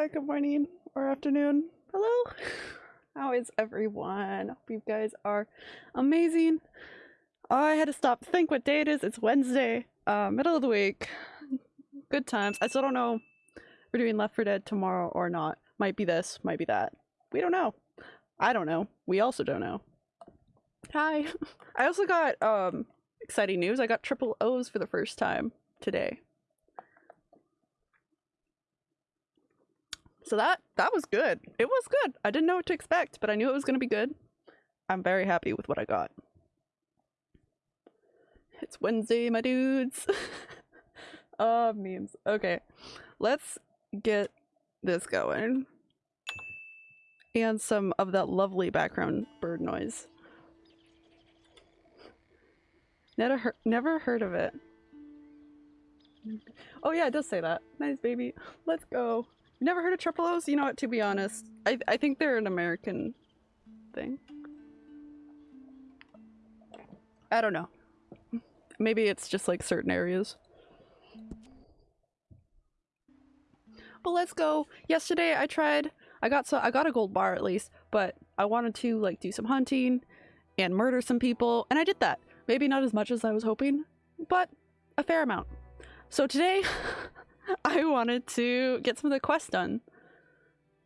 Uh, good morning or afternoon. Hello. How is everyone? Hope you guys are amazing. I had to stop to think what day it is. It's Wednesday, uh, middle of the week. Good times. I still don't know if we're doing Left 4 Dead tomorrow or not. Might be this, might be that. We don't know. I don't know. We also don't know. Hi. I also got um exciting news. I got triple O's for the first time today. So that that was good. It was good. I didn't know what to expect, but I knew it was going to be good. I'm very happy with what I got. It's Wednesday, my dudes. uh memes. Okay. Let's get this going. And some of that lovely background bird noise. Never heard, never heard of it. Oh yeah, it does say that. Nice baby. Let's go. Never heard of triple O's? You know what, to be honest, I, I think they're an American thing. I don't know. Maybe it's just like certain areas. But let's go. Yesterday I tried, I got so I got a gold bar at least, but I wanted to like do some hunting and murder some people, and I did that. Maybe not as much as I was hoping, but a fair amount. So today I wanted to get some of the quests done.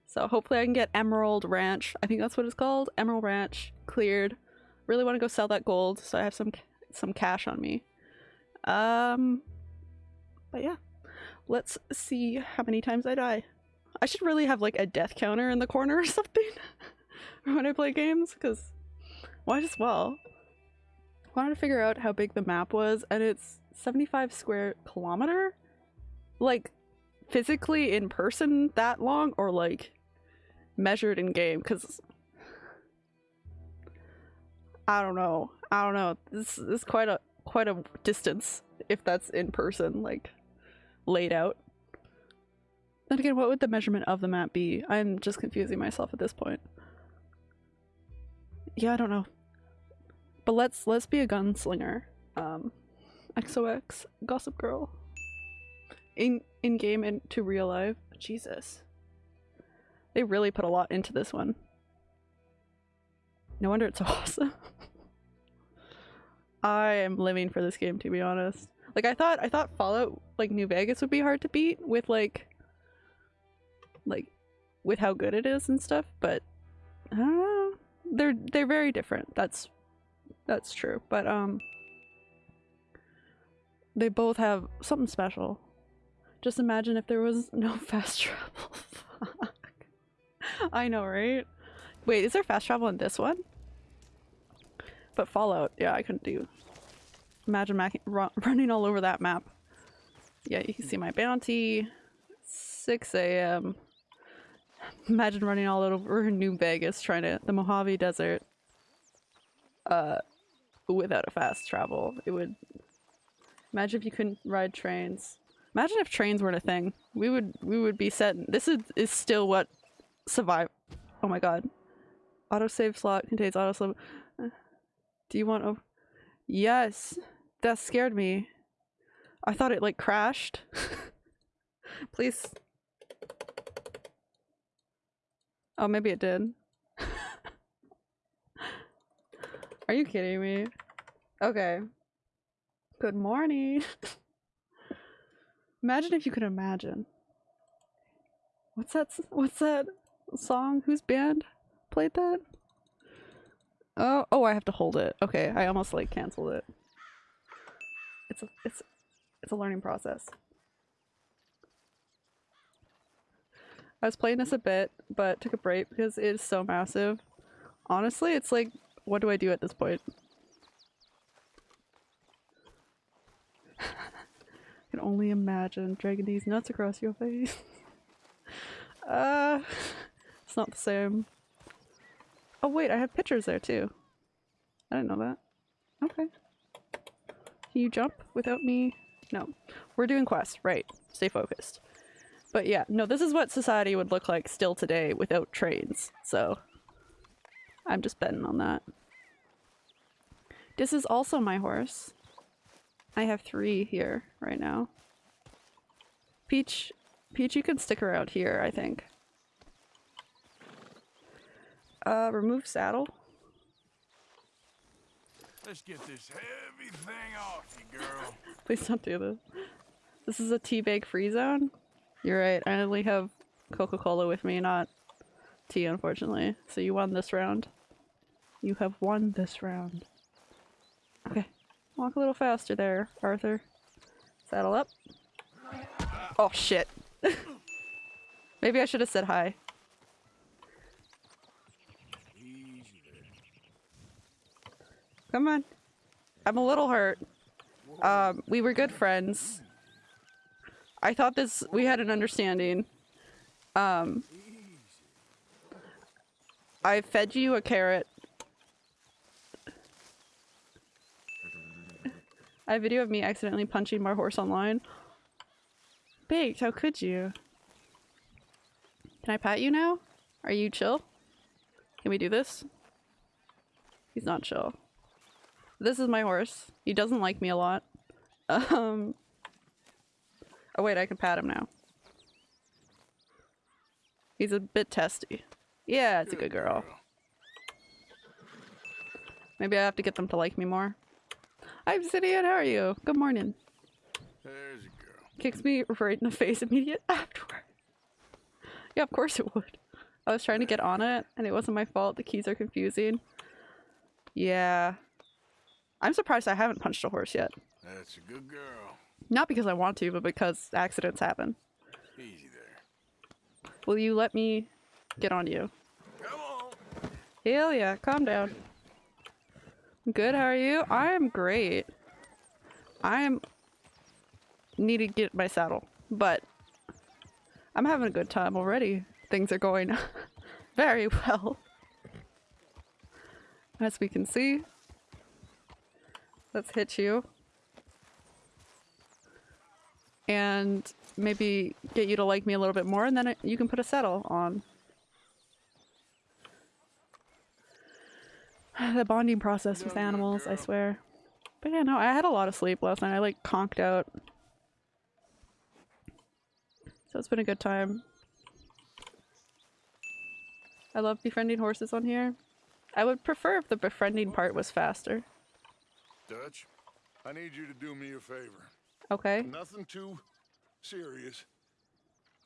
So hopefully I can get Emerald Ranch. I think that's what it's called. Emerald Ranch cleared. Really want to go sell that gold so I have some some cash on me. Um but yeah. Let's see how many times I die. I should really have like a death counter in the corner or something when I play games because might as well. I wanted to figure out how big the map was and it's 75 square kilometer like physically in person that long or like measured in game because I don't know. I don't know. This, is quite a quite a distance if that's in person, like laid out. Then again, what would the measurement of the map be? I'm just confusing myself at this point. Yeah, I don't know. But let's let's be a gunslinger. Um, XOX Gossip Girl in in game and to real life. Jesus. They really put a lot into this one. No wonder it's so awesome. I am living for this game to be honest. Like I thought I thought Fallout like New Vegas would be hard to beat with like like with how good it is and stuff, but I don't know. They're they're very different. That's that's true. But um they both have something special. Just imagine if there was no fast travel. Fuck. I know, right? Wait, is there fast travel in this one? But Fallout, yeah, I couldn't do. Imagine running all over that map. Yeah, you can see my bounty. 6 a.m. Imagine running all over New Vegas trying to- the Mojave Desert. Uh, without a fast travel. It would- Imagine if you couldn't ride trains. Imagine if trains weren't a thing. We would we would be set. This is is still what survive. Oh my god. Autosave slot contains autosave. Do you want? Oh, yes. That scared me. I thought it like crashed. Please. Oh, maybe it did. Are you kidding me? Okay. Good morning. Imagine if you could imagine. What's that? What's that song? Whose band played that? Oh, oh! I have to hold it. Okay, I almost like canceled it. It's a, it's, it's a learning process. I was playing this a bit, but took a break because it is so massive. Honestly, it's like, what do I do at this point? Can only imagine dragging these nuts across your face. uh, it's not the same. Oh wait, I have pictures there too. I didn't know that. Okay. Can you jump without me? No. We're doing quests, right. Stay focused. But yeah, no, this is what society would look like still today without trains, so I'm just betting on that. This is also my horse. I have three here right now. Peach Peach, you can stick around here, I think. Uh, remove saddle. Let's get this heavy thing off you, girl. Please don't do this. This is a tea bag free zone? You're right, I only have Coca-Cola with me, not tea, unfortunately. So you won this round. You have won this round. Okay. Walk a little faster there, Arthur. Saddle up. Oh shit. Maybe I should have said hi. Come on. I'm a little hurt. Um, we were good friends. I thought this we had an understanding. Um I fed you a carrot. I have video of me accidentally punching my horse online. Baked, how could you? Can I pat you now? Are you chill? Can we do this? He's not chill. This is my horse. He doesn't like me a lot. Um. Oh wait, I can pat him now. He's a bit testy. Yeah, it's a good girl. Maybe I have to get them to like me more. Hi, Obsidian, how are you? Good morning. There's a girl. Kicks me right in the face immediate afterward. Yeah, of course it would. I was trying to get on it, and it wasn't my fault. The keys are confusing. Yeah. I'm surprised I haven't punched a horse yet. That's a good girl. Not because I want to, but because accidents happen. Easy there. Will you let me get on you? Come on. Hell yeah, calm down. Good, how are you? I'm great. I'm need to get my saddle, but I'm having a good time already. Things are going very well. As we can see. Let's hit you. And maybe get you to like me a little bit more and then you can put a saddle on. the bonding process with animals, I swear. But yeah, no, I had a lot of sleep last night. I like conked out. So it's been a good time. I love befriending horses on here. I would prefer if the befriending part was faster. Dutch, I need you to do me a favor. Okay. Nothing too serious.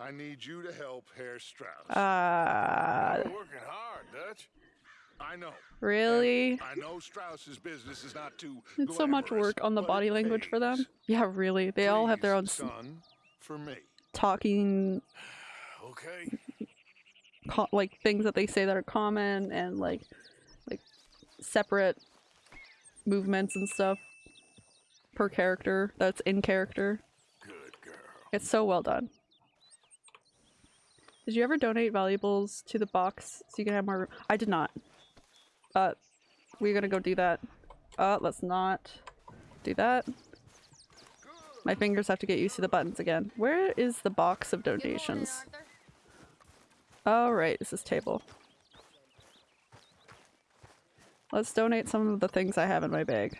I need you to help Herr Strauss. Uh, You're working hard, Dutch. I know. really? I know Strauss's business is not too It's so much work on the body language for them. Yeah, really. They all have their own son, for me. talking Okay. like things that they say that are common and like like separate movements and stuff per character that's in character. Good girl. It's so well done. Did you ever donate valuables to the box so you can have more room? I did not. Uh, we're gonna go do that. Uh, let's not do that. My fingers have to get used to the buttons again. Where is the box of donations? Oh, right, it's this table. Let's donate some of the things I have in my bag.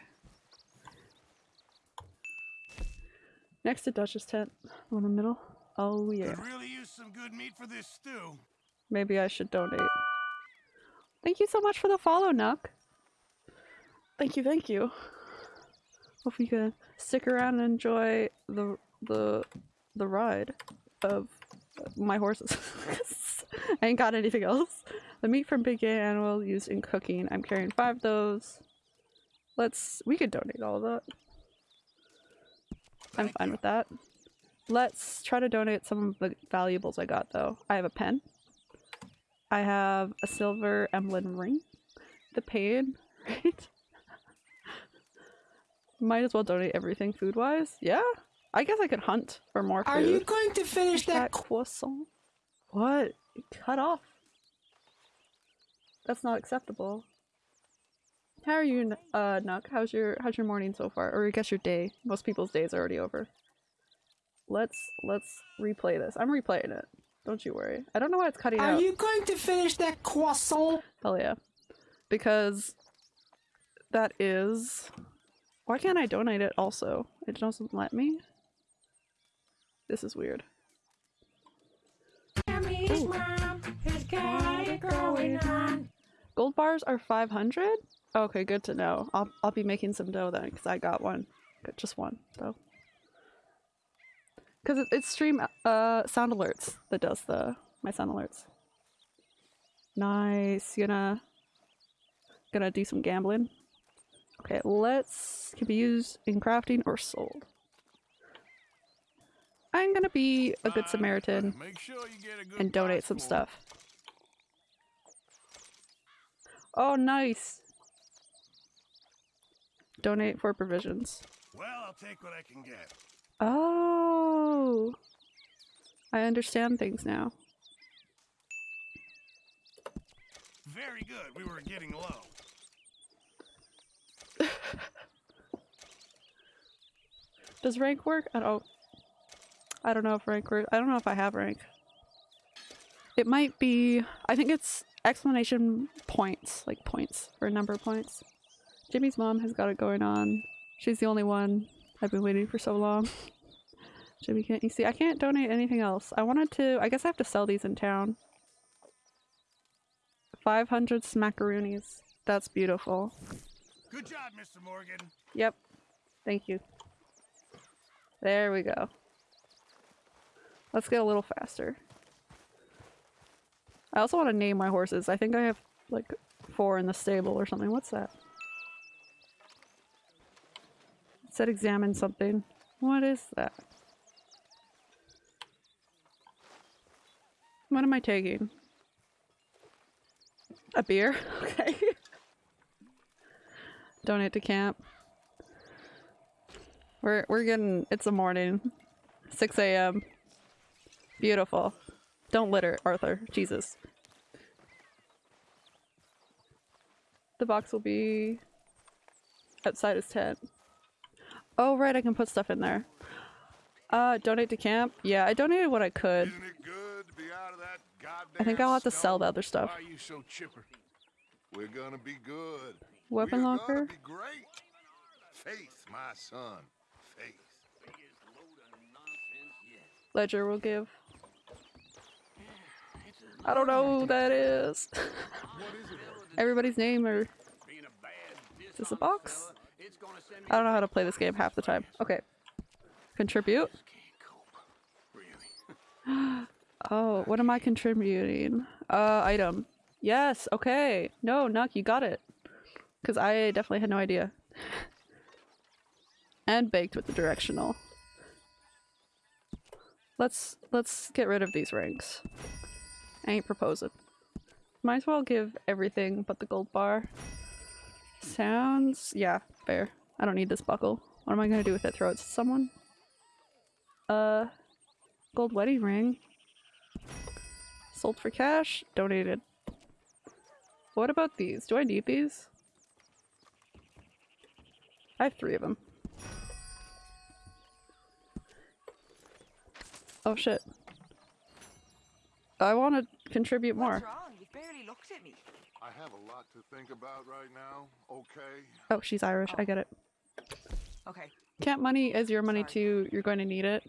Next to Dutch's tent. In the middle. Oh yeah. Could really use some good meat for this stew. Maybe I should donate. Thank you so much for the follow, Nuck. Thank you, thank you. Hope you can stick around and enjoy the the the ride of my horses. I ain't got anything else. The meat from big game animal used in cooking. I'm carrying five of those. Let's we could donate all of that. I'm Thank fine you. with that. Let's try to donate some of the valuables I got though. I have a pen. I have a silver emblem ring. The pain, right? Might as well donate everything food wise. Yeah? I guess I could hunt for more food. Are you going to finish that? that croissant? What? Cut off. That's not acceptable. How are you, uh, Nuck? How's your how's your morning so far? Or I guess your day. Most people's days are already over. Let's let's replay this. I'm replaying it. Don't you worry. I don't know why it's cutting Are out. Are you going to finish that croissant? Hell yeah. Because that is why can't I donate it also? It doesn't let me? This is weird. Jimmy's mom has got it going on. Gold bars are 500? Okay, good to know. I'll, I'll be making some dough then, because I got one. Got just one, though. Because it, it's stream uh, sound alerts that does the my sound alerts. Nice. Gonna gonna do some gambling. Okay, let's can be used in crafting or sold. I'm gonna be a good Samaritan sure a good and donate some stuff. Oh, nice. Donate for provisions. Well, I'll take what I can get. Oh. I understand things now. Very good. We were getting low. Does rank work? I don't I don't know if rank work. I don't know if I have rank. It might be I think it's explanation points, like points for number of points. Jimmy's mom has got it going on. She's the only one. I've been waiting for so long. Jimmy can't you see I can't donate anything else. I wanted to I guess I have to sell these in town. 500 smackaroonies. That's beautiful. Good job, Mr. Morgan. Yep. Thank you. There we go. Let's get a little faster. I also want to name my horses. I think I have like four in the stable or something. What's that? Said examine something. What is that? What am I taking? A beer? Okay. Donate to camp. We're we're getting it's a morning. 6 a.m. Beautiful. Don't litter, Arthur. Jesus. The box will be outside his tent. Oh right, I can put stuff in there. Uh, donate to camp? Yeah, I donated what I could. Isn't it good to be out of that I think I'll have to sell the other stuff. Why are you so chipper? We're gonna be good. Weapon We're locker? gonna be great. Faith, my son. Faith. Ledger will give. I don't know who that is. Everybody's name or is this a box? I don't know how to play this game half the time. Okay. Contribute. Oh, what am I contributing? Uh, item. Yes, okay. No, Nuck, you got it. Because I definitely had no idea. and baked with the directional. Let's let's get rid of these ranks. I ain't proposing. Might as well give everything but the gold bar. Sounds yeah, fair. I don't need this buckle. What am I gonna do with it? Throw it to someone? Uh gold wedding ring. Sold for cash, donated. What about these? Do I need these? I have three of them. Oh shit. I want to contribute more. What's wrong? You've barely looked at me. I have a lot to think about right now. Okay. Oh, she's Irish. I get it. Okay. Camp money is your money Sorry. too. You're going to need it.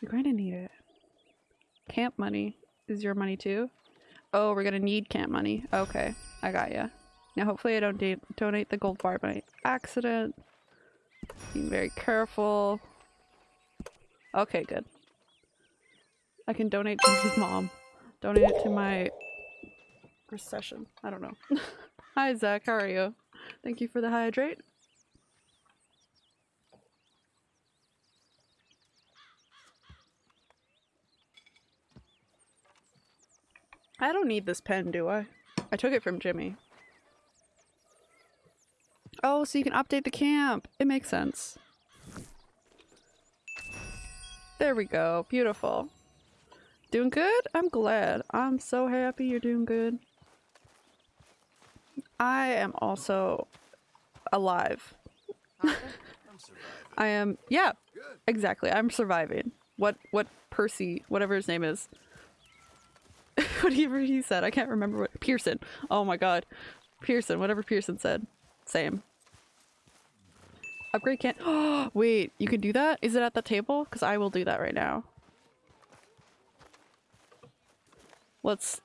You're going to need it. Camp money is your money too. Oh, we're gonna need camp money. Okay, I got ya. Now, hopefully, I don't donate the gold bar by accident. Being very careful. Okay, good. I can donate to his mom. Donate it to my recession. I don't know. Hi, Zach. How are you? Thank you for the hydrate. I don't need this pen, do I? I took it from Jimmy. Oh, so you can update the camp. It makes sense. There we go. Beautiful. Doing good? I'm glad. I'm so happy you're doing good. I am also alive. I'm surviving. I am yeah, exactly. I'm surviving. What what Percy, whatever his name is. whatever he said. I can't remember what Pearson. Oh my god. Pearson, whatever Pearson said. Same. Upgrade can't Oh wait, you can do that? Is it at the table? Because I will do that right now. Let's.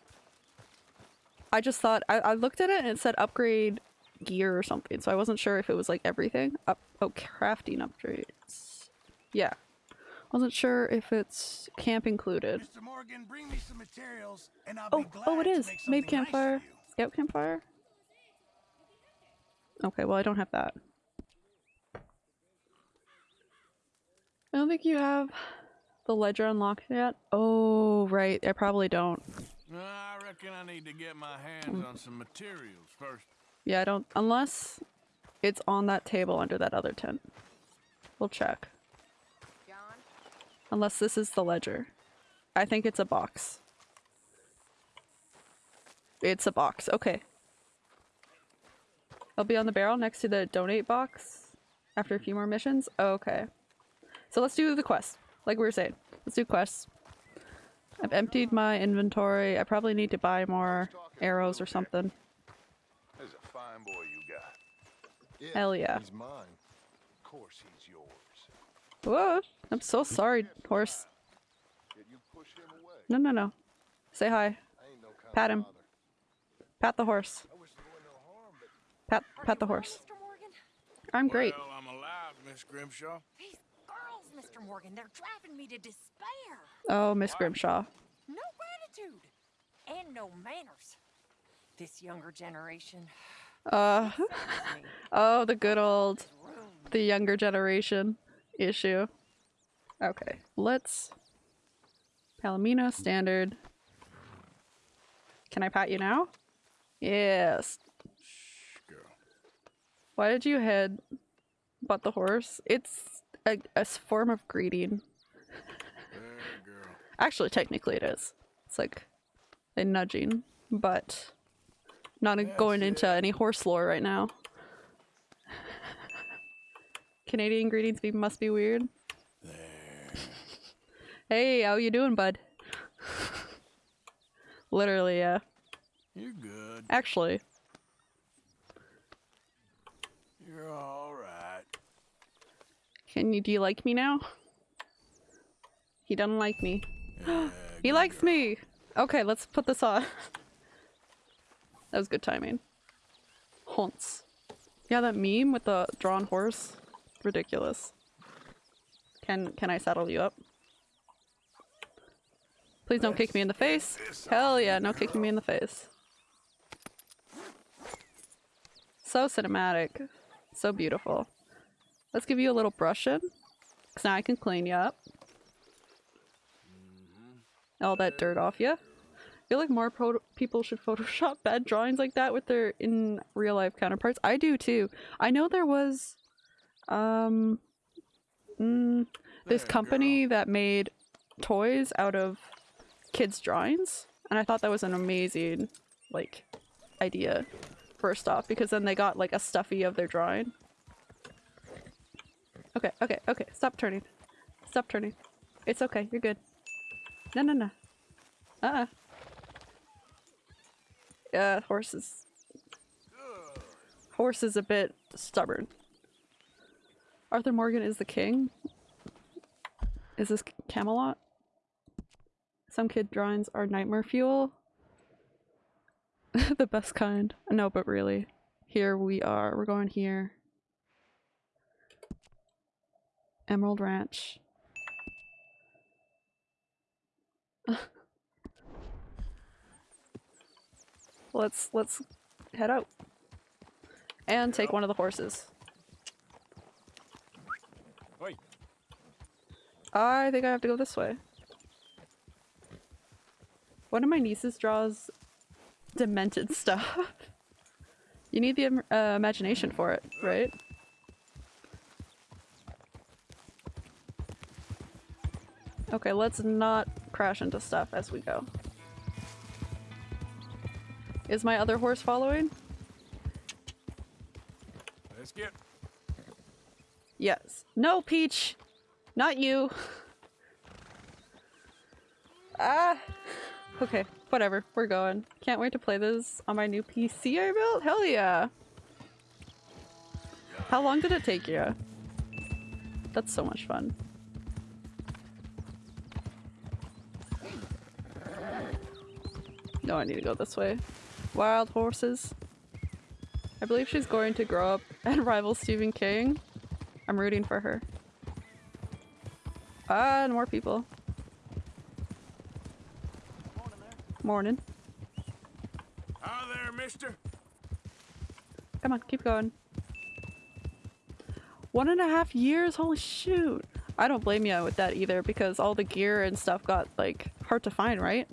I just thought I, I looked at it and it said upgrade gear or something, so I wasn't sure if it was like everything. Up oh crafting upgrades. Yeah. Wasn't sure if it's camp included. Mr. Morgan, bring me some materials, and I'll Oh, be glad oh it make Made nice campfire. you. Scout campfire. Okay, well I don't have that. I don't think you have the ledger unlocked yet. Oh, right. I probably don't. I reckon I need to get my hands on some materials first. Yeah, I don't. Unless it's on that table under that other tent. We'll check. John? Unless this is the ledger. I think it's a box. It's a box. Okay. I'll be on the barrel next to the donate box after a few more missions. Okay. So let's do the quest. Like we were saying. Let's do quests. I've emptied my inventory. I probably need to buy more arrows or something. There's a fine boy you got. Yeah, Hell yeah. He's mine. Of course he's yours. Whoa! I'm so sorry, horse. Yet you push him away. No, no, no. Say hi. No Pat him. Pat the horse. I wish there wasn't no harm, Pat, pat the horse. Mr. I'm great. Well, I'm alive, Miss Grimshaw. These girls, Mr. Morgan, they're driving me to despair. Oh, Miss Grimshaw. No gratitude and no manners. This younger generation Uh, oh, the good old, the younger generation issue. Okay, let's. Palomino standard. Can I pat you now? Yes. Girl. Why did you head but the horse? It's a, a form of greeting. Actually, technically it is. It's like a nudging, but not going into any horse lore right now. Canadian greetings be must be weird. Hey, how you doing, bud? Literally, yeah. You're good. Actually, You're all right. Can you do you like me now? He doesn't like me. Yeah, He likes girl. me. Okay, let's put this on. that was good timing. Haunts. Yeah, that meme with the drawn horse. Ridiculous. Can can I saddle you up? Please don't kick me in the face. Hell yeah, no kicking me in the face. So cinematic. So beautiful. Let's give you a little brushing. Cause now I can clean you up. All that dirt off you. I feel like more people should Photoshop bad drawings like that with their in real life counterparts. I do too. I know there was, um, mm, this company that made toys out of kids' drawings, and I thought that was an amazing, like, idea. First off, because then they got like a stuffy of their drawing. Okay, okay, okay. Stop turning. Stop turning. It's okay. You're good. No, no, no. Uh-uh. Uh, horse is... Horse is a bit stubborn. Arthur Morgan is the king? Is this Camelot? Some kid drawings are nightmare fuel. the best kind. No, but really. Here we are. We're going here. Emerald Ranch. let's let's head out and take one of the horses. Wait. I think I have to go this way. One of my nieces draws demented stuff. you need the uh, imagination for it, right? Okay, let's not crash into stuff as we go. Is my other horse following? Let's get. Yes. No, Peach! Not you! Ah! Okay, whatever. We're going. Can't wait to play this on my new PC I built. Hell yeah! How long did it take you? That's so much fun. No, I need to go this way. Wild horses. I believe she's going to grow up and rival Stephen King. I'm rooting for her. Ah, and more people. Morning. Hi there, mister. Come on, keep going. One and a half years? Holy shoot. I don't blame you with that either because all the gear and stuff got like hard to find, right?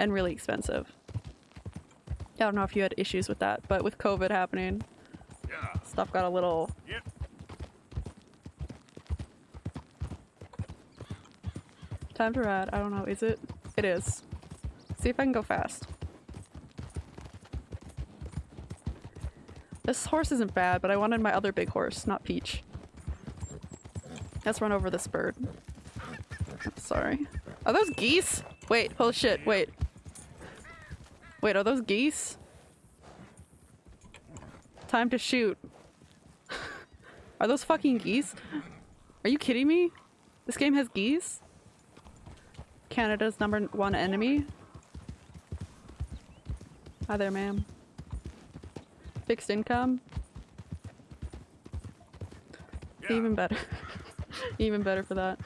And really expensive. I don't know if you had issues with that, but with COVID happening, Yeah. stuff got a little Yep. time to ride. I don't know, is it? It is. See if I can go fast. This horse isn't bad, but I wanted my other big horse, not Peach. Let's run over this bird. Sorry. Are those geese? Wait, holy shit, wait. Wait, are those geese? Time to shoot. are those fucking geese? Are you kidding me? This game has geese? Canada's number one enemy? Hi there, ma'am. Fixed income? Yeah. Even better. Even better for that.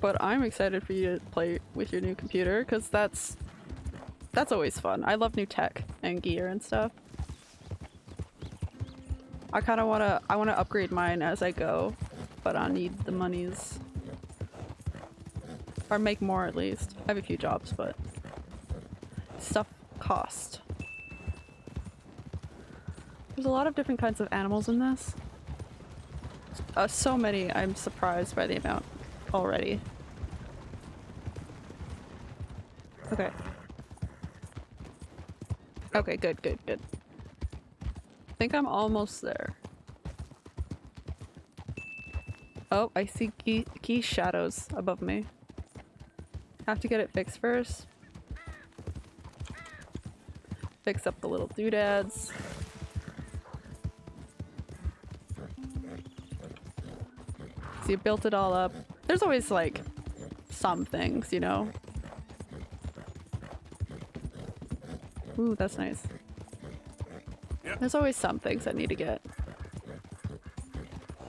But I'm excited for you to play with your new computer because that's that's always fun. I love new tech and gear and stuff. I kind of want to I want to upgrade mine as I go, but I need the monies or make more at least. I have a few jobs, but stuff cost. There's a lot of different kinds of animals in this. Uh, so many, I'm surprised by the amount already. Okay. Okay, good, good, good. I think I'm almost there. Oh, I see key, key shadows above me. Have to get it fixed first. Fix up the little doodads. So you built it all up. There's always like some things, you know? Ooh, that's nice. There's always some things I need to get.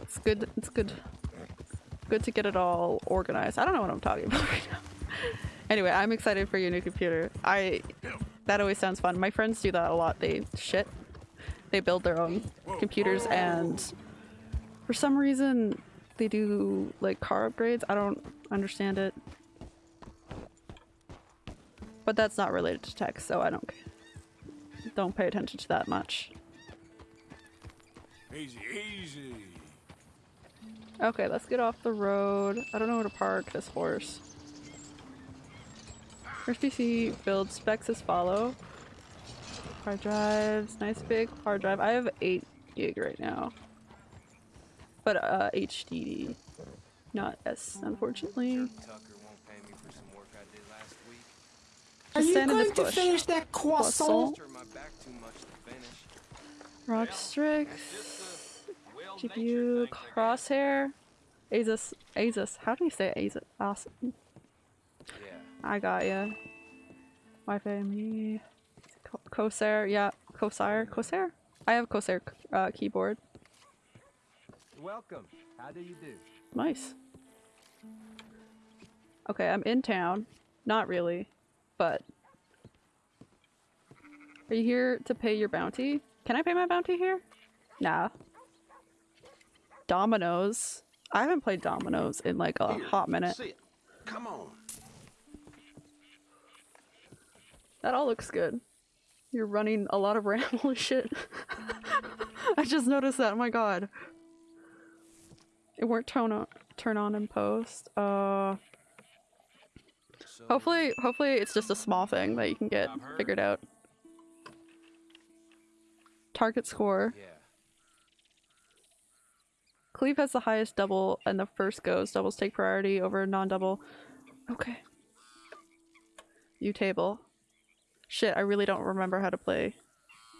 It's good, it's good. Good to get it all organized. I don't know what I'm talking about right now. anyway, I'm excited for your new computer. I that always sounds fun. My friends do that a lot. They shit. They build their own computers and for some reason they do like car upgrades. I don't understand it. But that's not related to tech, so I don't don't pay attention to that much. Easy, easy. Okay, let's get off the road. I don't know where to park this horse. First PC build specs as follow. Hard drives, nice big hard drive. I have 8 gig right now. But uh, HDD, not S, unfortunately. Tucker won't pay me for some work I did last week. Are you stand in this going to finish that croissant? Turned my back too much to finish. ROG Strix, GPU, Crosshair, Asus, Asus. How do you say Asus? Awesome. Yeah. I got ya. Wi-Fi me. Corsair, yeah, Corsair, Corsair. I have Corsair uh, keyboard. Welcome. How do you do? Nice. Okay, I'm in town. Not really, but are you here to pay your bounty? Can I pay my bounty here? Nah. Dominoes. I haven't played Dominoes in like a hot minute. Sit. Come on. That all looks good. You're running a lot of RAM. Holy shit. I just noticed that. Oh my god. It won't turn on, turn on in post. Uh, So, hopefully, hopefully it's just a small thing that you can get figured out. Target score. Yeah. Cleve has the highest double and the first goes. Doubles take priority over non-double. Okay. View table. Shit, I really don't remember how to play.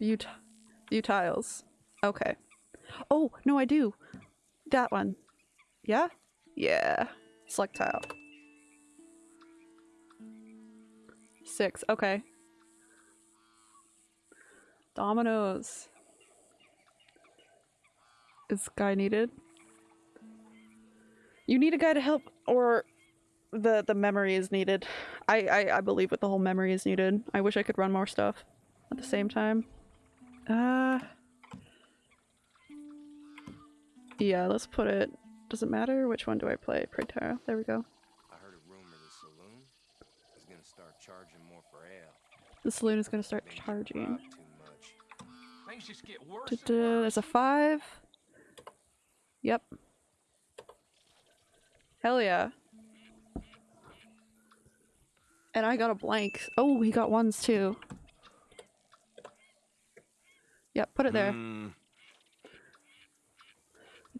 T- view tiles. Okay. Oh, no I do. That one. Yeah? Yeah. Select tile. Six. Okay. Dominoes. Is guy needed? You need a guy to help, or the the memory is needed. I, I I believe with the whole memory is needed. I wish I could run more stuff at the same time. Uh. Yeah, let's put it. Does it matter which one do I play? Praetara. There we go. I heard a rumor the saloon is gonna start charging more for ale. The saloon is gonna start charging. too much. Things just get worse. Da-da, There's a five. Yep. Hell yeah. And I got a blank. Oh, he got ones too. Yep, put it there. Hmm.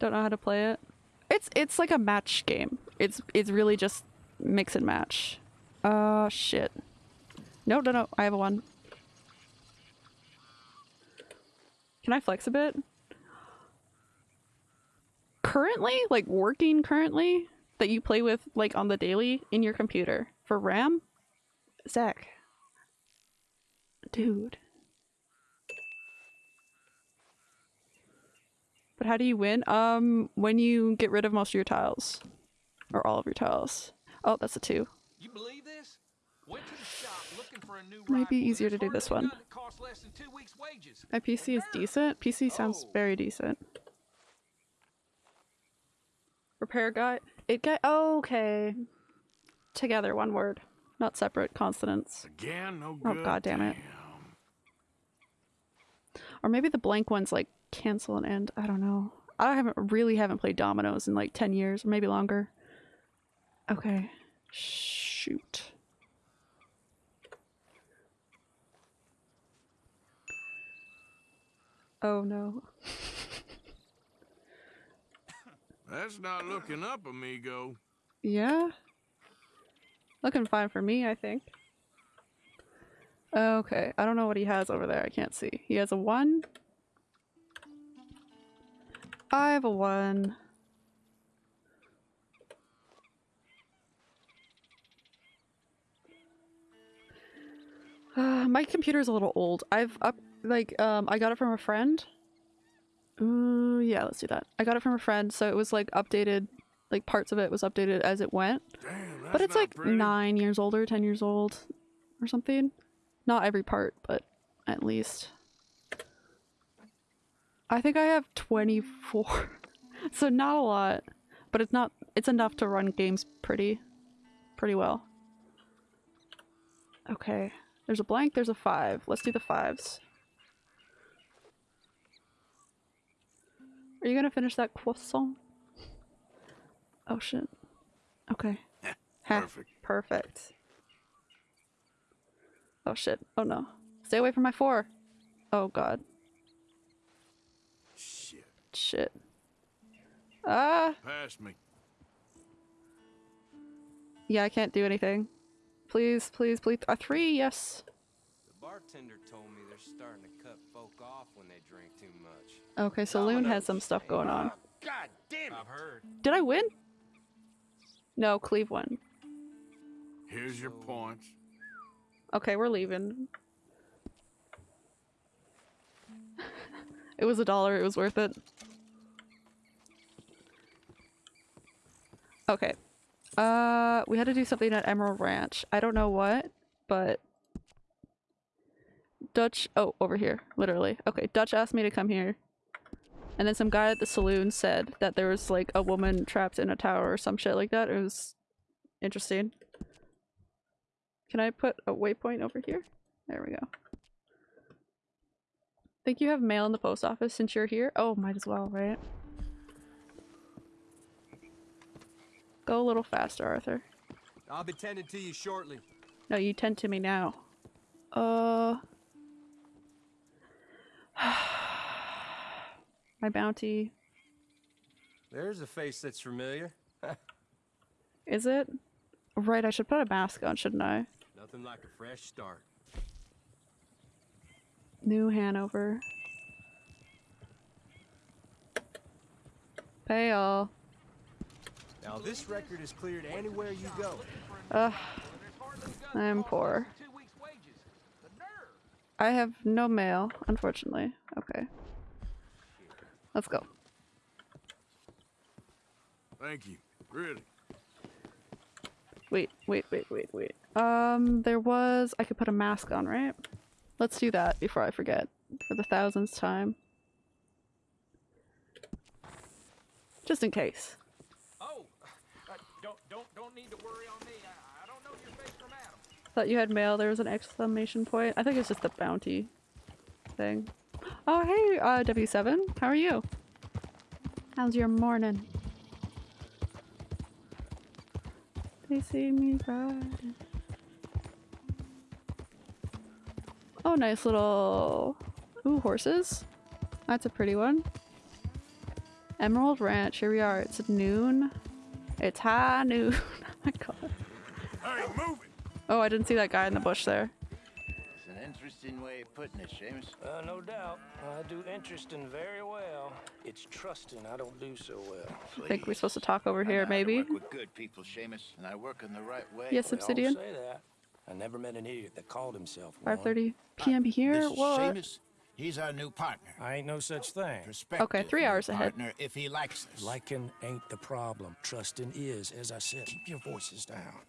Don't know how to play it. It's it's like a match game. It's it's really just mix and match. Uh shit. No, no, no. I have a one. Can I flex a bit? Currently, like working currently, that you play with like on the daily in your computer for RAM? Zach. Dude. But how do you win? Um, when you get rid of most of your tiles. Or all of your tiles. Oh, that's a two. You believe this? Went to the shop looking for a new Might be easier to do this one. gun that costs less than two weeks' wages. My PC is decent. PC sounds Oh. very decent. Repair guy. It guy. Oh, okay. Together, one word, not separate consonants. Again, no Oh, good. God damn it. Damn. Or maybe the blank one's like cancel and end. I don't know. I haven't really haven't played dominoes in like ten years, or maybe longer. Okay. Shoot. Oh no. That's not looking up, amigo. Yeah. Looking fine for me, I think. Okay, I don't know what he has over there. I can't see. He has a one. I have a one. Uh, my computer's a little old. I've up like um I got it from a friend. Ooh, yeah, let's do that. I got it from a friend, so it was like updated like parts of it was updated as it went. Damn, But it's like pretty. nine years old or ten years old, or something. Not every part, but at least. I think I have 24. so not a lot, but it's not it's enough to run games pretty pretty well. Okay. There's a blank, there's a 5. Let's do the 5s. Are you going to finish that croissant? Oh shit. Okay. Perfect. Perfect. Oh shit. Oh no. Stay away from my 4. Oh god. Shit. Shit. Ah! Pass me. Yeah, I can't do anything. Please, please, please. A 3, yes. The bartender told me they're starting to cut folk off when they drink too much. Okay, Saloon has some stuff going on. God damn it! I've heard. Did I win? No, Cleve won. Here's your points. Okay, we're leaving. it was a dollar, it was worth it. Okay. Uh, we had to do something at Emerald Ranch. I don't know what, but Dutch. Oh, over here, literally. Okay, Dutch asked me to come here, and then some guy at the saloon said that there was like a woman trapped in a tower or some shit like that. It was interesting. Can I put a waypoint over here? There we go. Think you have mail in the post office since you're here? Oh, might as well, right? Go a little faster, Arthur. I'll be tending to you shortly. No, you tend to me now. Uh. My bounty. There's a face that's familiar. Is it? Right, I should put a mask on, shouldn't I? Nothing like a fresh start. New Hanover. Pay all. Now, this record is cleared anywhere you go. Ugh. I'm poor. I have no mail, unfortunately. Okay. Let's go. Thank you. Really. Wait, wait, wait, wait, wait. Um, there was- I could put a mask on, right? Let's do that before I forget. For the thousandth time. Just in case. Don't don't don't need to worry on me. I, I don't know your face from Adam. Thought you had mail. There was an exclamation point. I think it's just the bounty thing. Oh, hey, uh, W7. How are you? How's your morning? They see me riding. Oh, nice little... Ooh, horses. That's a pretty one. Emerald Ranch. Here we are. It's noon. It's high noon. oh my god. Hey, move it! Oh, I didn't see that guy in the bush there. It's an interesting way of putting it, Seamus. Uh, no doubt. I do interesting very well. It's trusting I don't do so well. I think we're supposed to talk over I know here, how to maybe. work with good people, Seamus, and I work in the right way. Yes, They all Obsidian. say that. I never met an idiot that called himself 5:30 p.m. here. This is What? Seamus. He's our new partner. I ain't no such thing. Okay, three new hours ahead. Partner, if he likes us. Liking ain't the problem. Trusting is. As I said, keep your voices down.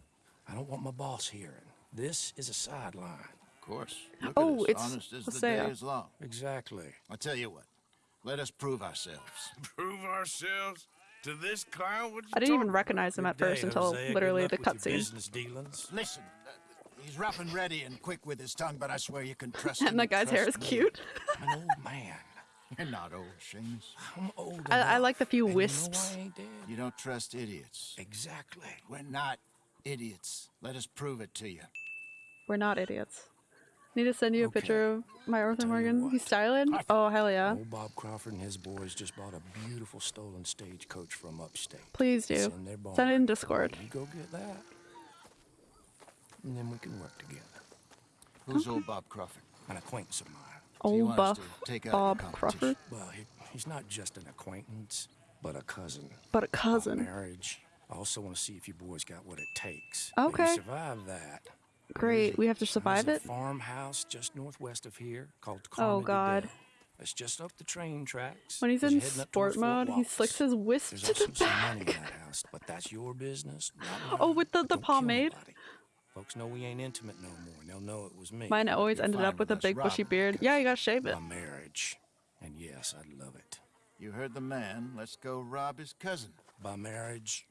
I don't want my boss hearing. This is a sideline. Of course. Look Oh, at it's honest as the day is long. Exactly. I tell you what. Let us prove ourselves. Prove ourselves to this clown? What you I didn't even recognize him at Good first day, until Hosea. Literally the cutscene. Business dealings. Listen, uh, he's rough and ready and quick with his tongue, but I swear you can trust him. And that guy's hair is me. cute. I'm an old man. You're not old, Seamus. I'm old I- I like the few and wisps. You, know I. You don't trust idiots. Exactly. We're not idiots. Let us prove it to you. We're not idiots. Need to send you a Okay. picture of my Arthur Morgan. what. He's styling. Oh hell yeah! Old Bob Crawford and his boys just bought a beautiful stolen stagecoach from upstate. Please do. in their barn. Send it in Discord. You go get that, and then we can work together. Who's old Bob Crawford? An acquaintance of mine. Old want buff take Bob competition? Crawford, Well, he, he's not just an acquaintance, but a cousin. but a About cousin. Marriage. I also want to see if you boys got what it takes. Okay. If you survive that. Great. We have to There's survive a it. farmhouse just northwest of here called Oh, God. Dell. It's just up the train tracks. When he's as in you're heading up toward sport mode, he slicks his wisp There's to also the some money in that house, but that's your business. not Oh, with the- the pomade? nobody. Folks know we ain't intimate no more. and They'll know it was me. Mine always You're ended up with a with us big bushy beard. Yeah, you gotta shave it. My marriage. And yes, I'd love it. You heard the man. Let's go rob his cousin. By marriage,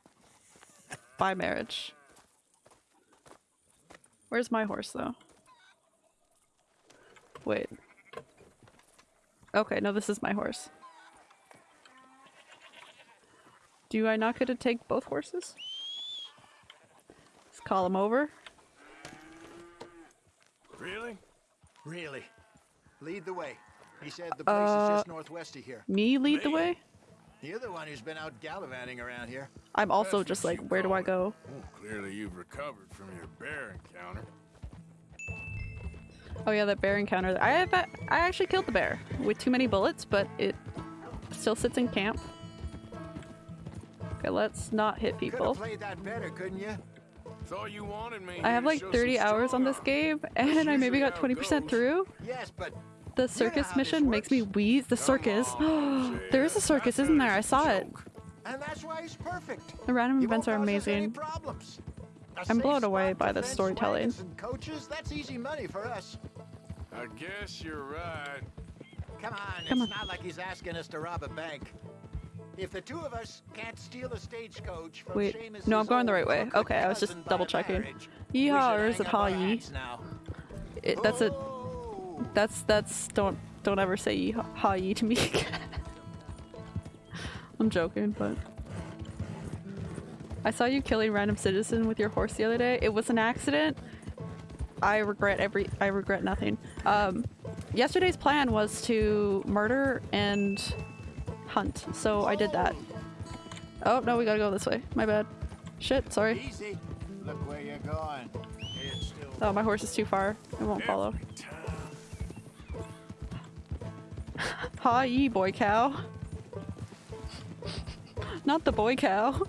By marriage. Where's my horse though? Wait. Okay, no, this is my horse. Do I not get to take both horses? Let's call him over. Really? Really? Lead the way. He said the place Uh, is just northwest of here. Me lead the way? You're the one who's been out gallivanting around here. I'm also That's just like, where do I go? Well, clearly you've recovered from your bear encounter. Oh yeah, that bear encounter. I have, I actually killed the bear with too many bullets, but it still sits in camp. Okay, let's not hit Could people. have played that better, couldn't you? I have like 30 some hours on this game, and I maybe got 20% through. Yes, but The circus how this mission makes me wheeze. The circus. on, there is a circus, I isn't there? I was a saw it. and that's why he's perfect. The random He events are cause us any amazing. problems. A I'm blown away by the defense, storytelling. coaches, that's easy money for us. I guess you're right. Come on, Come it's on. not like he's asking us to rob a bank. If the two of us can't steal a stagecoach from Wait, Seamus's no, I'm going the right way. Okay, I was just double checking. Yeehaw, or is it ha yee? It, that's a. That's that's. Don't don't ever say yee ha yee to me again. I'm joking, but. I saw you killing random citizen with your horse the other day. It was an accident. I regret every. I regret nothing. Um, yesterday's plan was to murder and hunt, so I did that. Oh no, we gotta go this way. My bad. Shit, sorry. Look where you're going. It's still Oh, my horse is too far. It won't follow. Ha ye, boy cow. Not the boy cow.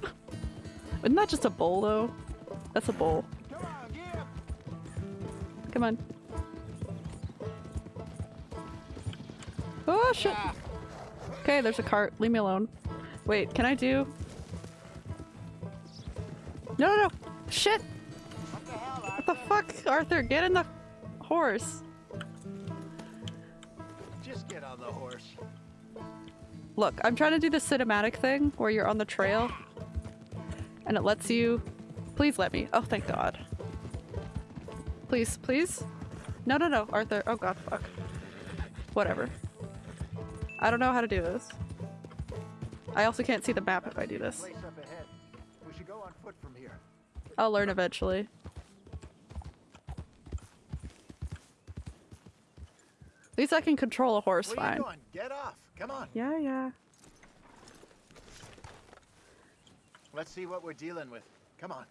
Isn't that just a bowl though? That's a bowl. Come on. Oh shit! Okay, there's a cart. Leave me alone. Wait, can I do? No, no, no! Shit! What the fuck, Arthur? Get in the horse. Just get on the horse. Look, I'm trying to do the cinematic thing where you're on the trail and it lets you. Please let me. Oh, thank God. Please, please. No, no, no, Arthur. Oh God, fuck. Whatever. I don't know how to do this. I also can't see the map if I do this. Place up ahead. We should go on foot from here. I'll learn eventually. At least I can control a horse fine. are you doing? Get off. Come on. Yeah, yeah. Let's see what we're dealing with. Come on.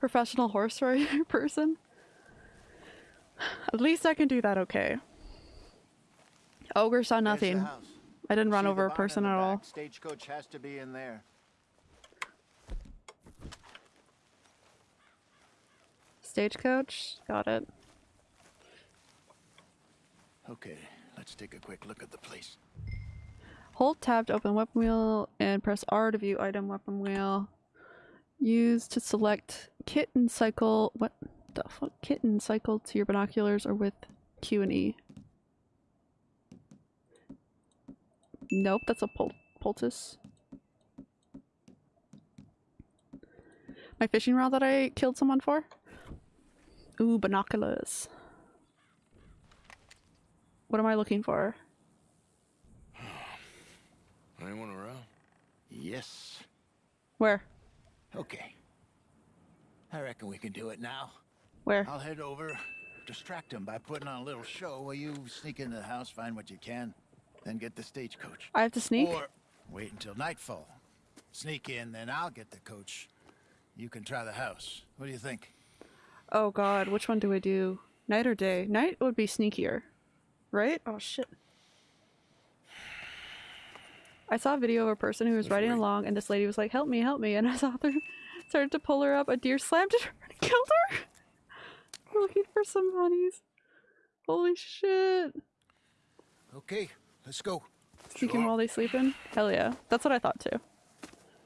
Professional horse rider person. At least I can do that okay. Ogre saw nothing. I didn't run over a person at all. Stagecoach has to be in there. Stagecoach? Got it. Okay, let's take a quick look at the place. Hold tab to open weapon wheel and press R to view item weapon wheel. Use to select kit and cycle. What the fuck? Kit and cycle to your binoculars or with Q and E. Nope, that's a pol poultice. My fishing rod that I killed someone for? Ooh, binoculars. What am I looking for? Anyone around? Yes. Where? Okay. I reckon we can do it now. Where? I'll head over, distract him by putting on a little show while you sneak into the house, find what you can, then get the stagecoach. I have to sneak? Or wait until nightfall. Sneak in, then I'll get the coach. You can try the house. What do you think? Oh god, which one do I do? Night or day? Night would be sneakier. Right? Oh shit. I saw a video of a person who was riding along and this lady was like, help me, help me. And I saw her started to pull her up. A deer slammed at her and killed her. We're looking for some honeys. Holy shit. Okay, let's go. Sneaking while they're sleeping? Hell yeah. That's what I thought too.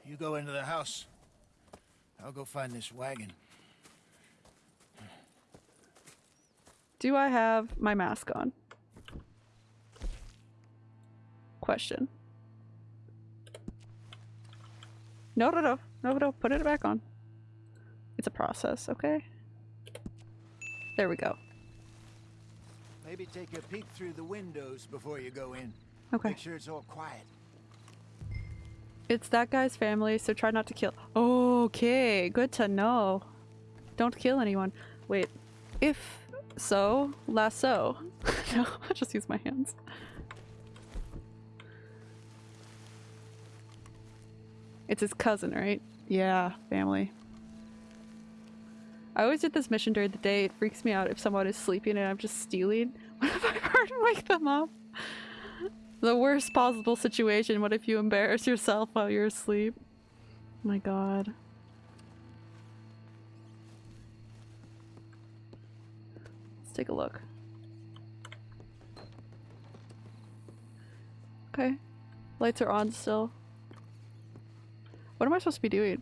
You go into the house. I'll go find this wagon. Do I have my mask on? Question. No, no, no. No, no. Put it back on. It's a process, okay? There we go. Maybe take a peek through the windows before you go in. Okay. Make sure it's all quiet. It's that guy's family, so try not to kill- Okay, good to know. Don't kill anyone. Wait, if so, lasso. no, I'll just use my hands. It's his cousin, right? Yeah, family. I always did this mission during the day. It freaks me out if someone is sleeping and I'm just stealing. What if I and wake them up? The worst possible situation. What if you embarrass yourself while you're asleep? my god. Let's take a look. Okay. Lights are on still. What am I supposed to be doing?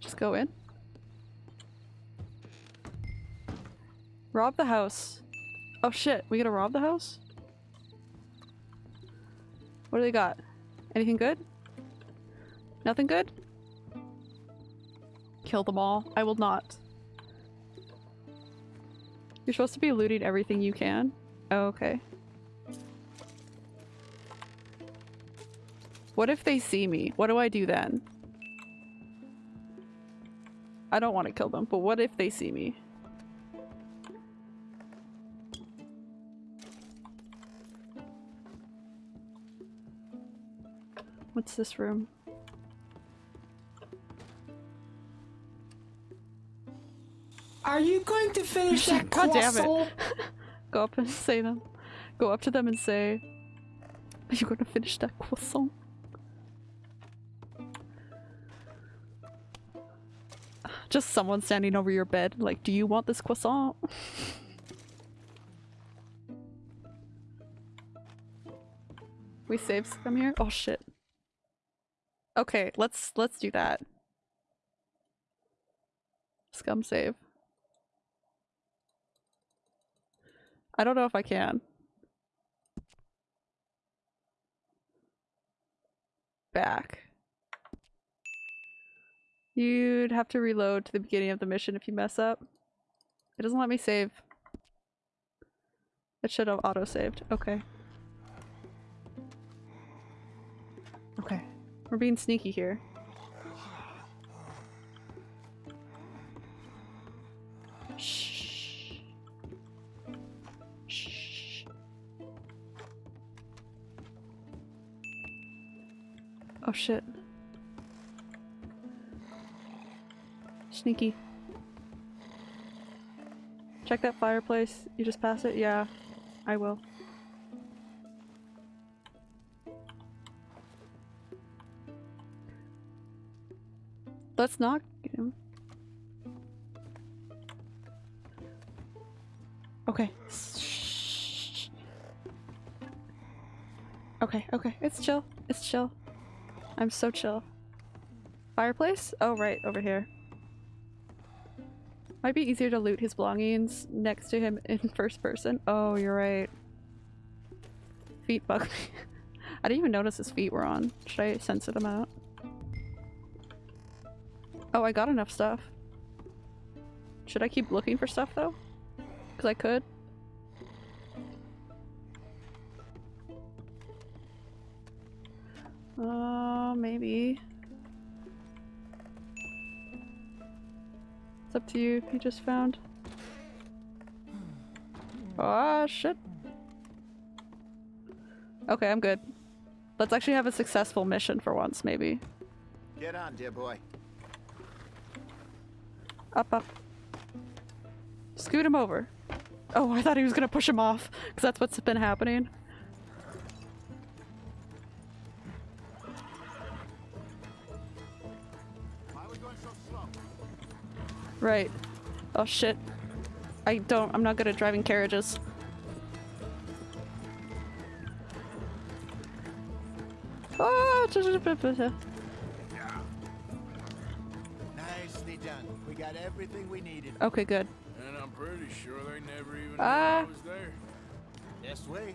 Just go in? Rob the house. Oh shit, we gotta rob the house? What do they got? Anything good? Nothing good? Kill them all. I will not. You're supposed to be looting everything you can? Oh, okay. What if they see me? What do I do then? I don't want to kill them, but what if they see me? What's this room? Are you going to finish that God damn it. Go up and say them. Go up to them and say, Are you gonna finish that croissant? Just someone standing over your bed, like, do you want this croissant? we saved some here? Oh shit. Okay, let's let's do that. Scum save. I don't know if I can. Back. You'd have to reload to the beginning of the mission if you mess up. It doesn't let me save. It should have auto-saved. Okay. Okay. We're being sneaky here. Shh. Shh. Oh shit. Sneaky. Check that fireplace. You just pass it? Yeah, I will. Let's not get him. Okay. Okay, okay. It's chill. It's chill. I'm so chill. Fireplace? Oh, right, over here. Might be easier to loot his belongings next to him in first person. Oh, you're right. Feet bug me. I didn't even notice his feet were on. Should I censor them out? Oh, I got enough stuff. Should I keep looking for stuff though? Because I could. Uh, maybe. It's up to you you just found. Oh shit. Okay, I'm good. Let's actually have a successful mission for once, maybe. Get on, dear boy. Up, up. Scoot him over. Oh, I thought he was gonna push him off, because that's what's been happening. Right. Oh shit. I don't- I'm not good at driving carriages. Oh, got everything we needed. Okay, good. And I'm pretty sure they never even knew Ah. I was there. Yes, way.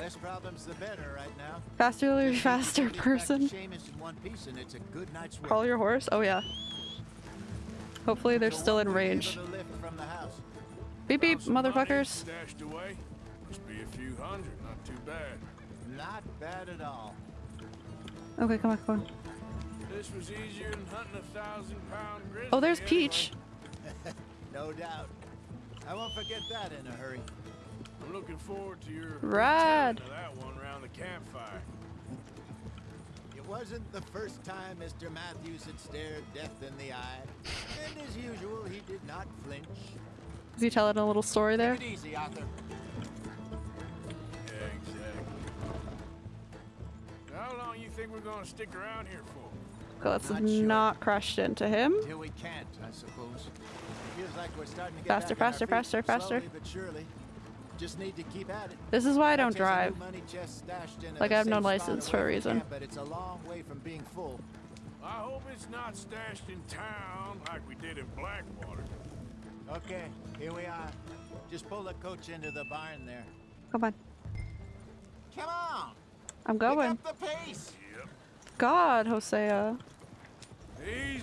Less problems the better right now. Faster, Just faster get back to person. Seamus in one piece and it's a good night's work. Call your horse? Oh yeah. Hopefully they're So still in range. able to lift from the house? Beep beep, Found some money motherfuckers. Stashed away. Must be a few hundred, not too bad. Not bad at all. Okay, come on, come on. Oh, there's. Peach. No doubt. I won't forget that in a hurry. I'm looking forward to your Rad. retelling that one around the campfire. It wasn't the first time Mr. Matthews had stared death in the eye. And as usual, he did not flinch. Is he telling a little story there? Take it easy, Arthur. Yeah, exactly. How long you think we're gonna stick around here for? Okay, let's Not sure. not crash into him. Till we can't, I suppose. Feels like we're starting to get Faster, back faster, faster, faster. Slowly but surely. Just need to keep at it. This is why I don't That there's a new drive. money chest in Like, I have no license for a reason. camp, But it's a long way from being full. I hope it's not stashed in town like we did in Blackwater. Okay, here we are. Just pull the coach into the barn there. Come on. Come on! I'm Pick going. up the pace! Yep. God, Hosea. Easy.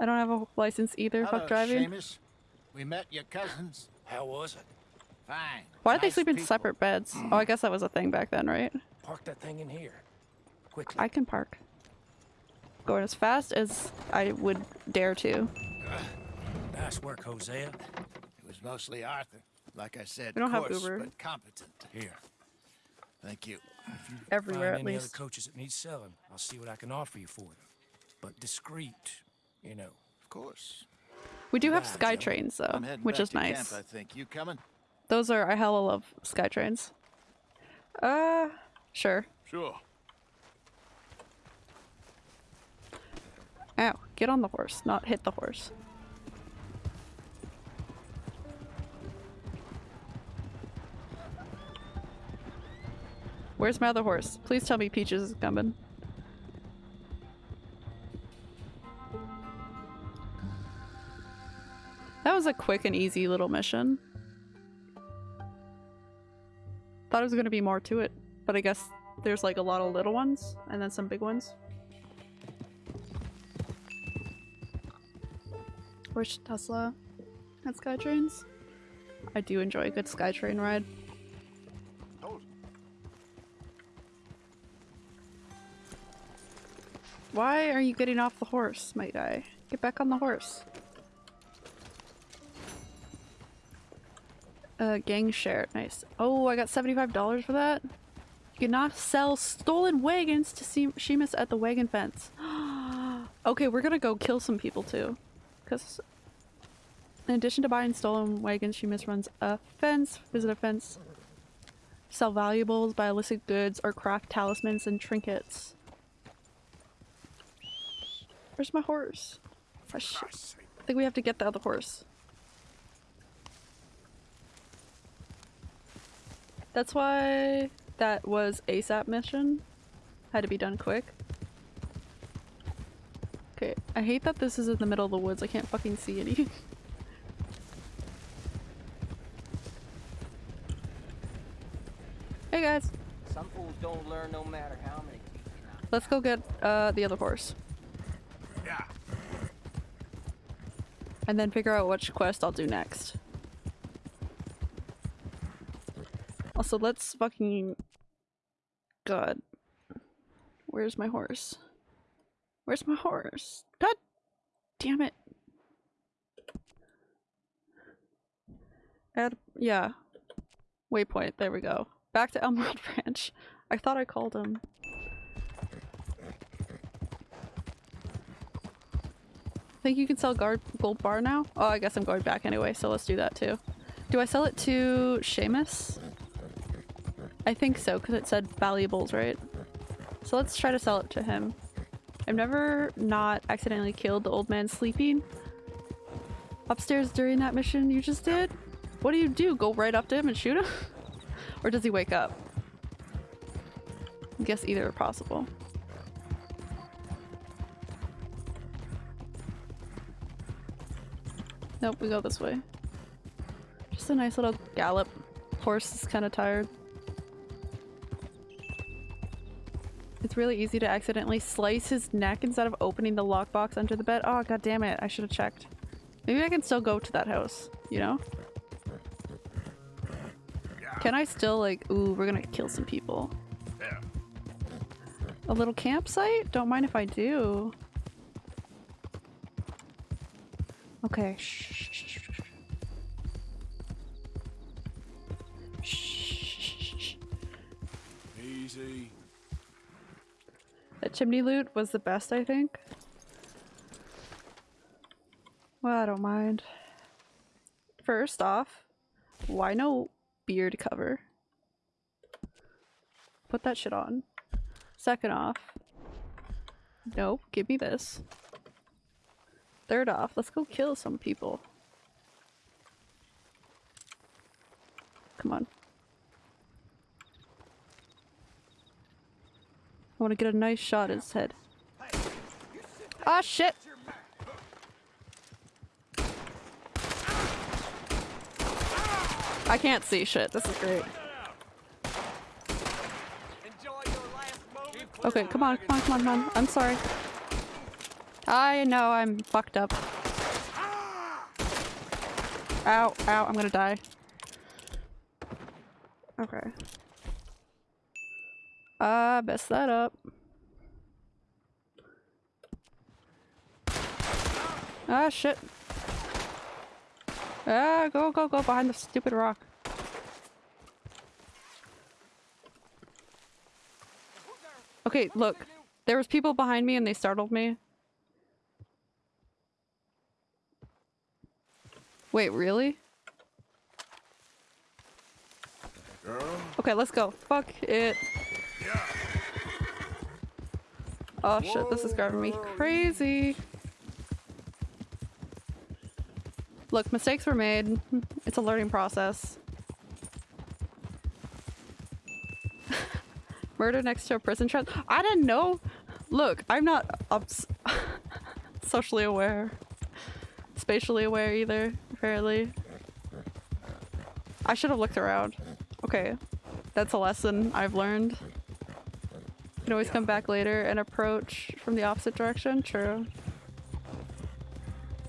I don't have a license either. Hello, Fuck driving. Seamus. We met your cousins. How was it? Fine. Why did they Nice sleep in separate beds? Oh, I guess that was a thing back then, right? Park that thing in here. Quickly. I can park. Going as fast as I would dare to. Nice work, Hosea. It was mostly Arthur. Like I said, We don't have Uber. but competent. Here. Thank you. Everywhere, Find at any least. other coaches that need selling. I'll see what I can offer you for them. But discreet, you know. Of course. We do have Bye, sky Joe. trains, though, I'm heading which back is nice. Camp, I think. You coming? Those are, I hella love sky trains. Uh, sure. Sure. Ow. Get on the horse, not hit the horse. Where's my other horse? Please tell me Peaches is coming. That was a quick and easy little mission. Thought it was gonna be more to it, but I guess there's like a lot of little ones and then some big ones. Where's Tesla at Skytrains? I do enjoy a good Skytrain ride. Why are you getting off the horse, my guy? Get back on the horse. Uh, gang share. Nice. Oh, I got $75 for that? You cannot sell stolen wagons to Seamus at the wagon fence. okay, we're gonna go kill some people too. Because in addition to buying stolen wagons, Seamus runs a fence, visit a fence, sell valuables, buy illicit goods, or craft talismans and trinkets. Where's my horse? Oh. I think we have to get the other horse. That's why that was ASAP mission. Had to be done quick. Okay, I hate that this is in the middle of the woods. I can't fucking see any. hey guys, Some fools don't learn no matter how many. let's go get uh, the other horse. And then figure out which quest I'll do next. Also, let's fucking... God. Where's my horse? Where's my horse? God damn it. Add, yeah. Waypoint, there we go. Back to Emerald Ranch. I thought I called him. Think you can sell guard gold bar now? Oh, I guess I'm going back anyway, so let's do that too. Do I sell it to Seamus? I think so, because it said valuables, right? So let's try to sell it to him. I've never not accidentally killed the old man sleeping upstairs during that mission you just did. What do you do? Go right up to him and shoot him? or does he wake up? I guess either are possible. Nope, we go this way. Just a nice little gallop. Horse is kind of tired. It's really easy to accidentally slice his neck instead of opening the lockbox under the bed. Oh, god damn it. I should have checked. Maybe I can still go to that house, you know? Can I still like- ooh, we're gonna kill some people. A little campsite? Don't mind if I do. Okay. Shh. shh, shh, shh, shh. Shh, shh, shh. Easy. That chimney loot was the best, I think. Well, I don't mind. First off, why no beard cover? Put that shit on. Second off, nope, give me this. Third off, let's go kill some people. Come on. I want to get a nice shot at his head. Ah, shit! I can't see shit. This is great. Okay, come on, come on, come on, come on. I'm sorry. I know I'm fucked up. Ow, ow, I'm gonna die. Okay. Uh, messed that up. Ah, shit. Ah, go, go, go behind the stupid rock. Okay, look. There was people behind me and they startled me. Wait, really? Girl. Okay, let's go. Fuck it. Oh shit, this is driving me crazy. Look, mistakes were made. It's a learning process. Murder next to a prison trap. I didn't know. Look, I'm not ups socially aware. Spatially aware either, apparently. I should have looked around. Okay. That's a lesson I've learned. You can always come back later and approach from the opposite direction. True.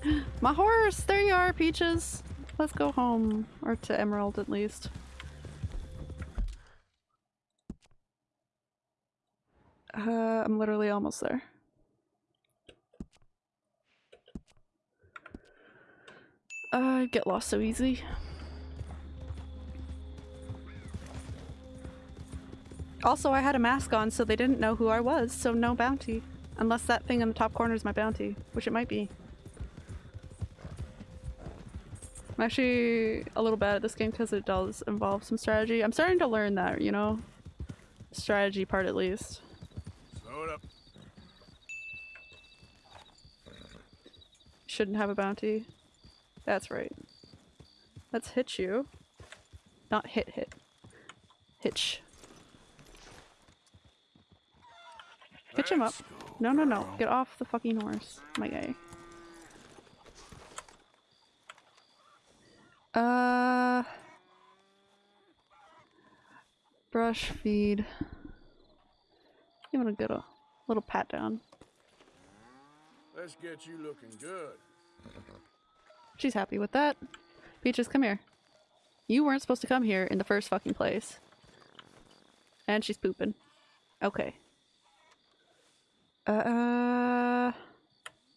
My horse! There you are, Peaches! Let's go home. Or to Emerald, at least. Uh, I'm literally almost there. I get lost so easy. Also, I had a mask on, so they didn't know who I was, so no bounty. Unless that thing in the top corner is my bounty, which it might be. I'm actually a little bad at this game because it does involve some strategy. I'm starting to learn that, you know? Strategy part at least. Slow it up. Shouldn't have a bounty. That's right. Let's hit you. Not hit hit. Hitch. Hitch him up. No, no, no. Get off the fucking horse, my guy. Uh... Brush, feed. Give it a good a little pat down. Let's get you looking good. She's happy with that. Peaches, come here. You weren't supposed to come here in the first fucking place. And she's pooping. Okay. Uh,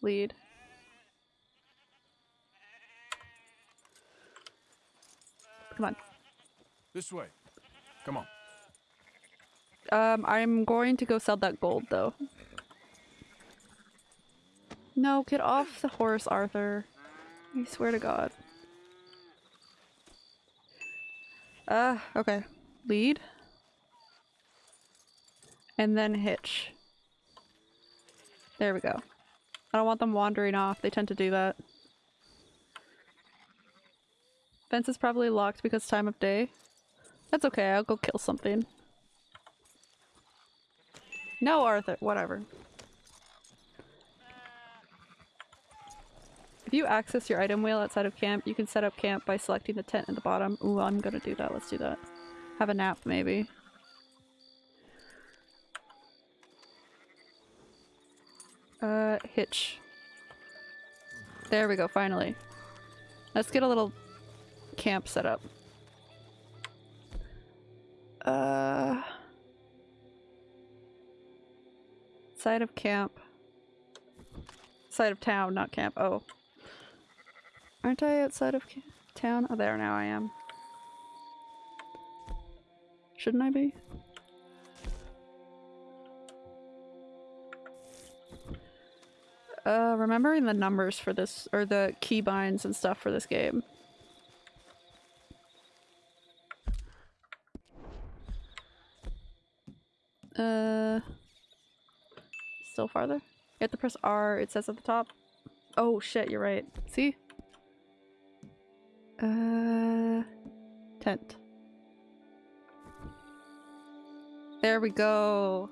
lead. Come on. This way. Come on. Um, I'm going to go sell that gold though. No, get off the horse, Arthur. I swear to God. Uh, okay. Lead. And then hitch. There we go. I don't want them wandering off. They tend to do that. Fence is probably locked because time of day. That's okay, I'll go kill something. No, Arthur. Whatever. If you access your item wheel outside of camp, you can set up camp by selecting the tent at the bottom. Ooh, I'm gonna do that. Let's do that. Have a nap, maybe. Uh, hitch. There we go, finally. Let's get a little camp set up. Uh... Side of camp. Side of town, not camp. Oh. Aren't I outside of town? Oh, there now I am. Shouldn't I be? Uh, remembering the numbers for this, or the keybinds and stuff for this game. Uh, still farther? You have to press R, it says at the top. Oh shit, you're right. See? Uh, tent. There we go.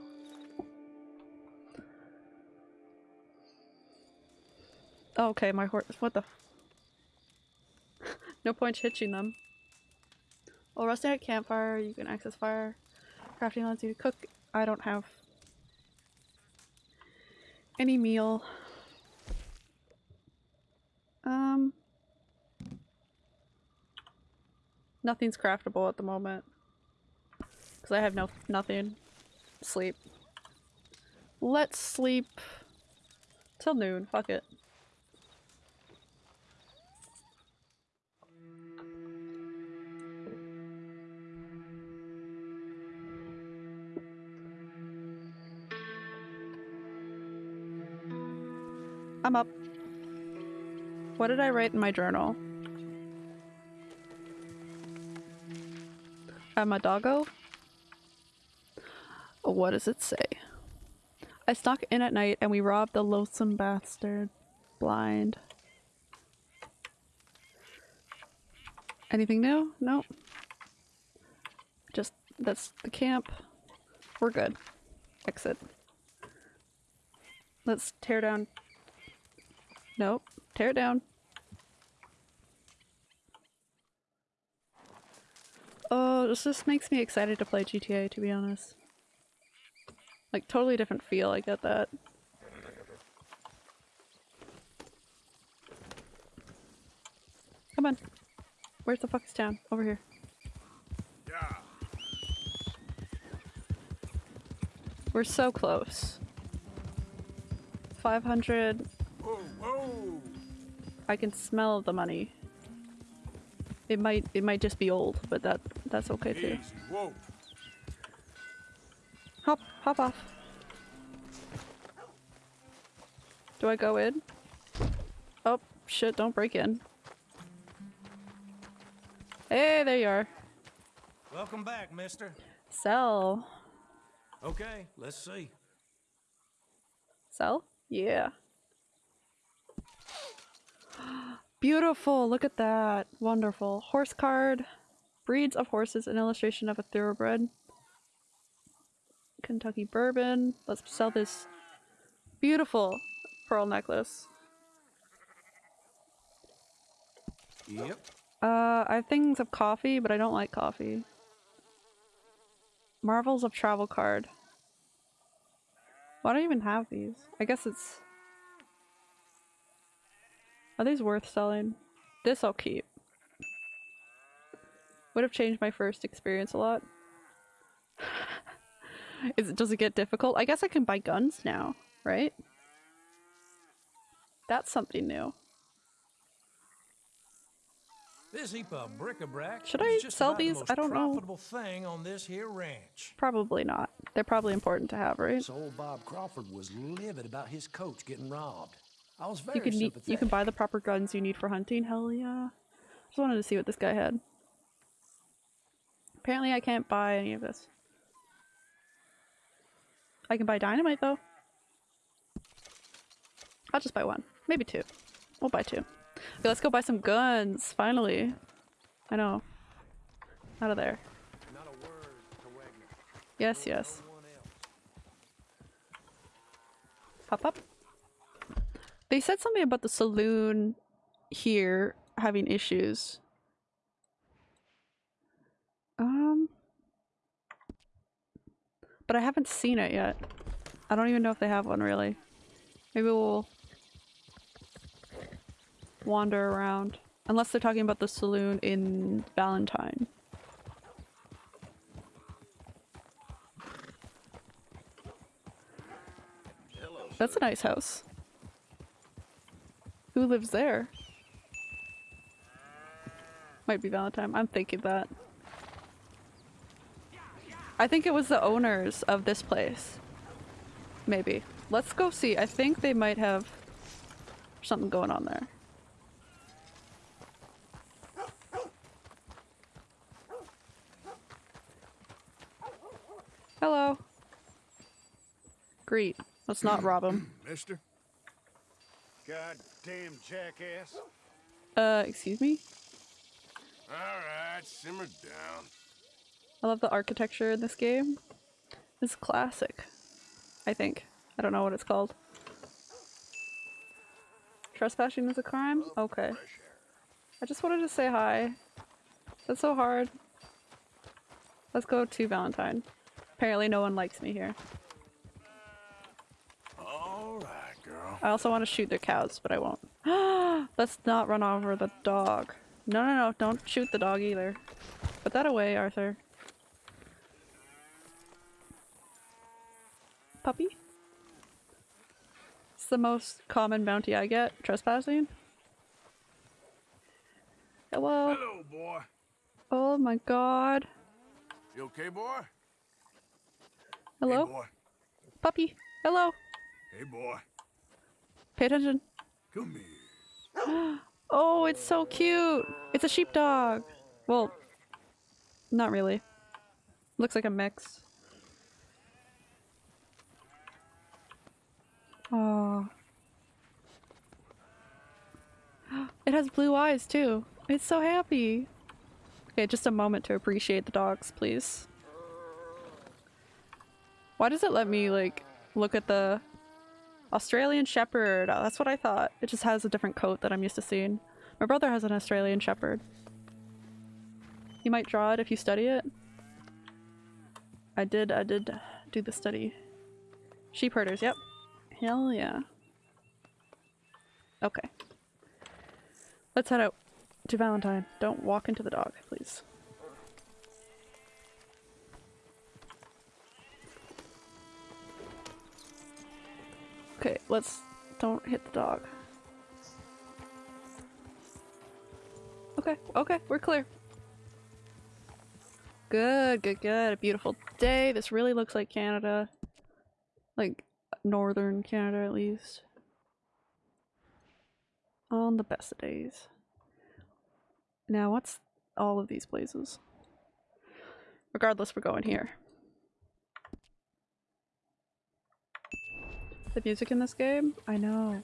Okay, my horse. What the? no point hitching them. While resting at campfire, you can access fire. Crafting allows you cook. I don't have any meal. Um, nothing's craftable at the moment because I have no nothing. Sleep. Let's sleep till noon. Fuck it. I'm up. What did I write in my journal? I'm a doggo? What does it say? I snuck in at night and we robbed the loathsome bastard blind. Anything new? Nope. Just that's the camp. We're good. Exit. Let's tear down. Nope. Tear down. Oh, this just makes me excited to play GTA, to be honest. Like, totally different feel, I get that. Come on. Where's the fuck is town? Over here. Yeah. We're so close. 500. Whoa, whoa! I can smell the money. It might it might just be old, but that that's okay too. Hop hop off. Do I go in? Oh shit, don't break in. Hey, there you are. Welcome back, mister. Sell. Okay, let's see. Sell? Yeah. Beautiful, look at that. Wonderful. Horse card. Breeds of horses, an illustration of a thoroughbred. Kentucky bourbon. Let's sell this beautiful pearl necklace. Yep. Uh, I have things of coffee, but I don't like coffee. Marvels of Travel card. Why do I even have these? I guess it's... Are these worth selling? This I'll keep. Would have changed my first experience a lot. Is it, does it get difficult? I guess I can buy guns now, right? That's something new. This heap of bric-a-brac Should I just sell about the these? I don't know. thing on this here ranch. Probably not. They're probably important to have, right? So old Bob Crawford was livid about his coach getting robbed. I was very You can you can buy the proper guns you need for hunting. Hell yeah! Just wanted to see what this guy had. Apparently, I can't buy any of this. I can buy dynamite though. I'll just buy one, maybe two. We'll buy two. Okay, let's go buy some guns. Finally, I know. Out of there. Yes, yes. Pop up. They said something about the saloon here having issues. Um, but I haven't seen it yet. I don't even know if they have one really. Maybe we'll wander around. Unless they're talking about the saloon in Valentine. That's a nice house. Who lives there? Might be Valentine. I'm thinking that. I think it was the owners of this place. Maybe. Let's go see. I think they might have something going on there. Hello. Greet. Let's not rob him. Mister? Goddamn jackass. Uh, excuse me? All right, simmer down. I love the architecture in this game. It's classic. I think. I don't know what it's called. Trespassing is a crime? Okay. I just wanted to say hi. That's so hard. Let's go to Valentine. Apparently no one likes me here. All right, girl. I also want to shoot their cows, but I won't. Let's not run over the dog. No, no, no, don't shoot the dog either. Put that away, Arthur. Puppy? It's the most common bounty I get. Trespassing? Hello? Hello, boy. Oh my god. You okay, boy? Hello? Hey, boy. Puppy? Hello? Hey, boy. Pay attention. Come here. Oh, it's so cute! It's a sheepdog! Well, not really. Looks like a mix. Oh. It has blue eyes too. It's so happy. Okay, just a moment to appreciate the dogs, please. Why does it let me like look at the Australian Shepherd? Oh, that's what I thought. It just has a different coat that I'm used to seeing. My brother has an Australian Shepherd. You might draw it if you study it. I did, I did do the study. Sheep herders, yep. Hell yeah. Okay. Let's head out to Valentine. Don't walk into the dog, please. Okay, let's don't hit the dog. Okay, okay, we're clear. Good, good, good. A beautiful day. This really looks like Canada. Like, northern Canada at least. On the best of days. Now, what's all of these places? Regardless, we're going here. The music in this game? I know.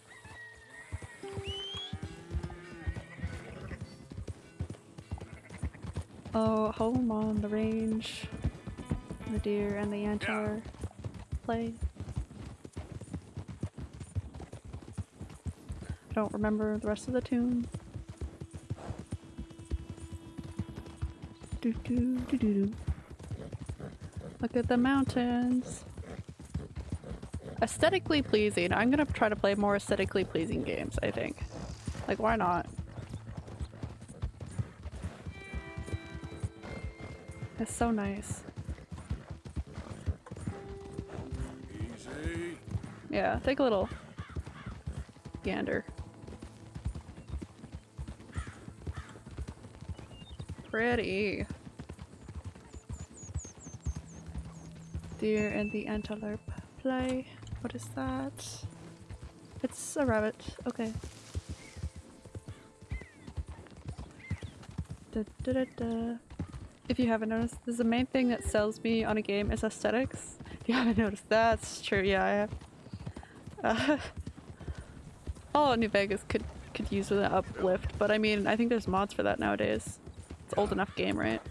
Oh, home on the range. The deer and the antler play. Don't remember the rest of the tune. Do do do do do. Look at the mountains. Aesthetically pleasing. I'm gonna try to play more aesthetically pleasing games, I think. Like, why not? It's so nice. Easy. Yeah, take a little gander. Pretty. Deer and the antelope play. What is that? It's a rabbit. Okay. Da, da, da. If you haven't noticed, this is the main thing that sells me on a game is aesthetics. If you haven't noticed, that's true. Yeah, I have. Uh, Fallout New Vegas could could use an uplift, but I mean, I think there's mods for that nowadays. It's old enough game, right?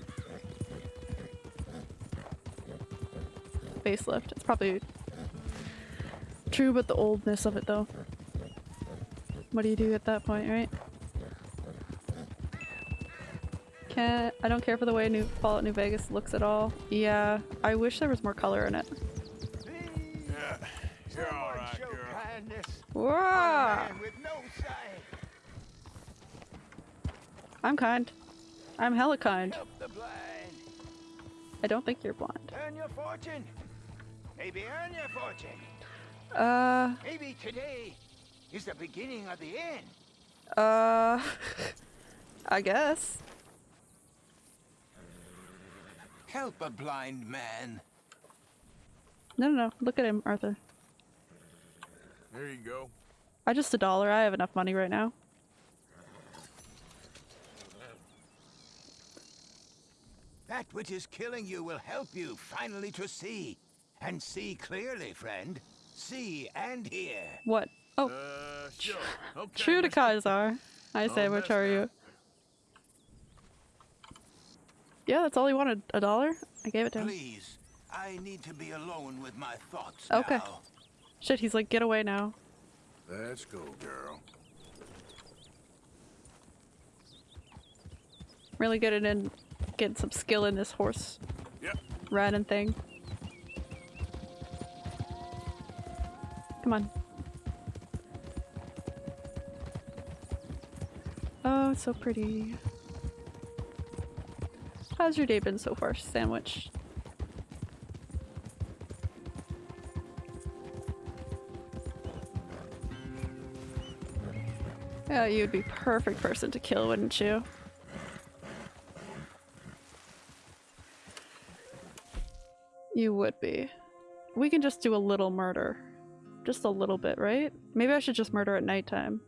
Facelift. It's probably true, but the oldness of it, though. What do you do at that point, right? Can't. I don't care for the way New Fallout New Vegas looks at all. Yeah, I wish there was more color in it. Yeah, you're all right, girl. Whoa! I'm kind. I'm hella kind. the blind. I don't think you're blind. Earn your fortune. Maybe earn your fortune. Uh, Maybe today is the beginning of the end. uh, I guess. Help a blind man. No, no, no. Look at him, Arthur. There you go. I just a dollar. I have enough money right now. That which is killing you will help you finally to see. And see clearly, friend. See and hear. What? Oh, Uh, sure. Okay. true to mister. Kaiser. I say, Oh, which are you? Yeah, that's all he wanted. A dollar? I gave it to him. Please, I need to be alone with my thoughts Okay. now. Shit, he's like, get away now. Let's go, girl. Really good at in getting some skill in this horse Yep. riding thing. Come on. Oh, it's so pretty. How's your day been so far, Sandwich? Yeah, you'd be perfect person to kill, wouldn't you? You would be. We can just do a little murder. Just a little bit, right? Maybe I should just murder at nighttime.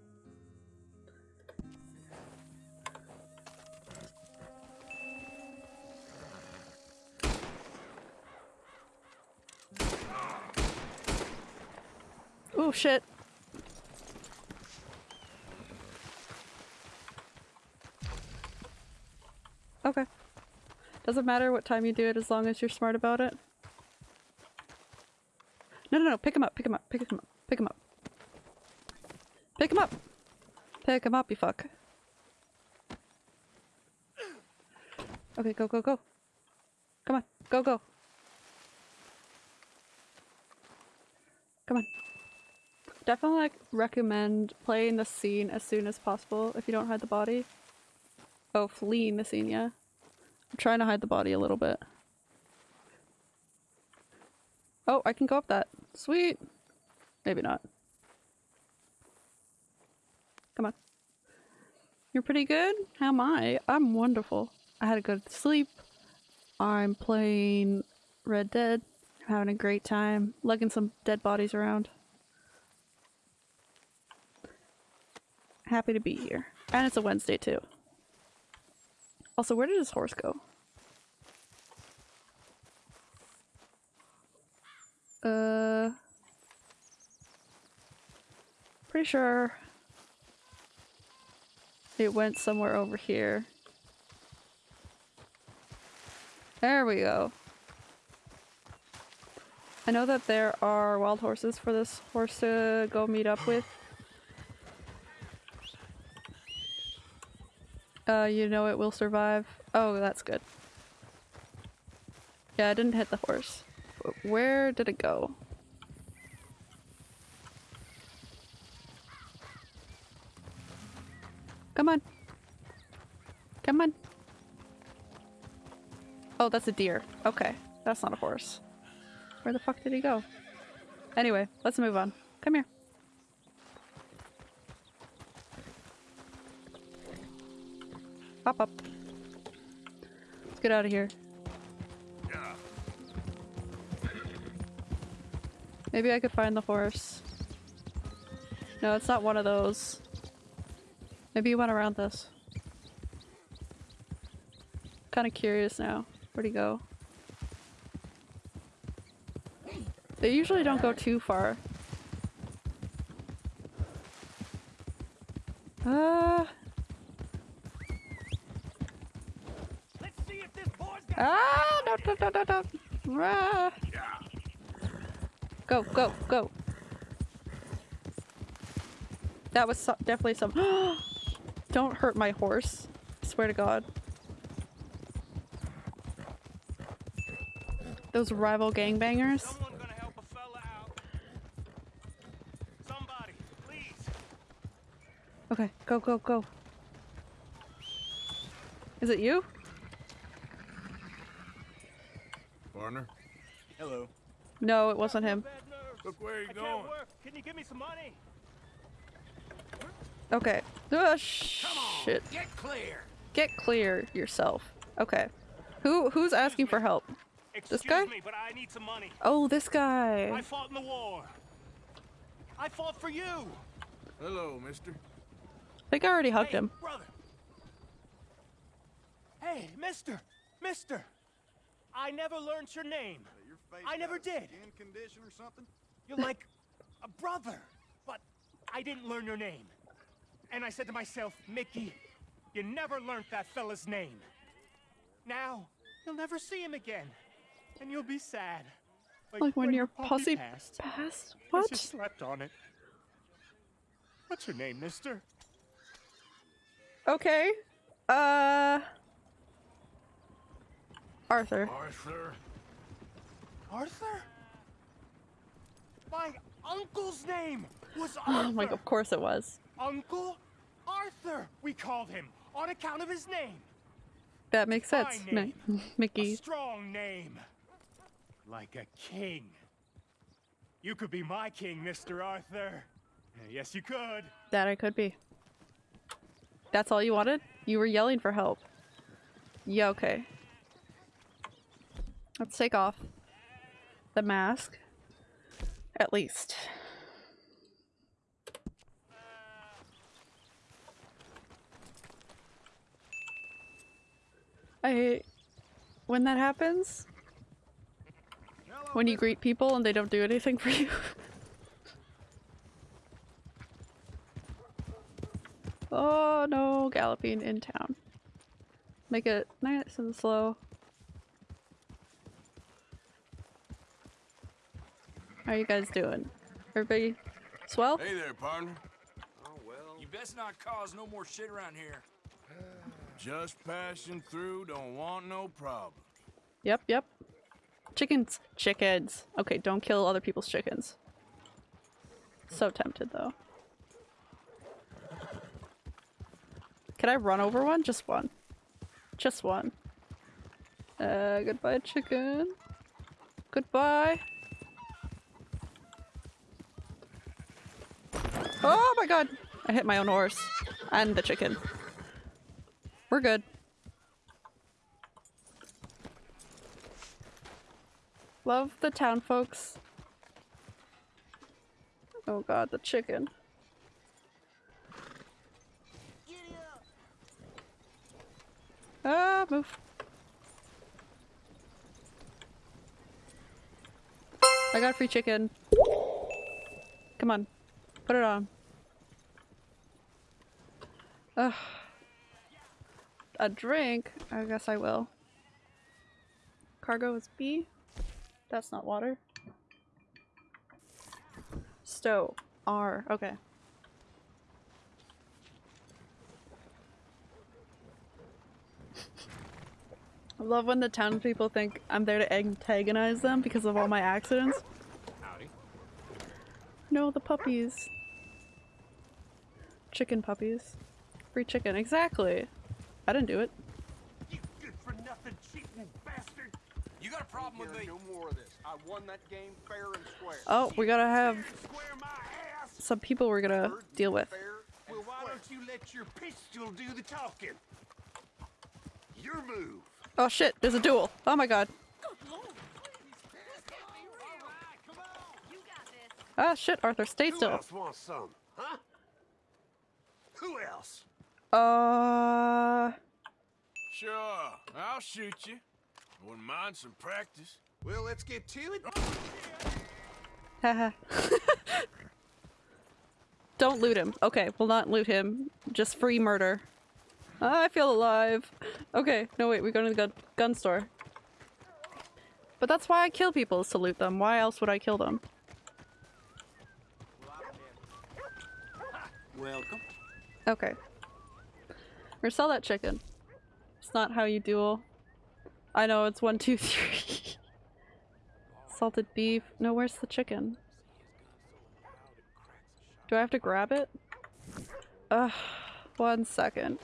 Oh shit. Okay. Doesn't matter what time you do it as long as you're smart about it. No, no, no. Pick him up. Pick him up. Pick him up. Pick him up. Pick him up. Pick him up, you fuck. Okay, go, go, go. Come on. Go, go. Come on. Definitely like, recommend playing the scene as soon as possible if you don't hide the body. Oh, fleeing the scene, yeah. I'm trying to hide the body a little bit. Oh, I can go up that. Sweet. Maybe not. Come on. You're pretty good? How am I? I'm wonderful. I had a good sleep. I'm playing Red Dead. I'm Having a great time. Lugging some dead bodies around. Happy to be here. And it's a Wednesday too. Also, where did his horse go? Uh... Pretty sure it went somewhere over here. There we go. I know that there are wild horses for this horse to go meet up with. Uh, you know it will survive. Oh, that's good. Yeah, I didn't hit the horse. Where did it go? Come on. Come on. Oh, that's a deer. Okay. That's not a horse. Where the fuck did he go? Anyway, let's move on. Come here. Pop up. Let's get out of here. Maybe I could find the horse. No, it's not one of those. Maybe you went around this. Kind of curious now. Where'd he go? They usually don't go too far. Ah! No! No! No! No! no. Ah. Go! Go! Go! That was so definitely some. Don't hurt my horse. I swear to God. Those rival gangbangers. Okay, go, go, go. Is it you? Partner? Hello. No, it wasn't him. Look where you I going. can't work. Can you give me some money? Okay. Uh, shit. Get clear. Get clear yourself. Okay. Who who's asking for help? This guy? me, but I need some money. Oh, this guy. I fought in the war. I fought for you. Hello, mister. I think I already hugged hey, him. brother. Hey, mister. Mister. I never learned your name. I never did. Skin condition or something? You're like a brother, but I didn't learn your name. And I said to myself, Mickey, you never learned that fella's name. Now, you'll never see him again. And you'll be sad. Like when your puppy pussy passed. passed? 'cause What? You slept on it. What's your name, mister? Okay. Uh. Arthur. Arthur. Arthur? My uncle's name was Arthur. Oh my, of course it was. Uncle Arthur, we called him on account of his name. That makes sense. Name. Mickey. A strong name. Like a king. You could be my king, Mr. Arthur. Yes, you could. That I could be. That's all you wanted? You were yelling for help. Yeah, okay. Let's take off the mask. At least. I... When that happens, when you greet people and they don't do anything for you. oh no, galloping in town. Make it nice and slow. How are you guys doing? Everybody swell? Hey there, partner. Oh, well. You best not cause no more shit around here. Just passing through, don't want no problem. Yep, yep. Chickens. Chickens. Okay, don't kill other people's chickens. So tempted though. Can I run over one? Just one. Just one. Uh, goodbye chicken. Goodbye. Oh my god! I hit my own horse. And the chicken. We're good. Love the town folks. Oh god, the chicken. Ah, move. I got a free chicken. Come on. Put it on. Ugh. A drink? I guess I will. Cargo is B. That's not water. Stow. R. Okay. I love when the townspeople think I'm there to antagonize them because of all my accidents. Howdy. No, the puppies. Chicken puppies. Free chicken, exactly. I didn't do it. You good for nothing cheating bastard! You got a problem with me? No more of this. I won that game fair and square. Oh, we gotta have Square my ass! some people we're gonna deal with. Well, why don't you let your pistol do the talking? Your move. Oh shit, there's a duel. Oh my god. Ah shit, Arthur, stay Who still. else wants some? Huh? Who else? Uh, Sure, I'll shoot you. Wouldn't mind some practice. Well, let's get to it. haha. Don't loot him. Okay, we'll not loot him. Just free murder. Ah, I feel alive. Okay, no wait, we go to the gun, gun store. But that's why I kill people, is to loot them. Why else would I kill them? Welcome. Okay. Or sell that chicken. It's not how you duel. I know, it's one, two, three. Salted beef. No, where's the chicken? Do I have to grab it? Ugh. One second.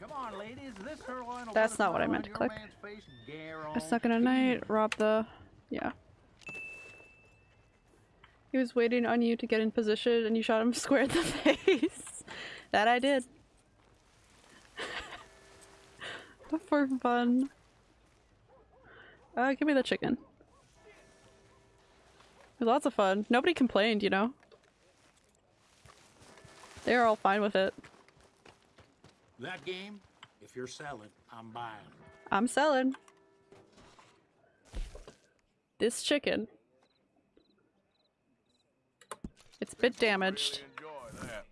Come on, ladies. This her line will That's not what I meant to click. man's face and A second a night. Rob the. Yeah. He was waiting on you to get in position and you shot him square in the face. That I did. For fun. Uh, give me the chicken. It was lots of fun. Nobody complained, you know? They were all fine with it. That game, if you're selling, I'm buying. I'm selling. This chicken. It's a bit damaged. That.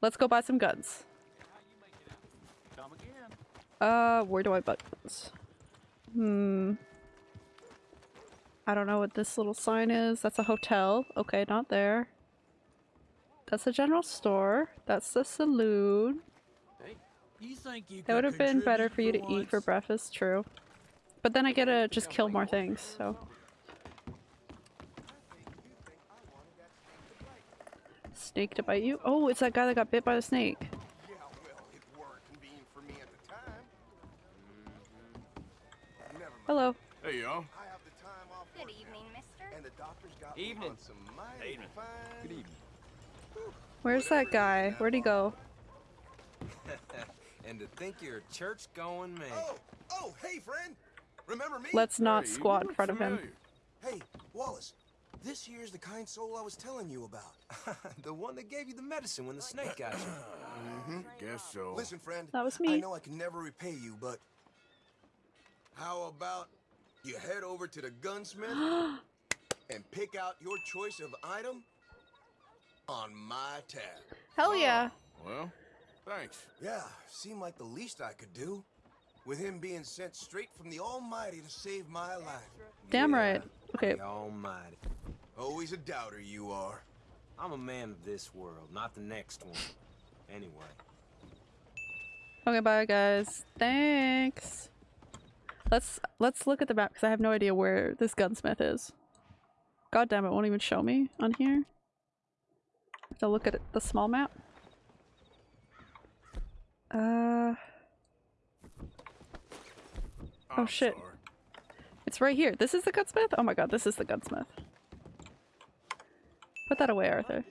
Let's go buy some guns. Uh, where do I buy guns? Hmm. I don't know what this little sign is. That's a hotel. Okay, not there. That's a general store. That's the saloon. That would have been better for you to eat for breakfast, true. But then I get to just kill more things, so. Snake to bite you? Oh, it's that guy that got bit by the snake. Yeah, well, it weren't convenient for me at the time. Never mind. Hello. Hey, y'all. I have the time off Good evening, now, mister. and the doctor's got Evening. some mighty fine. Good evening. Where's that guy? Where'd he go? and to think you're a church-going man. Oh, oh, hey, friend. Remember me? Let's not Hey, squat in look front of him. Hey, Wallace, this here's the kind soul I was telling you about. the one that gave you the medicine when the snake got you. Mm-hmm. Guess so. Listen, friend. That was me. I me. know I can never repay you, but how about you head over to the gunsmith and pick out your choice of item? On my tab. Hell yeah. Well, thanks. Yeah, seemed like the least I could do. With him being sent straight from the Almighty to save my life. Damn right. Okay. Almighty. Always a doubter you are. I'm a man of this world, not the next one. Anyway. Okay, bye guys. Thanks. Let's let's look at the map because I have no idea where this gunsmith is. God damn it, won't even show me on here. Have to look at it, the small map. Uh. Oh shit. It's right here. This is the gunsmith? Oh my god, this is the gunsmith. Put that away, Arthur.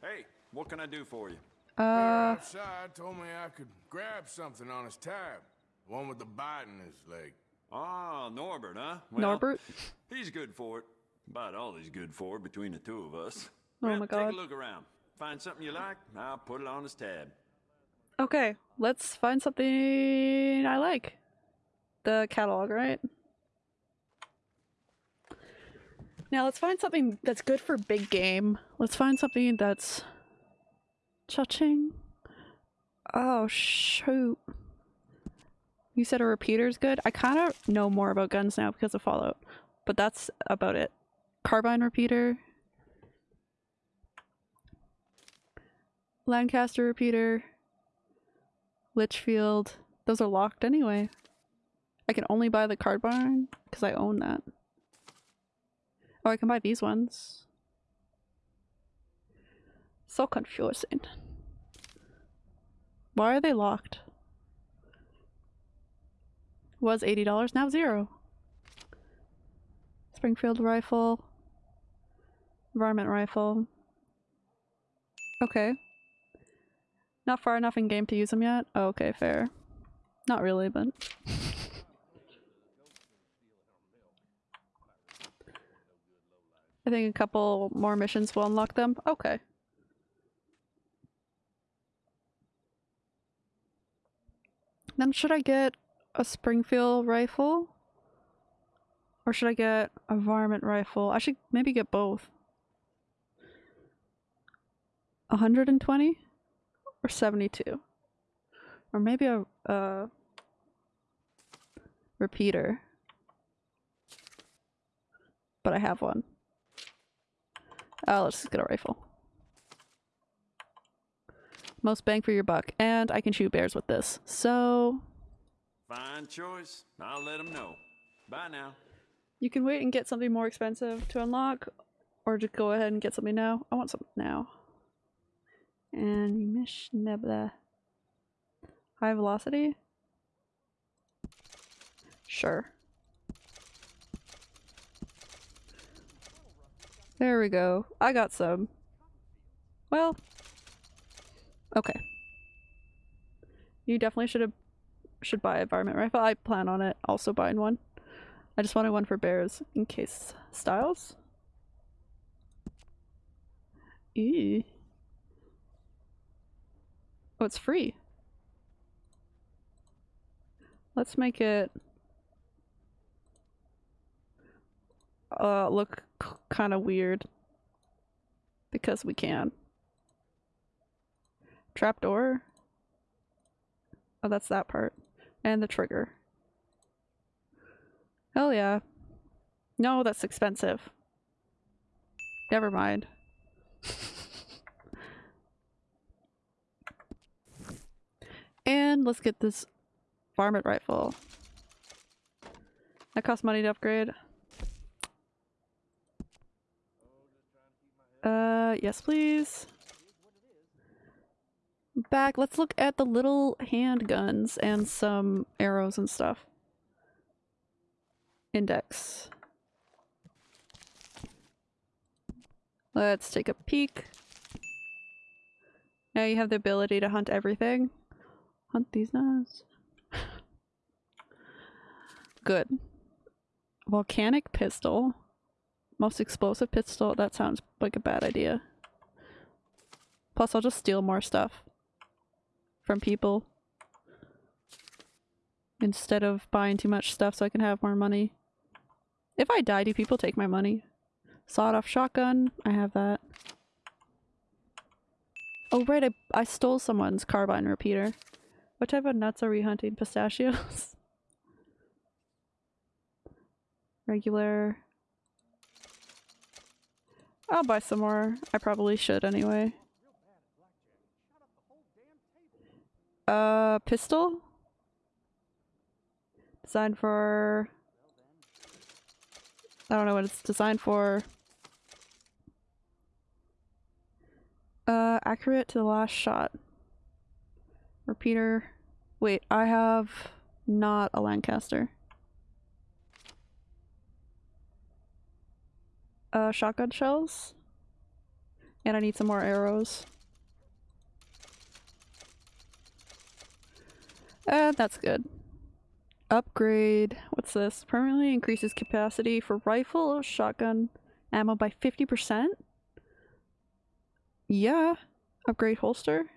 Hey, what can I do for you? The guy Uh, outside told me I could grab something on his tab. The one with the bite in his leg. Ah, Norbert, huh? Norbert? He's good for it. About all he's good for between the two of us. Oh well, my god. Take a look around. Find something you like, I'll put it on his tab. Okay, let's find something I like. The catalog, right? Now let's find something that's good for big game. Let's find something that's cha-ching. Oh shoot. You said a repeater's good? I kind of know more about guns now because of Fallout, but that's about it. Carbine repeater. Lancaster repeater. Litchfield. Those are locked anyway. I can only buy the carbine because I own that. Oh, I can buy these ones. So confusing. Why are they locked? Was $80, now zero. Springfield rifle. Varmint rifle. Okay. Not far enough in game to use them yet? Oh, okay, fair. Not really, but... I think a couple more missions will unlock them. Okay. Then should I get a Springfield rifle? Or should I get a varmint rifle? I should maybe get both. 120? Or 72? Or maybe a, a repeater. But I have one. Oh, let's just get a rifle. Most bang for your buck. And I can shoot bears with this. So, Fine choice. I'll let them know. Bye now. you can wait and get something more expensive to unlock. Or just go ahead and get something now. I want something now. And Mish Nebula. High velocity? Sure. There we go. I got some. Well. Okay. You definitely should have should buy varmint rifle. I plan on it also buying one. I just wanted one for bears in case styles. Eee. Oh, it's free. Let's make it uh look kind of weird because we can. Trapdoor. Oh, that's that part. And the trigger. Hell yeah. No, that's expensive. Never mind. and let's get this varmint rifle. That costs money to upgrade. Uh, yes please. Back, let's look at the little handguns and some arrows and stuff. Index. Let's take a peek. Now you have the ability to hunt everything. Hunt these knives. Good. Volcanic pistol. Most explosive pistol. That sounds like a bad idea. Plus, I'll just steal more stuff from people instead of buying too much stuff so I can have more money. If I die, do people take my money? Sawed-off shotgun. I have that. Oh right, I, I stole someone's carbine repeater. What type of nuts are we hunting? Pistachios? Regular. I'll buy some more. I probably should anyway. Uh, pistol? Designed for... I don't know what it's designed for. Uh, accurate to the last shot. Repeater. Wait, I have not a Lancaster. Uh, shotgun shells. And I need some more arrows. Uh, that's good. Upgrade. What's this? Permanently increases capacity for rifle shotgun ammo by 50%? Yeah. Upgrade holster.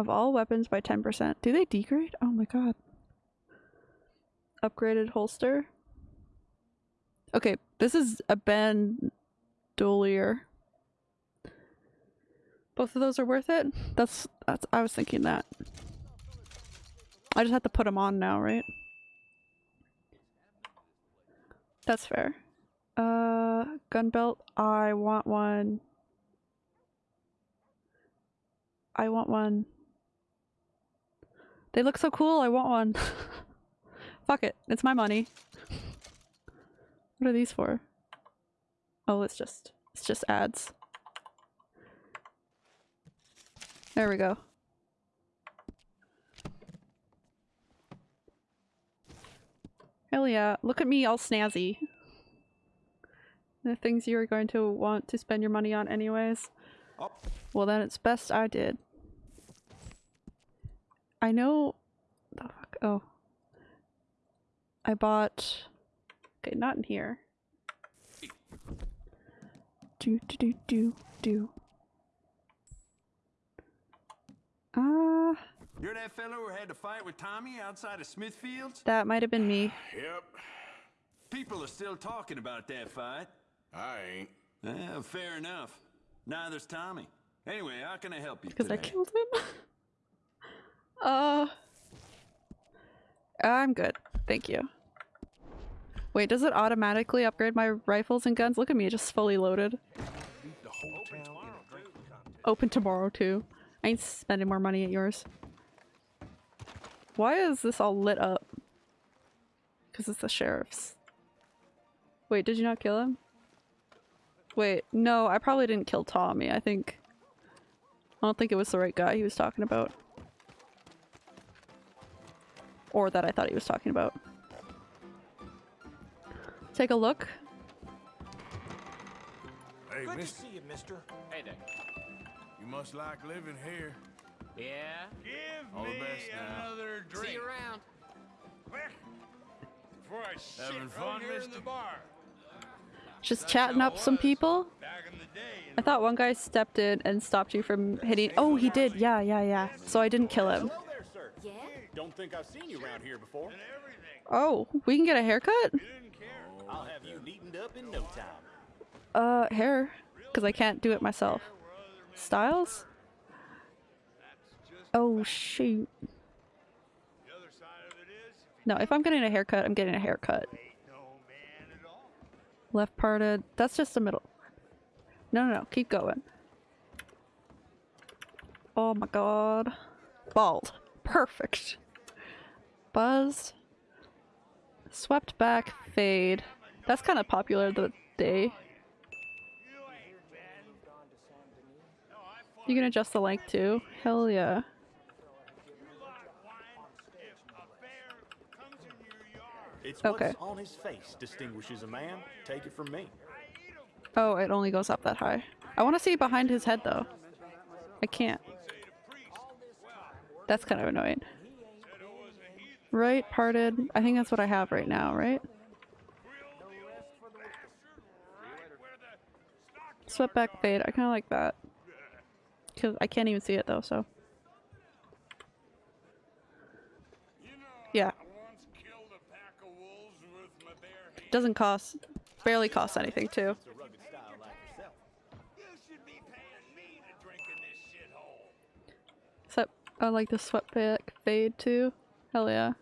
Of all weapons by 10%. Do they degrade? Oh my god. Upgraded holster. Okay, this is a bandolier. Both of those are worth it? That's that's I was thinking that. I just have to put them on now, right? That's fair. Uh, gun belt. I want one. I want one. They look so cool. I want one. Fuck it. It's my money. What are these for? Oh, it's just it's just ads. There we go. Hell yeah. Look at me all snazzy. The things you are going to want to spend your money on anyways. Well then it's best I did. I know... The fuck? Oh. I bought... Okay, not in here. Do do do do do. Ah, uh, You're that fellow who had to fight with Tommy outside of Smithfields? that might have been me. Yep. People are still talking about that fight. I ain't. Eh, fair enough. Neither's Tommy. Anyway, how can I help you Because I killed him. uh, I'm good. Thank you. Wait, does it automatically upgrade my rifles and guns? Look at me, just fully loaded. Open tomorrow too. I ain't spending more money at yours. Why is this all lit up? Because it's the sheriff's. Wait, did you not kill him? Wait, no, I probably didn't kill Tommy. I think... I don't think it was the right guy he was talking about. Or that I thought he was talking about. Take a look. Hey, Good to mister, see you, mister. Hey there. you must like living here. Yeah? Give All the me best now. another drink. See you around. Quick, Before I shit Having right fun, here in the bar. Just chatting up some people. Back in the day, you I thought one guy stepped in and stopped you from hitting- Oh, he did. Yeah, yeah, yeah. So I didn't kill him. Don't think I've seen you around here before. Oh, we can get a haircut? I'll have you neatened up in no time. Uh, hair. Because I can't do it myself. Styles? Oh, shoot. No, if I'm getting a haircut, I'm getting a haircut. Left parted. That's just the middle. No, no, no. Keep going. Oh my god. Bald. Perfect. Buzzed. Swept back. Fade. That's kind of popular the day. You can adjust the length too. Hell yeah. It's Okay. on his face distinguishes a man. Take it from me. Oh, it only goes up that high. I want to see behind his head though. I can't. That's kind of annoying. Right, parted. I think that's what I have right now, right? Swept back fade. I kind of like that. Cause I can't even see it though, so. Yeah. Doesn't cost barely costs anything too. Except I like the sweatback fade too. Hell yeah.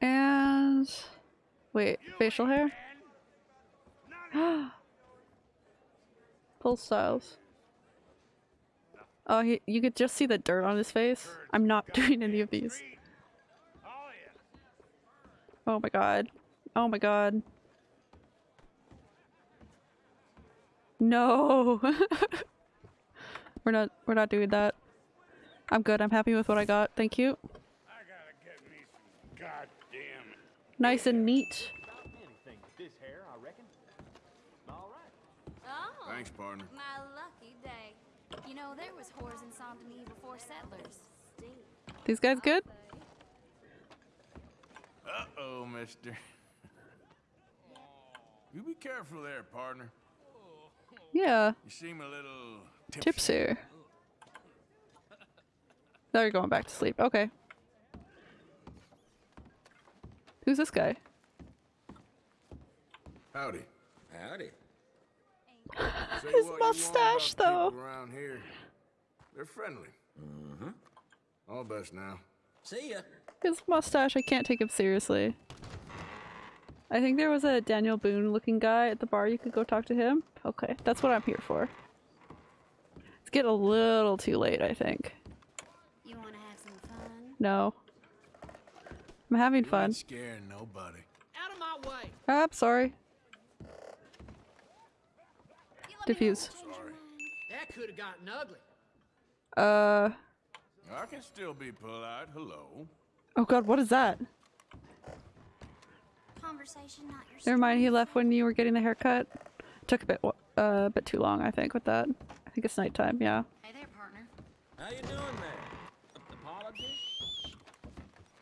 And wait, facial hair? Pull styles. Oh, he, you could just see the dirt on his face. I'm not doing any of these. Oh my god. Oh my god. No. we're not we're not doing that. I'm good. I'm happy with what I got. Thank you. Goddamn. Nice and neat. Oh, Thanks, partner. my lucky day. You know, there was whores in Saint Denis before settlers. These guys good? Uh-oh, mister. you be careful there, partner. Yeah. You seem a little Tipsy. Now you're going back to sleep. Okay. Who's this guy? Howdy. Howdy. His what mustache, though. Around here, they're friendly. Mm-hmm. All best now. See ya. His mustache, I can't take him seriously. I think there was a Daniel Boone looking guy at the bar. You could go talk to him. Okay, that's what I'm here for. It's getting a little too late, I think. You want to have some fun? No. I'm having You fun. ain't scaring nobody. Out of my way. Ah, I'm sorry. Diffuse. That could have gotten ugly. Uh. I can still be polite. Hello. Oh god, what is that? Conversation, not your Never mind, he left when you were getting the haircut. Took a bit, uh, a bit too long, I think, with that. I think it's nighttime, yeah. Hey there, partner. How you doing there? Apologies?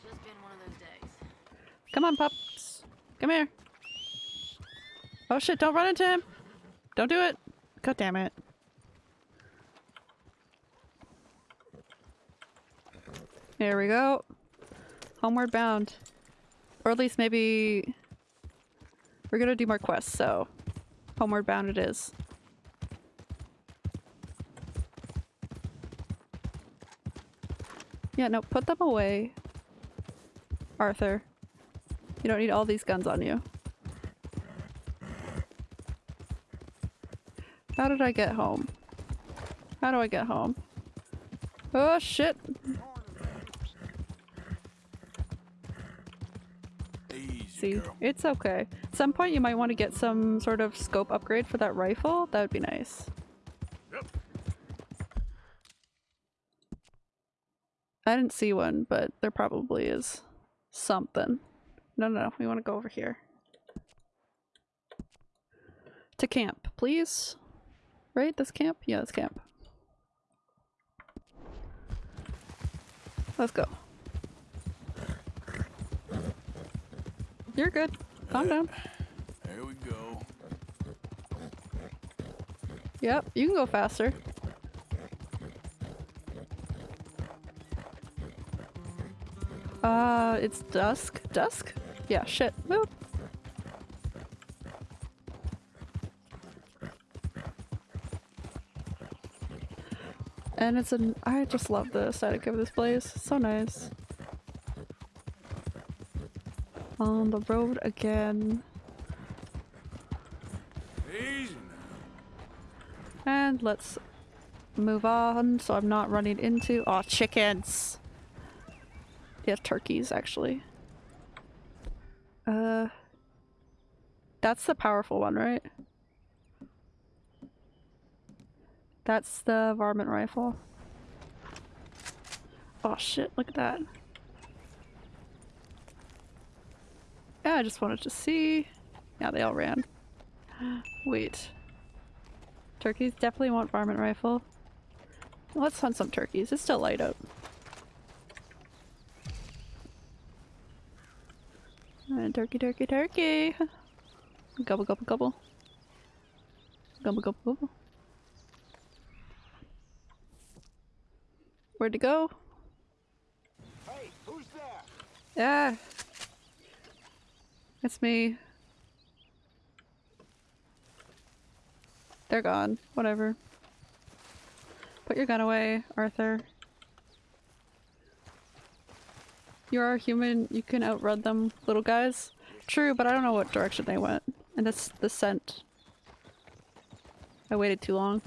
Just been one of those days. Come on, pups. Come here. Oh shit, don't run into him. Don't do it. God damn it. There we go. Homeward bound. Or at least maybe... We're gonna do more quests, so... Homeward bound it is. Yeah, no, put them away. Arthur. You don't need all these guns on you. How did I get home? How do I get home? Oh shit! See, it's okay. At some point you might want to get some sort of scope upgrade for that rifle. That would be nice. I didn't see one, but there probably is something. No, no, no. We want to go over here. To camp, please. Right? This camp? Yeah, this camp. Let's go. You're good. Calm down. There we go. Yep, you can go faster. Uh, it's dusk. Dusk? Yeah, shit. And it's an- I just love the aesthetic of this place. So nice. On the road again. And let's move on so I'm not running into- oh chickens! Yeah, turkeys actually. Uh, that's the powerful one, right? That's the varmint rifle. Oh shit, look at that. Yeah, I just wanted to see. Yeah, they all ran. Wait. Turkeys definitely want varmint rifle. Let's hunt some turkeys. It's still light out. And turkey, turkey, turkey. Gobble, gobble, gobble. Gobble, gobble, gobble. Where'd it go? Hey, who's there? Yeah. It's me. They're gone. Whatever. Put your gun away, Arthur. You are human, you can outrun them, little guys. True, but I don't know what direction they went. And that's the scent. I waited too long.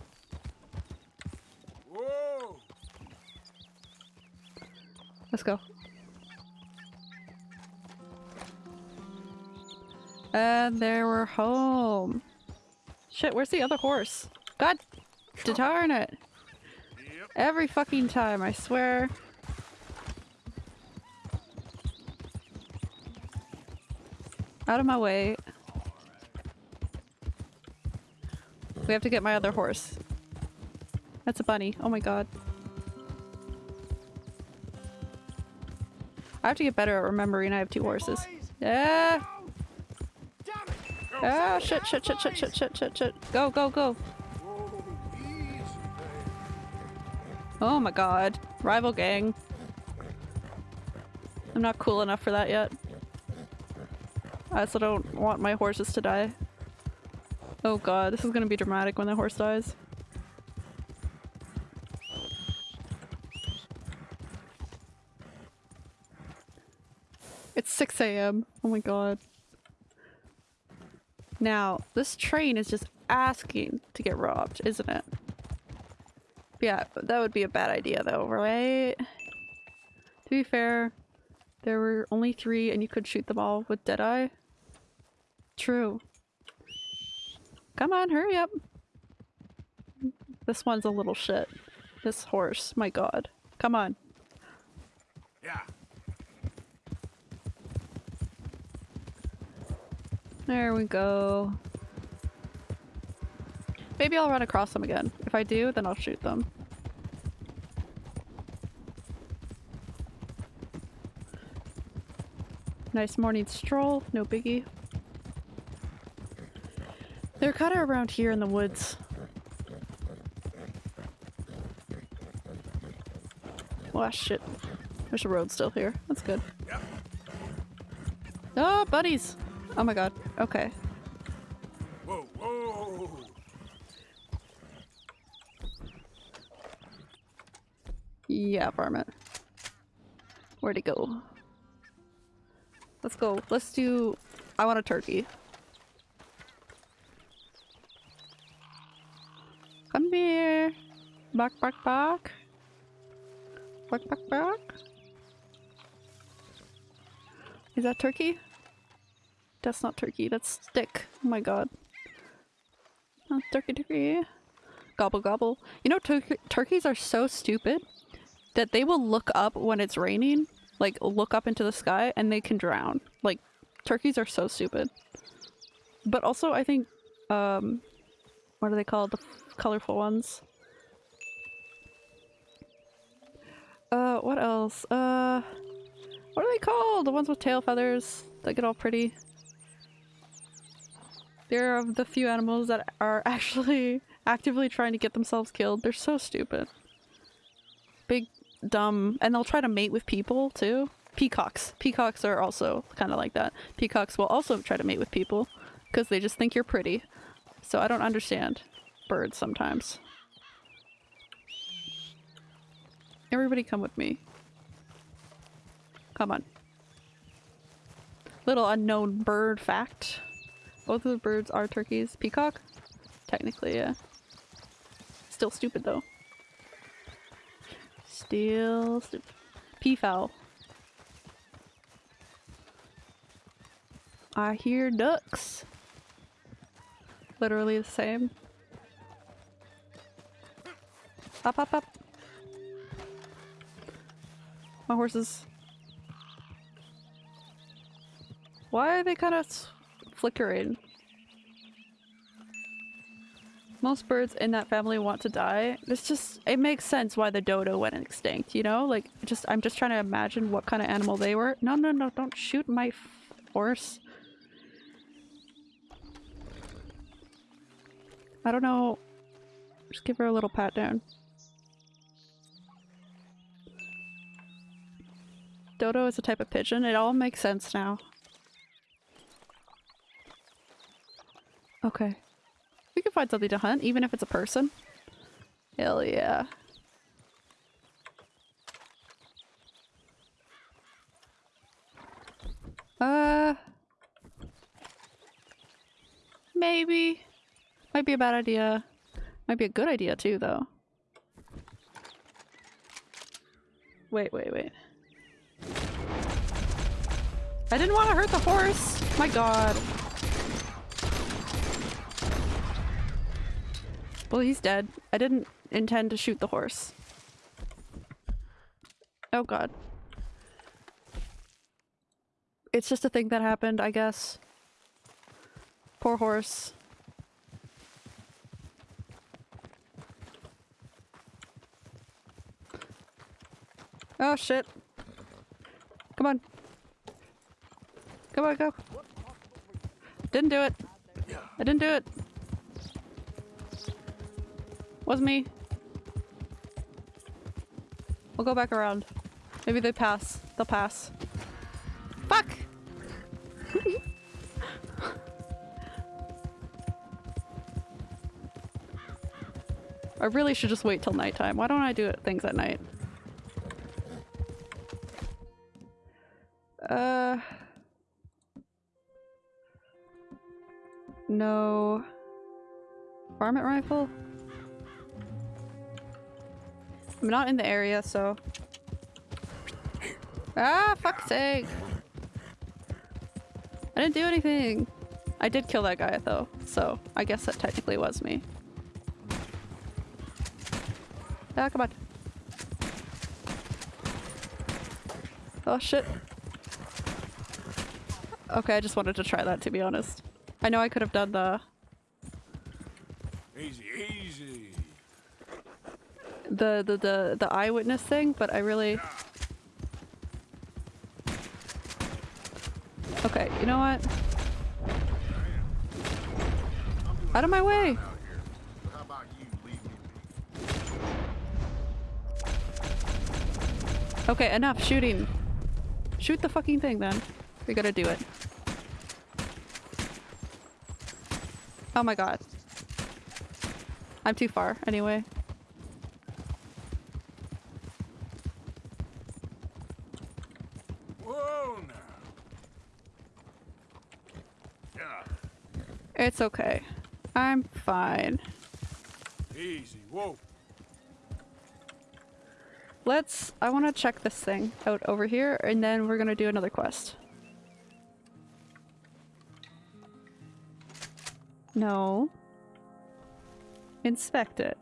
Whoa! Let's go. And there we're home. Shit, where's the other horse? God darn it. Every fucking time, I swear. Out of my way. We have to get my other horse. That's a bunny. Oh my god. I have to get better at remembering I have two horses. Yeah. Oh shit, shit, shit, shit, shit, shit, shit, shit. Go, go, go. Oh my god. Rival gang. I'm not cool enough for that yet. I also don't want my horses to die. Oh god, this is gonna be dramatic when the horse dies. It's 6 a.m. Oh my god. Now, this train is just asking to get robbed, isn't it? Yeah, that would be a bad idea though, right? To be fair, there were only three and you could shoot them all with Deadeye. True. Come on, hurry up. This one's a little shit. This horse, my god. Come on. Yeah. There we go. Maybe I'll run across them again. If I do, then I'll shoot them. Nice morning stroll, no biggie. They're kind of around here in the woods. Oh shit. There's a road still here. That's good. Oh, buddies! Oh my god. Okay. Whoa, whoa! Yeah, varmint. Where'd it go? Let's go. Let's do... I want a turkey. Come here. Bark, bark, bark. Bark, bark, bark. Is that turkey? That's not turkey, that's stick. Oh my god. Oh, turkey, turkey. Gobble, gobble. You know, tur turkeys are so stupid that they will look up when it's raining, like look up into the sky, and they can drown. Like, turkeys are so stupid. But also, I think, um, what are they called? The colorful ones. Uh, what else? Uh, what are they called? The ones with tail feathers that get all pretty. They're of the few animals that are actually actively trying to get themselves killed. They're so stupid. Big, dumb, and they'll try to mate with people too. Peacocks. Peacocks are also kind of like that. Peacocks will also try to mate with people because they just think you're pretty. So I don't understand birds sometimes. Everybody come with me. Come on. Little unknown bird fact. Both of the birds are turkeys. Peacock? Technically, yeah. Still stupid though. Still stupid. Peafowl. I hear ducks. Literally the same. Up, up, up. My horses. Why are they kind of flickering? Most birds in that family want to die. It's just, it makes sense why the dodo went extinct, you know? Like, just, I'm just trying to imagine what kind of animal they were. No, no, no, don't shoot my horse. I don't know. Just give her a little pat down. Dodo is a type of pigeon. It all makes sense now. Okay. We can find something to hunt, even if it's a person. Hell yeah. Uh... Maybe. Might be a bad idea. Might be a good idea too, though. Wait, wait, wait. I didn't want to hurt the horse! My god. Well, he's dead. I didn't intend to shoot the horse. Oh god. It's just a thing that happened, I guess. Poor horse. Oh shit. Come on. Come on, go. Didn't do it. I didn't do it. Was me. We'll go back around. Maybe they pass. They'll pass. Fuck! I really should just wait till nighttime. Why don't I do it things at night? Uh... No... Varmint rifle? I'm not in the area, so... Ah, fuck's sake! I didn't do anything! I did kill that guy though, so I guess that technically was me. Ah, come on. Oh shit. Okay, I just wanted to try that to be honest. I know I could have done the Easy, easy. the the the, the eyewitness thing, but I really Okay, you know what? Out of my way! Okay, enough shooting. Shoot the fucking thing then. We gotta do it. Oh my god. I'm too far, anyway. Whoa now. Yeah. It's okay. I'm fine. Easy. Whoa. Let's- I want to check this thing out over here, and then we're gonna do another quest. No. Inspect it.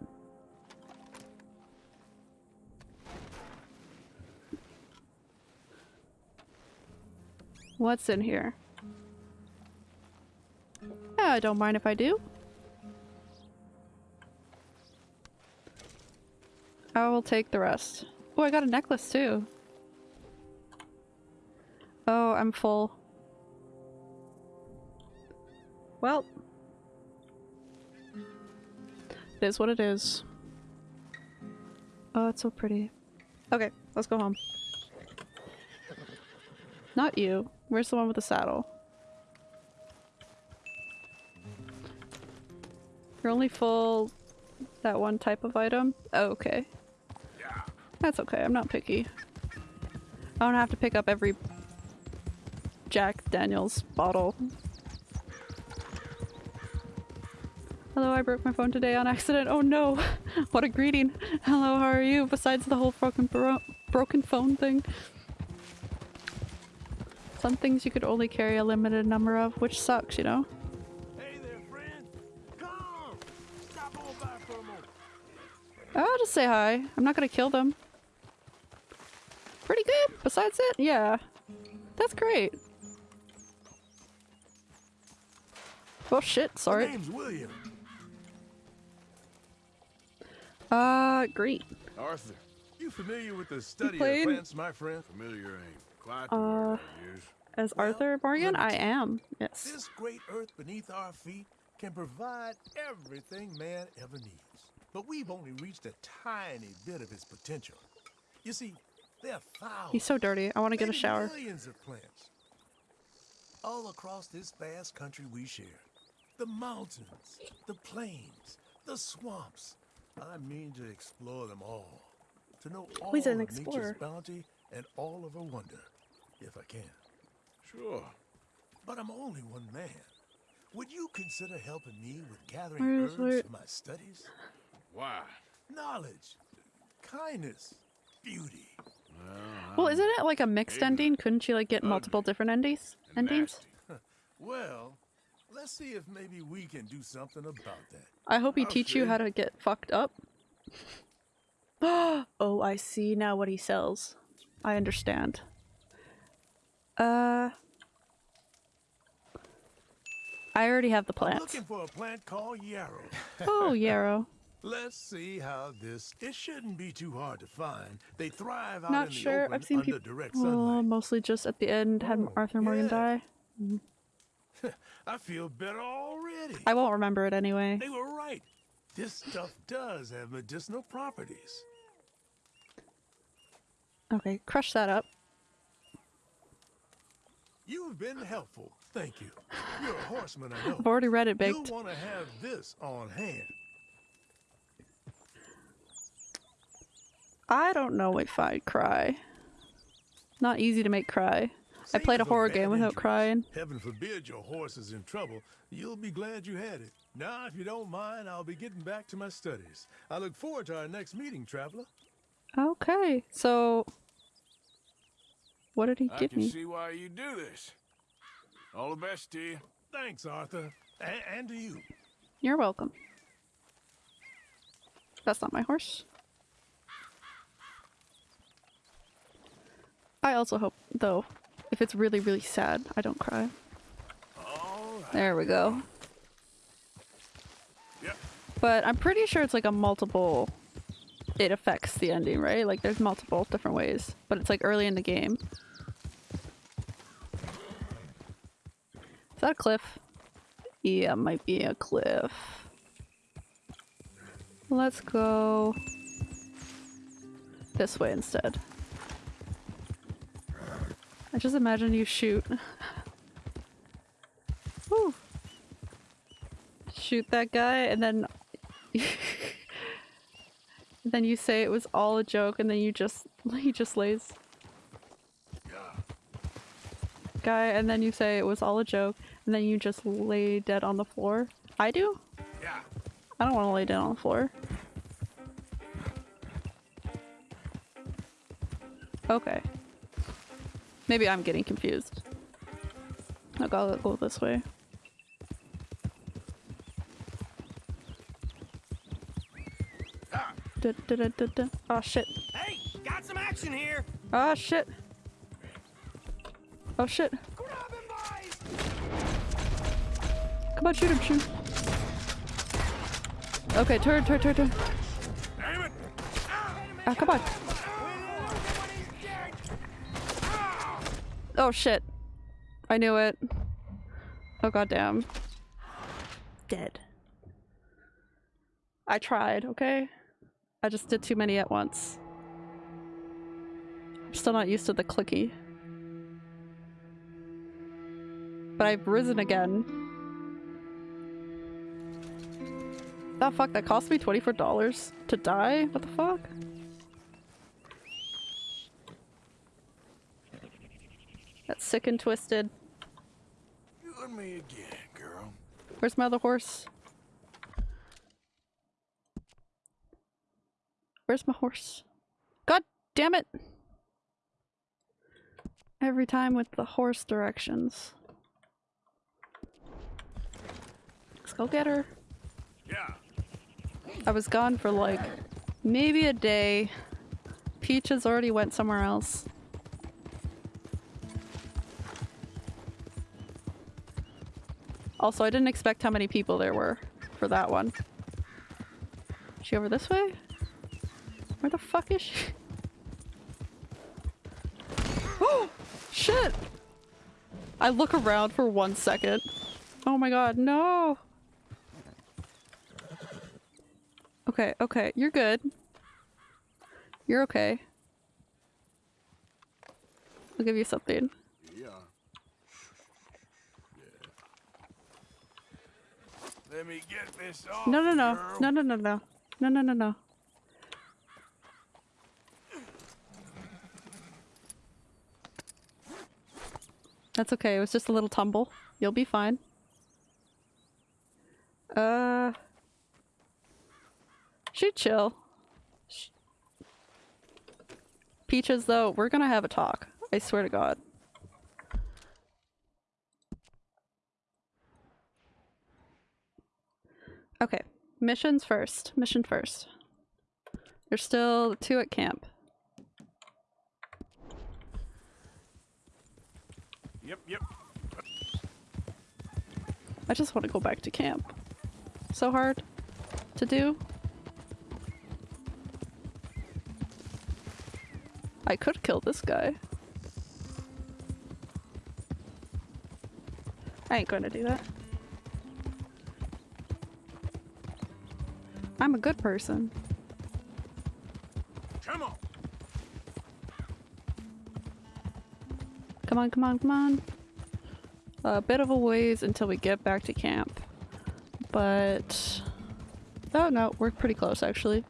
What's in here? Yeah, I don't mind if I do. I will take the rest. Oh, I got a necklace too. Oh, I'm full. Well. It is what it is. Oh, it's so pretty. Okay, let's go home. Not you. Where's the one with the saddle? You're only full that one type of item? Oh, okay. That's okay, I'm not picky. I don't have to pick up every Jack Daniels bottle. Hello, I broke my phone today on accident. Oh no! what a greeting! Hello, how are you? Besides the whole broken bro broken phone thing. Some things you could only carry a limited number of, which sucks, you know? I'll just say hi. I'm not gonna kill them. Pretty good, besides it? Yeah. That's great. Oh shit, sorry. My name's William. Uh, great. Arthur, you familiar with the study of plants, my friend? Familiar ain't quite Uh, word I use. As Arthur Morgan? I am. Yes. This great earth beneath our feet can provide everything man ever needs. But we've only reached a tiny bit of its potential. You see, there are thousands. He's so dirty. I want to get a shower. Millions of plants all across this vast country we share. The mountains, the plains, the swamps. I mean to explore them all. To know all he's an of nature's bounty and all of her wonder, if I can. Sure. But I'm only one man. Would you consider helping me with gathering Where's herbs where- for my studies? Why? Knowledge, kindness, beauty. Well, isn't it like a mixed ending? Couldn't you like get multiple different endings? Endings? Well, let's see if maybe we can do something about that. I hope he I'll teach you how to get fucked up. oh, I see now what he sells. I understand. Uh I already have the I'm looking for a plant called yarrow. Oh, yarrow. Let's see how this. It shouldn't be too hard to find. They thrive out Not in the sure. open I've seen under people direct sunlight. Oh, mostly just at the end had Arthur Morgan yeah. die. I feel better already. I won't remember it anyway. They were right. This stuff does have medicinal properties. Okay, crush that up. You've been helpful. Thank you. You're a horseman, I know. I've already read it Baked. You'll want to have this on hand. I don't know if I'd cry. Not easy to make cry. I played a horror game without crying. Heaven forbid your horse is in trouble. You'll be glad you had it. Now, if you don't mind, I'll be getting back to my studies. I look forward to our next meeting, traveler. Okay, so what did he I give can me? see why you do this. All the best to you. Thanks, Arthur. A- and to you. You're welcome. That's not my horse. I also hope, though, if it's really, really sad, I don't cry. There we go. Yep. But I'm pretty sure it's like a multiple. It affects the ending, right? Like there's multiple different ways, but it's like early in the game. Is that a cliff? Yeah, might be a cliff. Let's go this way instead. I just imagine you shoot. Whew. Shoot that guy and then then you say it was all a joke and then you just he just lays guy and then you say it was all a joke and then you just lay dead on the floor. I do? Yeah. I don't want to lay down on the floor. Okay. Maybe I'm getting confused. I'll go, go this way. Da, da, da. Oh shit. Hey, got some action here. Oh shit. Oh shit. Come on, shoot him, shoot. Okay, turn, turn, turn, turn. Ah, come on. Oh shit. I knew it. Oh goddamn. Dead. I tried, okay? I just did too many at once. I'm still not used to the clicky. But I've risen again. The fuck, that cost me $24 to die? What the fuck? That's sick and twisted. You and me again, girl. Where's my other horse? Where's my horse? God damn it! Every time with the horse directions. Let's go get her. Yeah. I was gone for like maybe a day. Peaches already went somewhere else. Also, I didn't expect how many people there were for that one. Is she over this way? Where the fuck is she? Oh! Shit! I look around for one second. Oh my god, no! Okay, okay, you're good. You're okay. I'll give you something. Yeah. Let me get this off. No, no, no. girl. No, no, no, no. No, no, no, no. That's okay. It was just a little tumble. You'll be fine. Uh. Should chill. Peaches, though, we're gonna have a talk. I swear to God. Okay, missions first. Mission first. There's still two at camp. Yep, yep. I just want to go back to camp. So hard to do. I could kill this guy. I ain't gonna do that. I'm a good person. Come on. Come on, come on, come on. A bit of a ways until we get back to camp. But... Oh no, we're pretty close actually.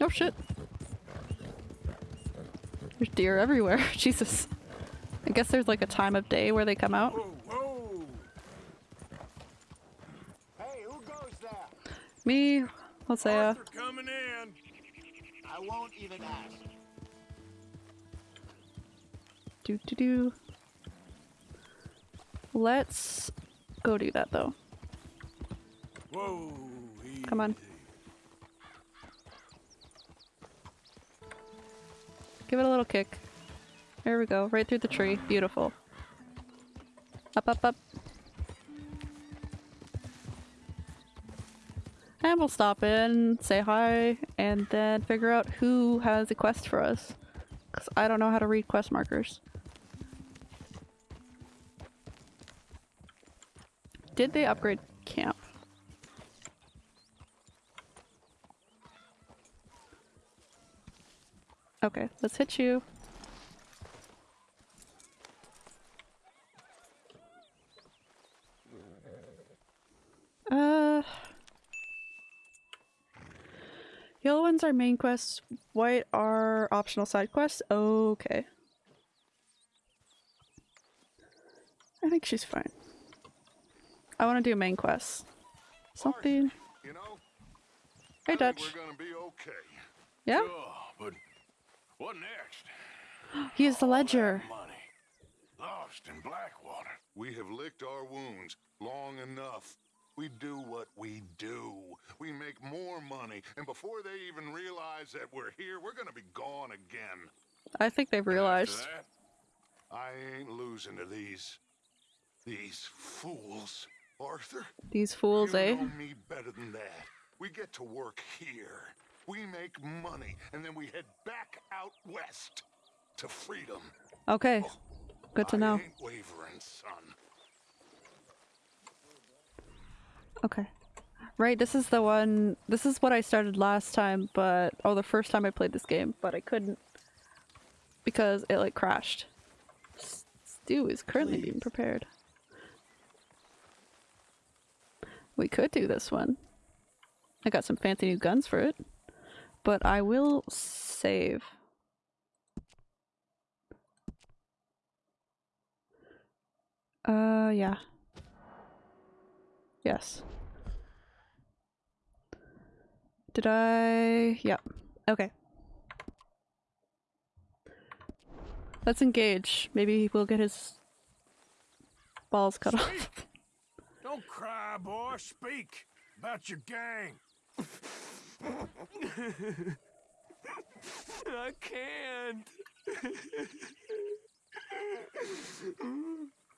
Oh shit. There's deer everywhere. Jesus. I guess there's like a time of day where they come out. Hey, who goes there? Me, Hosea. Uh, coming in. I won't even ask. Do do do. Let's go do that though. Whoa. Come on. Give it a little kick. There we go, right through the tree. Beautiful. Up, up, up. And we'll stop in, say hi, and then figure out who has a quest for us. Because I don't know how to read quest markers. Did they upgrade camp? Okay, let's hit you. Uh, ones are main quests, white are optional side quests. Okay. I think she's fine. I want to do main quests. Something. You know, Hey, Dutch. we're gonna be okay. Yeah? Sure, but what next? He is the ledger. Lost in Blackwater. We have licked our wounds long enough. We do what we do. We make more money, and before they even realize that we're here, we're gonna be gone again. I think they've realized. That, I ain't losing to these these fools, Arthur. These fools, you eh? know me better than that. We get to work here. We make money, and then we head back out west to freedom. Okay. Good to I know. ain't wavering, son. Okay. Right, this is the one. This is what I started last time, but. Oh, the first time I played this game, but I couldn't. Because it, like, crashed. Stew is currently being prepared. We could do this one. I got some fancy new guns for it. But I will save. Uh, yeah. Yes. Did I? Yeah. Okay. Let's engage. Maybe we'll get his balls cut off. Don't cry, boy. Speak about your gang. I can't.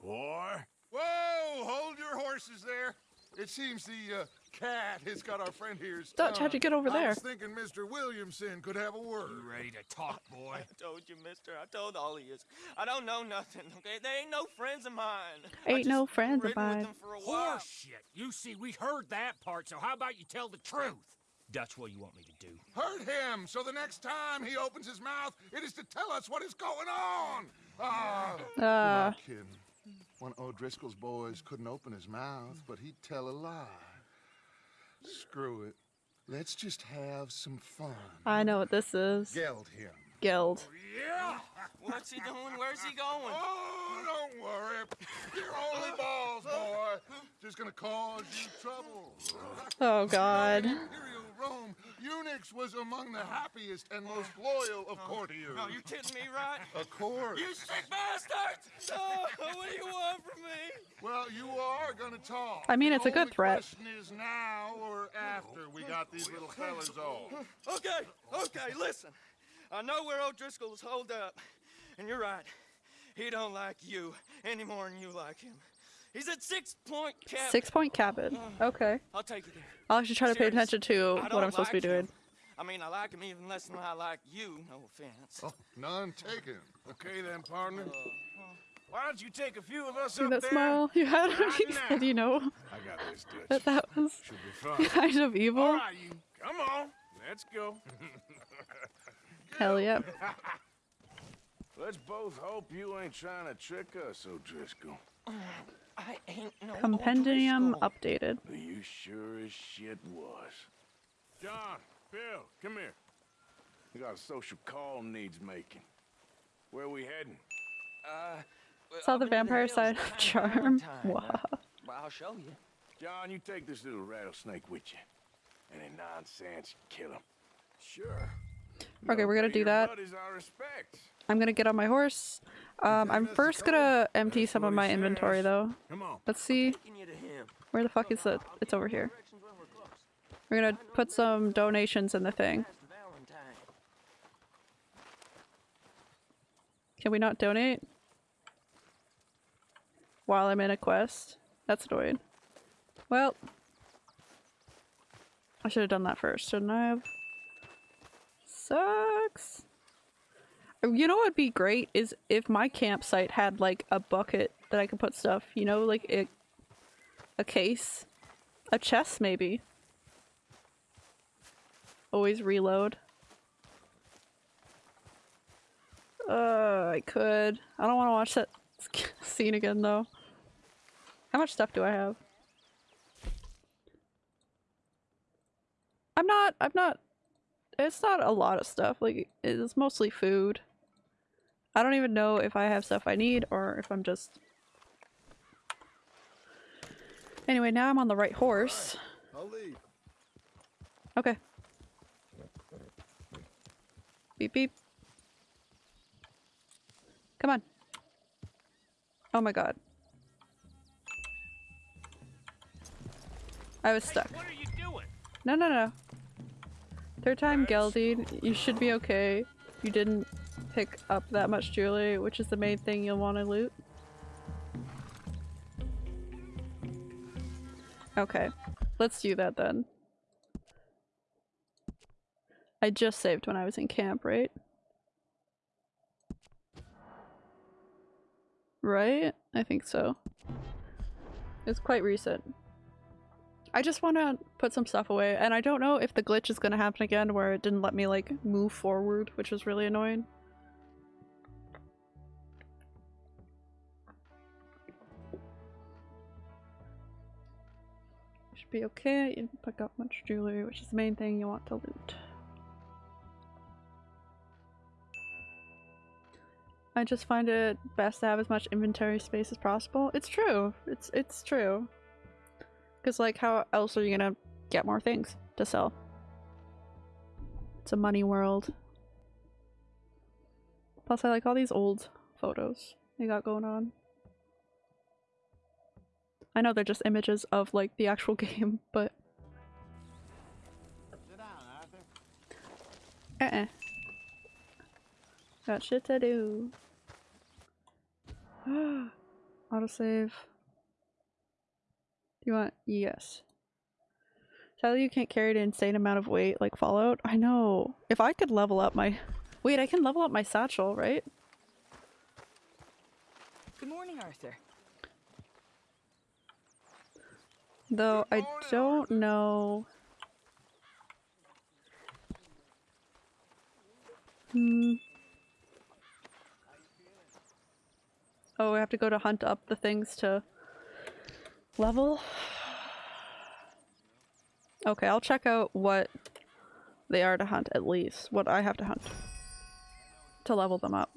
Boy. Whoa! Hold your horses there. It seems the uh, cat has got our friend here's. Dutch, how'd you get over there? I there? was thinking Mr. Williamson could have a word. You ready to talk, boy? I told you, mister. I told all of you. I don't know nothing, okay? They ain't no friends of mine. Ain't no friends of mine. them for a while. Horseshit. You see, we heard that part, so how about you tell the truth? Dutch, what you want me to do? Hurt him, so the next time he opens his mouth, it is to tell us what is going on. Ah, Uh. kid. One of O'Driscoll's boys couldn't open his mouth, but he'd tell a lie. Screw it. Let's just have some fun. I know what this is. Geld him. Guild. Oh, yeah. What's he doing? Where's he going? Oh, don't worry. You're only balls, boy. Just gonna cause you trouble. Oh god. Imperial Rome, eunuchs was among the happiest and most loyal of courtiers. No, you're kidding me, right? Of course. You sick bastards! Oh, what do you want from me? Well, you are gonna talk. I mean, The it's a good only threat. question is now or after we got these little fellas off. Okay, okay, listen. I know where O'Driscoll's holed up, and you're right. He don't like you any more than you like him. He's at Six Point Cabin. Six point cabin. Oh. Okay. I'll take you there. I'll actually try to pay attention to what I'm supposed to be doing. him. I mean, I like him even less than I like you. No offense. Oh, none taken. Okay then, partner. Uh, Why don't you take a few of us See up that there? smile you had when Right you said, you know, I got this, Dutch. that that was be kind of evil? All right, you. Come on. Let's go. Hell yeah. Let's both hope you ain't trying to trick us, O'Driscoll. I ain't no Compendium updated. Are You sure as shit was. John, Bill, come here. We got a social call needs making. Where are we heading? Uh, Saw the vampire side of charm. Wow. Well, I'll show you. John, you take this little rattlesnake with you. Any nonsense, kill him. Sure. Okay, we're gonna do that. Buddies our respect. I'm gonna get on my horse. Um, I'm first gonna empty some of my inventory though. Let's see. Where the fuck is it? It's over here. We're gonna put some donations in the thing. Can we not donate? While I'm in a quest? That's annoying. Well. I should have done that first, shouldn't I have? Sucks. You know what would be great is if my campsite had like a bucket that I could put stuff, you know, like a, a case, a chest maybe. Always reload. Uh, I could. I don't want to watch that scene again though. How much stuff do I have? I'm not, I'm not, it's not a lot of stuff. Like, it's mostly food. I don't even know if I have stuff I need or if I'm just... Anyway, now I'm on the right horse. Leave. Okay. Beep beep. Come on. Oh my god. I was stuck. What are you doing? No, no, no. Third time Geldied. You should be okay. You didn't pick up that much jewelry, which is the main thing you'll want to loot. Okay. Let's do that then. I just saved when I was in camp, right? Right? I think so. It's quite recent. I just want to put some stuff away, and I don't know if the glitch is going to happen again where it didn't let me, like, move forward, which was really annoying. Be okay, you didn't pick up much jewelry, which is the main thing you want to loot. I just find it best to have as much inventory space as possible. It's true. It's it's true. Because, like, how else are you gonna get more things to sell? It's a money world. Plus, I like all these old photos they got going on. I know they're just images of, like, the actual game, but... Uh-uh. Got shit to do. Autosave. Do you want? Yes. Sadly, you can't carry an insane amount of weight like Fallout. I know. If I could level up my... Wait, I can level up my satchel, right? Good morning, Arthur. Though I don't know... Hmm. Oh, we have to go to hunt up the things to level. Okay, I'll check out what they are to hunt at least. What I have to hunt to level them up.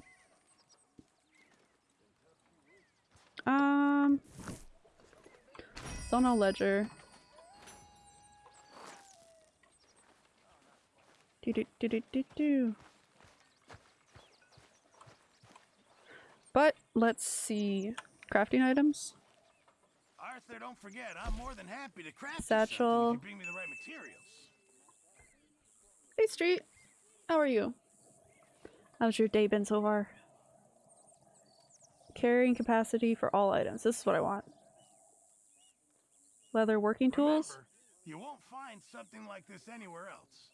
Um, no ledger. Do do do do do do. But let's see. Crafting items. Arthur, don't forget, I'm more than happy to craft Satchel. you bring me the right materials. Hey Street. How are you? How's your day been so far? Carrying capacity for all items. This is what I want. Leather working tools? Remember, you won't find something like this anywhere else.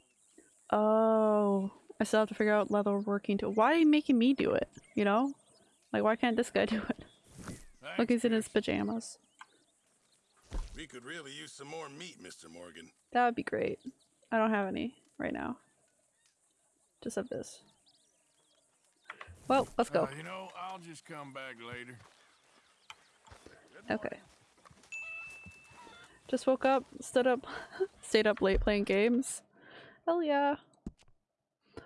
Oh, I still have to figure out leather working tool. Why are you making me do it? You know? Like, why can't this guy do it? Look, he's in his pajamas. We could really use some more meat, Mr. Morgan. That would be great. I don't have any right now. Just have this. Well, let's go. Uh, you know, I'll just come back later. Okay. Just woke up, stood up, stayed up late playing games. Hell yeah.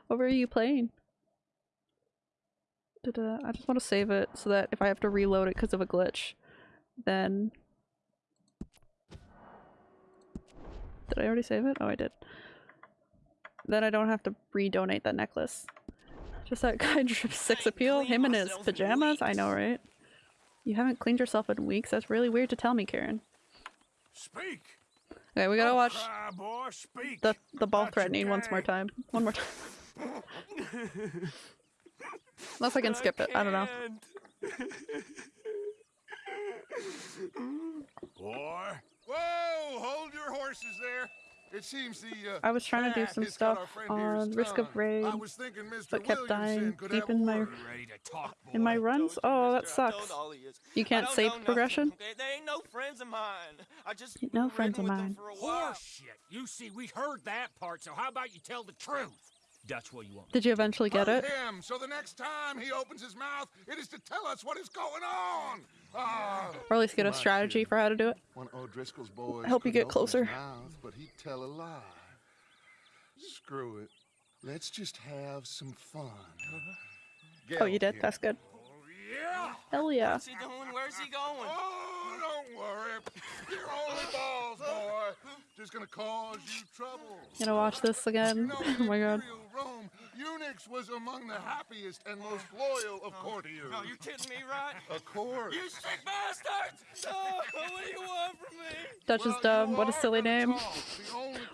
What were you playing? Da-da. I just want to save it so that if I have to reload it because of a glitch, then... Did I already save it? Oh, I did. Then I don't have to redonate that necklace. Just that guy drips six appeal? Him in his pajamas? I know, right? You haven't cleaned yourself in weeks? That's really weird to tell me, Karen. Speak. Okay, we gotta oh, watch Cry, boy, speak. the the ball threatening once more time. One more time. Unless I can skip it. I don't know. Boy. Whoa! Hold your horses there. It seems the uh, I was trying to do some stuff our friend here's on Risk of tongue. Raid, I was thinking Mr. but kept dying deep in my. Ready to talk, in my runs. Oh, that sucks. all he is. You can't save know nothing, progression. okay? They ain't no friends of mine. I just No friends of ridden with them mine. for a while. Horseshit. You see, we heard that part, so how about you tell the truth? That's what you want. Did you eventually get Hurt it? him, so the next time he opens his mouth, it is to tell us what is going on. Ah. Or at least get a strategy for how to do it. One of O'Driscoll's boys Help you get closer. mouth, but he'd tell a lie. Screw it. Let's just have some fun. Get Oh, you did? here. That's good. Oh, yeah. Hell yeah. What's he doing? Where's he going? Oh, don't worry. You're only balls, boy. Just gonna cause you trouble. Gonna watch this You again. know, Oh my god. Imperial Rome, Eunuchs was among the happiest and most loyal of courtiers. No, you kidding me, right? Of course. You sick bastards! Oh, what do you want from me? Dutch is dumb. What a silly name.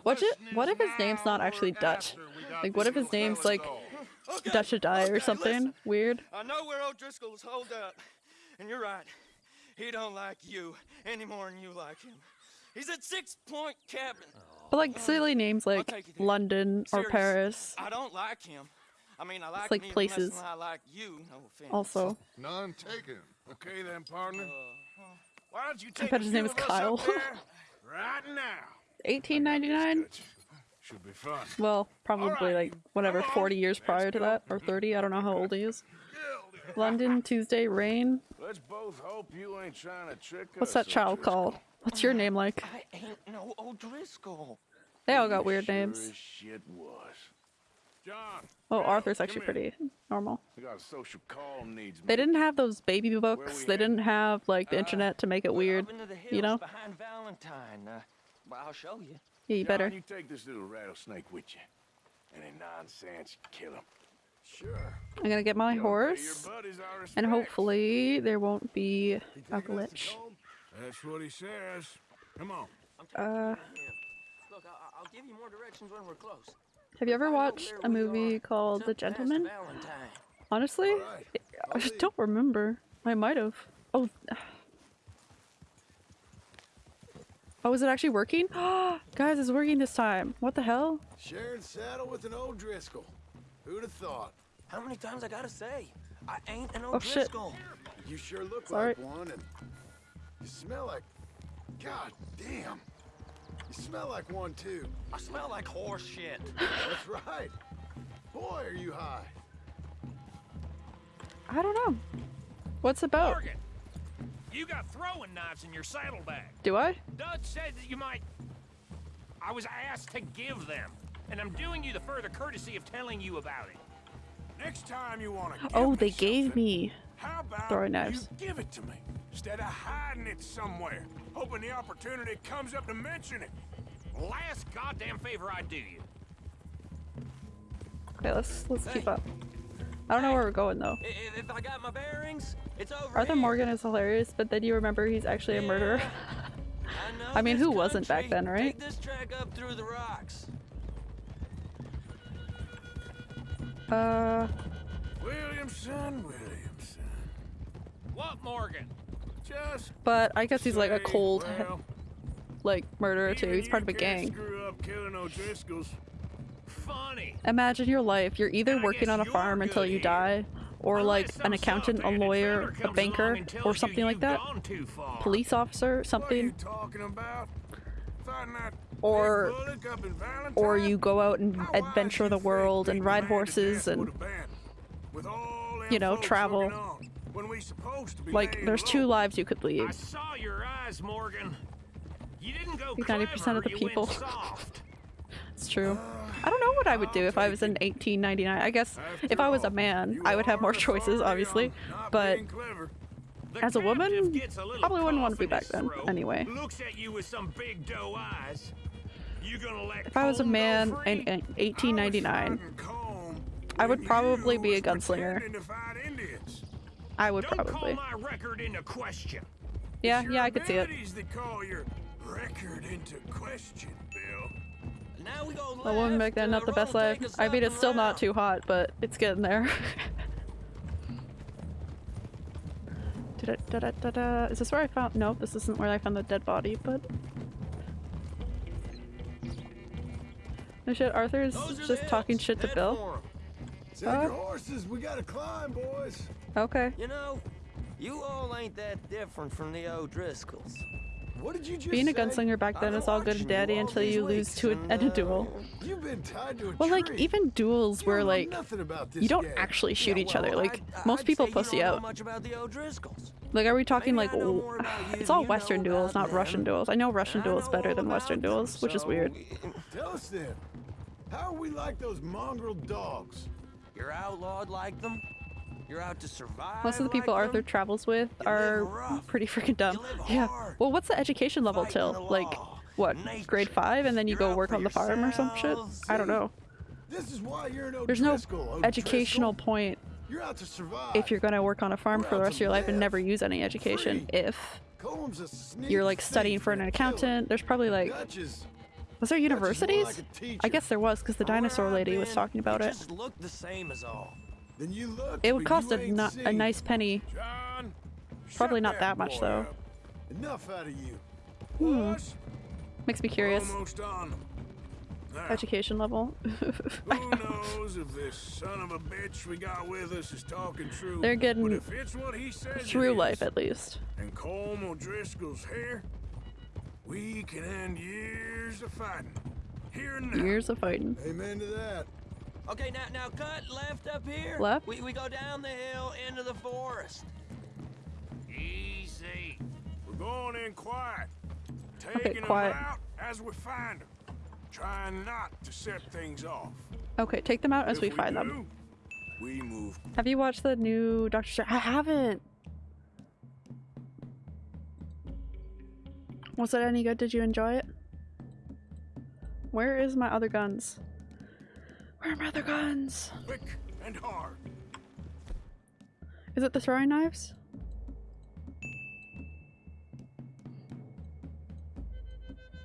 What if, what if his name's not actually Dutch? Like, what if his name's like Okay, Dutch to die or something? listen. Weird. I know where O'Driscoll's holed up, and you're right. He don't like you any more than you like him. He's at Six Point Cabin. But like silly names like take you. London or Serious. Paris. I don't like him. I mean, I like, like him even places. I like you. No offense. Also, None taken. Okay then, partner. Uh, Why don't you I take bet his name is Kyle. right now? 1899. Should be fun. Well, probably like whatever, 40 years prior to that or 30. I don't know how old he is. London Tuesday rain. Let's both hope you ain't trying to trick What's us. that child called? What's your name like? I ain't no O'Driscoll. They all got weird Sure names. shit was. John. Oh, Bill, Arthur's actually pretty normal. We got a social call needs. They didn't have those baby books. They didn't have like the internet to make it weird. Up into the hills You know? behind Valentine. Uh, well, I'll show you. Yeah, you John, better. you take this little rattlesnake with you. Any nonsense, kill him. Sure. I'm gonna get my horse, and hopefully there won't be a Taking us to glitch. That's what he says. Come on. Uh, Look, I- I'll give you more directions when we're close. have you ever watched a movie called The Gentlemen? Honestly, Alright, I just don't remember. I might have. Oh. Oh, is it actually working? Guys, it's working this time. What the hell? Sharing saddle with an O'Driscoll. Who'd have thought? How many times I gotta say? I ain't an Oh, shit. You sure look Sorry. like one, and you smell like. God damn. You smell like one too. I smell like horse shit. That's right. Boy, are you high. I don't know. What's about? Morgan, you got throwing knives in your saddlebag. Do I? Dutch said that you might. I was asked to give them, and I'm doing you the further courtesy of telling you about it. Next time you want to Oh, they gave me throwing knives. you give it to me instead of hiding it somewhere, hoping the opportunity comes up to mention it? Last goddamn favor I do you. Okay, let's let's keep up. I don't know where we're going though. If, if I got my bearings, it's over Arthur here. Morgan is hilarious, but then you remember he's actually a murderer. I, I mean, who wasn't back then, right? Take this track up through the rocks. Uh, Williamson, Williamson. What, Morgan? Just but I guess he's like a cold, well, like murderer too. He's part of a gang. Screw up killing O'Driscolls. Funny. Imagine your life. You're either working on a farm until you die, or like an accountant, a lawyer, a banker, or something like that. Police officer, something. Talking about fighting that Or, bullock up in Valentine. or you go out and adventure the world and ride horses and, with all them you know, travel. when we supposed to be Like, there's two lives you could I lead. saw your eyes, Morgan. You didn't go think 90% of the people- It's true. Uh, I don't know what I would do if I was in 1899. I guess if I was a man, I would have more choices, obviously. But as a woman, probably wouldn't want to be back then. Anyway, Looks at you with some big doe eyes. You gonna let if I was a Colm go man in, in 1899, I would probably be a gunslinger. I would Don't call probably. my record into question. Yeah, yeah, I could see it. That call your record into question, Bill. Now we go A woman back then, not the best life. I mean, it's still not too hot, but it's getting there. Da-da-da-da-da-da. Is this where I found? No, this isn't where I found the dead body, but. No shit, Arthur's just talking shit to Bill. Take Uh, your horses. We gotta climb, boys. Okay. You know, you all ain't that different from the O'Driscolls. What did you just Being a gunslinger back then is all good and dandy until you lose to an, at a duel. You've been tied to a Well, like, even duels where, know like, you don't game. actually shoot Yeah, each well, other. Like, I'd- most I'd people pussy out. much about the Like, are we talking Maybe like, I know w- more about you it's all Western duels, about not Russian duels. I know Russian I duels know better than Western them, duels, which is weird. Tell us then. How are we like those mongrel dogs? You're outlawed like them. You're out to survive. Most of the people like Arthur them. travels with are pretty freaking dumb. Yeah. Well, what's the education level till? Like, what, grade five, and then you go work on the farm or some shit? I don't know. This is why you're an There's no O'Driscoll, O'Driscoll. Oh, educational point You're out to survive. if you're gonna work on a farm We're for the rest of to your life and never use any education. If Colm's a sneak you're like studying for an and a killer. accountant, there's probably like Dutch is- was there Dutch is more universities? like. I guess there was because the dinosaur Where I've lady was talking about you it. Just the same as all. Then you look. It would cost you a, a nice penny. John, Probably not that much though. up. Enough out of you. Hmm. Makes me curious. almost on them. Now, Education level. who knows if this son of a bitch we got with us is talking true? They're getting but if it's what he says it Through is, life, at least. and Colm O'Driscoll's here, we can end years of fighting. Here and now. Years of fighting. Amen to that. Okay, now now cut left up here. Left? We, we go down the hill into the forest. Easy. We're going in quiet. Okay, Taking quiet. them out as we find them. Trying not to set things off. Okay, take them out as If we find them. We move Have you watched the new Doctor Strange? I haven't. Was it any good? Did you enjoy it? Where is my other guns? Where are my other guns? quick and hard. Is it the throwing knives?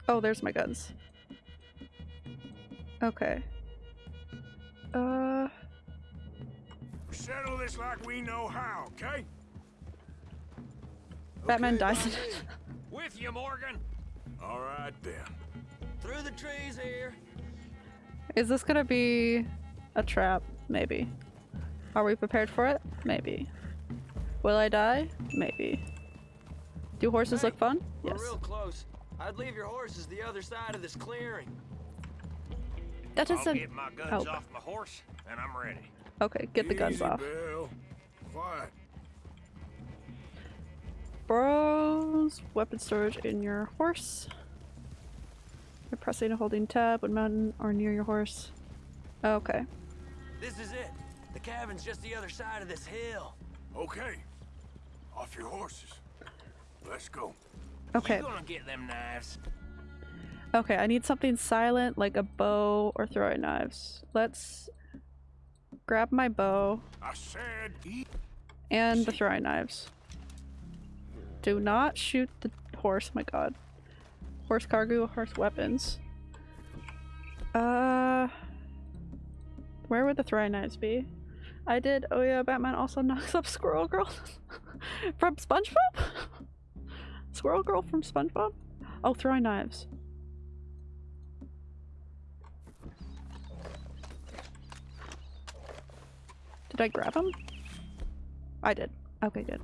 Oh, there's my guns. Okay. Uh, Settle this like we know how, okay? Batman dies. With you, Morgan. All right then. Through the trees here. Is this gonna be a trap? Maybe. Are we prepared for it? Maybe. Will I die? Maybe. Do horses look fun? We're Yes. real close. I'd leave your horses the other side of this clearing. That I'll doesn't get my guns help. off my horse, and I'm ready. Okay, get the guns Easy, off. Bill. Quiet. Bros. Weapon storage in your horse. You're pressing and holding tab when mountain or near your horse. Oh, okay. This is it. The cabin's just the other side of this hill. Okay. Off your horses. Let's go. Okay. You gonna get them knives? Okay, I need something silent like a bow or throwing knives. Let's grab my bow I said eat. and the throwing knives. Do not shoot the horse, my god. Horse cargo, horse weapons. Uh where would the throwing knives be? I did oh yeah, Batman also knocks up Squirrel Girl from SpongeBob? Squirrel Girl from SpongeBob? Oh, throwing knives. Did I grab him? I did. Okay, good.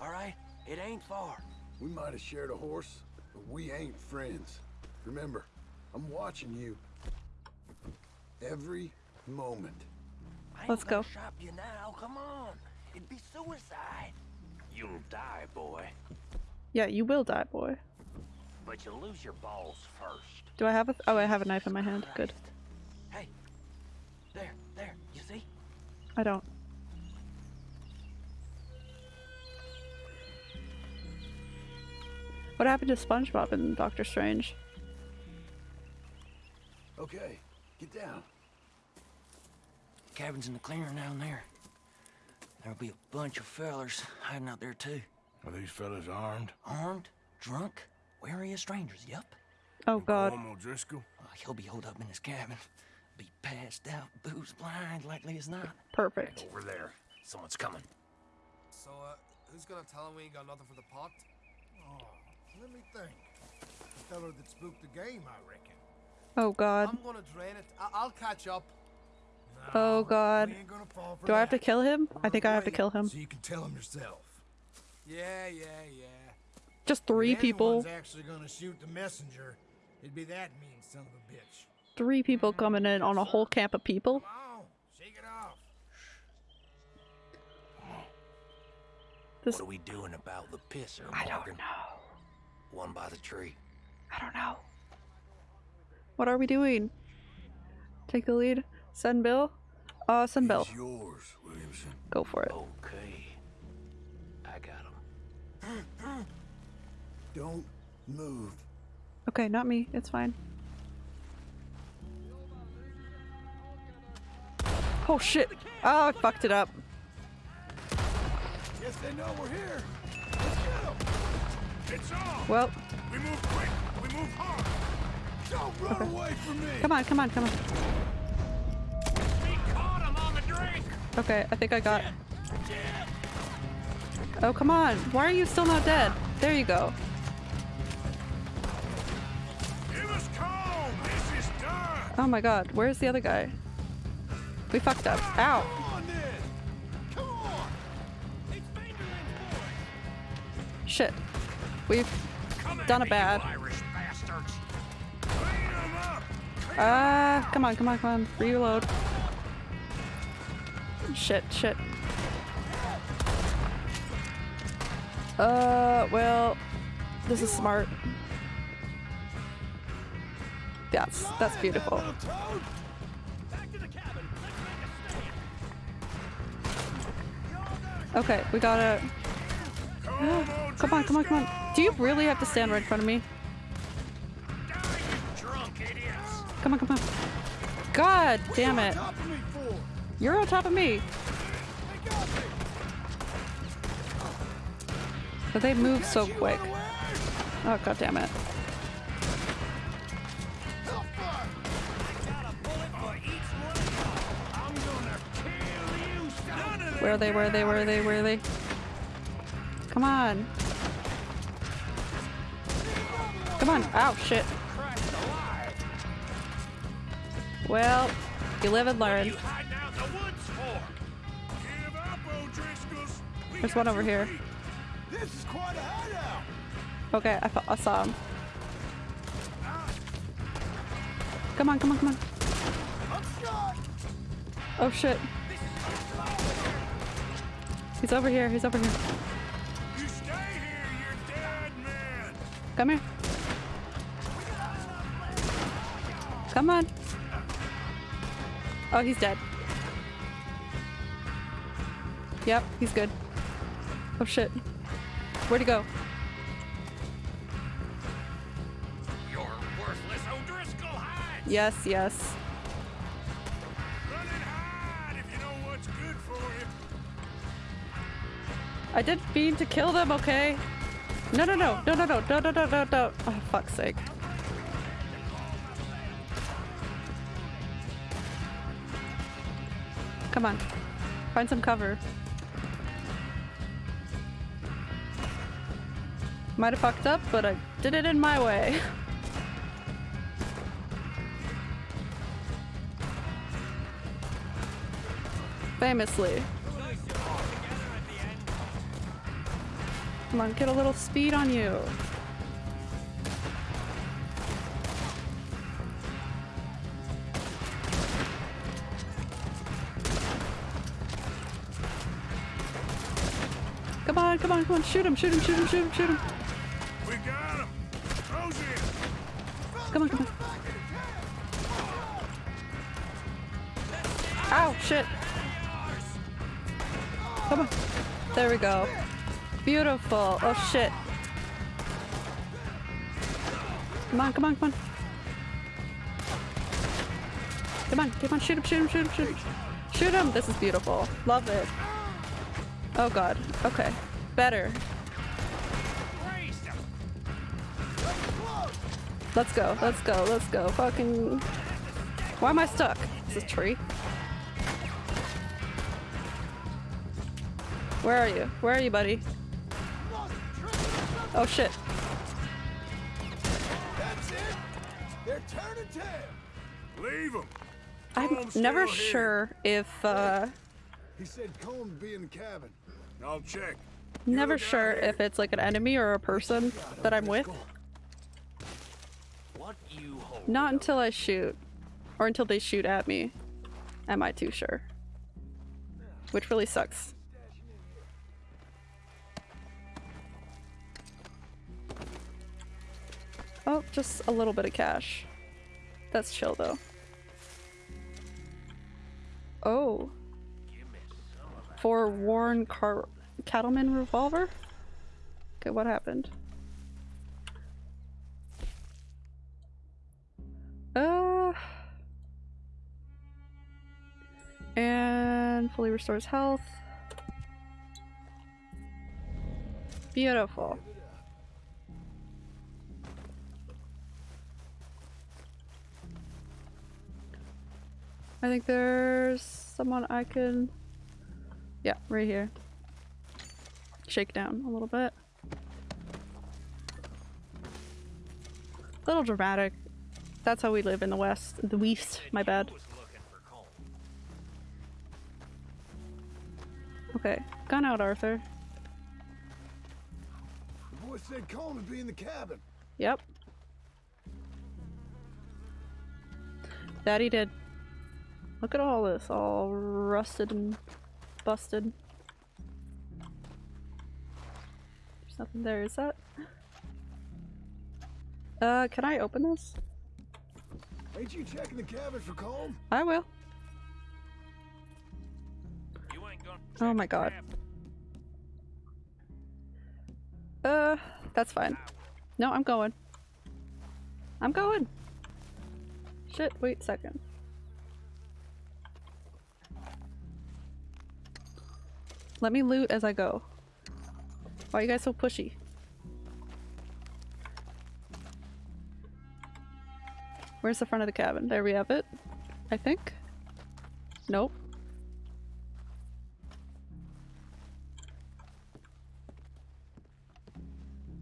All right? It ain't far. We might have shared a horse, but we ain't friends. Remember, I'm watching you. Every moment. I Let's go. Shop you now. Come on. It'd be suicide. You'll die, boy. Yeah, you will die, boy. But you'll lose your balls first. Do I have a- oh, I have a knife in my hand. Good. Hey, there, there. You see? I don't. What happened to SpongeBob and Doctor Strange? Okay, get down. Cabin's in the clearing down there. There'll be a bunch of fellers hiding out there too. Are these fellas armed? Armed, drunk, wary of strangers. Yup. Oh god. Colm O'Driscoll? Uh, he'll be holed up in his cabin. Be passed out, booze blind, likely as not. Perfect. Over there. Someone's coming. So, uh, who's gonna tell him we ain't got nothing for the pot? Oh, let me think. The feller that spooked the game, I reckon. Oh god. I'm gonna drain it. I- I'll catch up. Oh god. We ain't gonna fall for Do I have to kill him? I think I have to kill him. So you can tell him yourself. Yeah, yeah, yeah. Just three if people. actually gonna shoot the messenger, it'd be that mean son of a bitch. Three people coming in on a whole camp of people. Come on, shake it off. This- What are we doing about the pisser, I don't know. One by the tree. I don't know. What are we doing? Take the lead. Send Bill. Uh, send Bill. It's yours, Williamson. Go for it. Okay. I got him. Don't move. Okay, not me. It's fine. Oh shit! Oh, I fucked it up. Yes, they know we're here. Well, We move quick. We move hard. Don't run away from me. come on, come on, come on. We caught him on the drink! Okay, I think I got. Oh, come on. Why are you still not dead? There you go. Give us Colm. This is done. Oh my god, where's the other guy? We fucked up. Ow! Come on, then. Come on. Shit. We've Come done a bad. you Irish bastards! Clean 'em. Ah, come on, come on, come on. Reload. Shit, shit. Uh, well, this is smart. That's that's beautiful. Okay, we gotta. Come on, come on, come on. Do you really have to stand right in front of me? Come on, come on. God damn it. You're on top of me. But they move so quick. Oh god damn it. Where are they? Where are they? Where are they? Where are they? Come on. Come on. Oh, shit. Well, you live and learn. There's one over here. Okay, I, I saw him. Come on, come on, come on. Oh shit. He's over here, he's over here. Come here. Come on. Oh, he's dead. Yep, he's good. Oh shit. Where'd he go? You're worthless O'Driscoll hide! Yes, yes. Run and hide if you know what's good for you. I didn't mean to kill them, okay? No, no, no, no, no, no, no, no, no, no, no. Oh, fuck's sake. Come on. Find some cover. Might have fucked up, but I did it in my way. Famously. Come on, get a little speed on you. On, come on, come on, shoot him, shoot him, shoot him, shoot him, shoot him. We got him. Close in. Come on, come on. Ow, shit. Come on. There we go. Beautiful. Oh shit. Come on, come on, come on. Come on, come on, shoot him, shoot him, shoot him, shoot him. Shoot him! This is beautiful. Love it. Oh god. Okay. Better. Let's go, let's go, let's go. Fucking. Why am I stuck? Is this tree? Where are you? Where are you, buddy? Oh shit. That's it. They're turning tail. Leave him. I'm never sure if, uh, He said Colm be in the cabin. I'll check. Never sure if it's like an enemy or a person that I'm with. Not until I shoot. Or until they shoot at me. Am I too sure. Which really sucks. Oh, just a little bit of cash. That's chill though. Oh. For Warren Car Cattleman revolver? Okay, what happened? Uh and fully restores health. Beautiful. I think there's someone I can yeah, right here. Shake down a little bit. A little dramatic. That's how we live in the west. The west, my bad. Okay, gun out, Arthur. The boy said Colm would be in the cabin. Yep. That he did. Look at all this, all rusted and busted. Nothing there, is that? Uh, can I open this? Ain't you checking the cabin for Colm? I will. Oh my god. Uh, that's fine. No, I'm going. I'm going. Shit, wait a second. Let me loot as I go. Why are you guys so pushy? Where's the front of the cabin? There we have it. I think. Nope.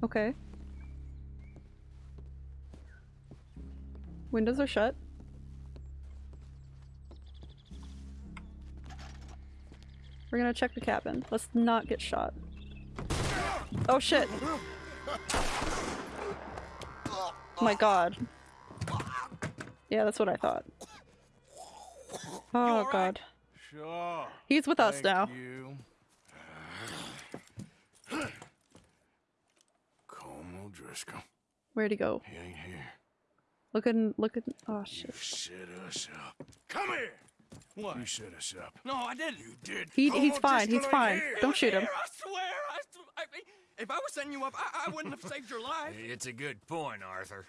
Okay. Windows are shut. We're gonna check the cabin. Let's not get shot. Oh shit. My god. Yeah, that's what I thought. Oh god. Sure. He's with us now. Como Where'd he go? He ain't here. Look at look at oh shit. You us up. Come here. What? You set us up. No, I didn't. You did. He, Homo he's fine. He's fine. here. Don't shoot him. I swear. I, sw- I mean, if I was setting you up, I, I wouldn't have saved your life. It's a good point, Arthur.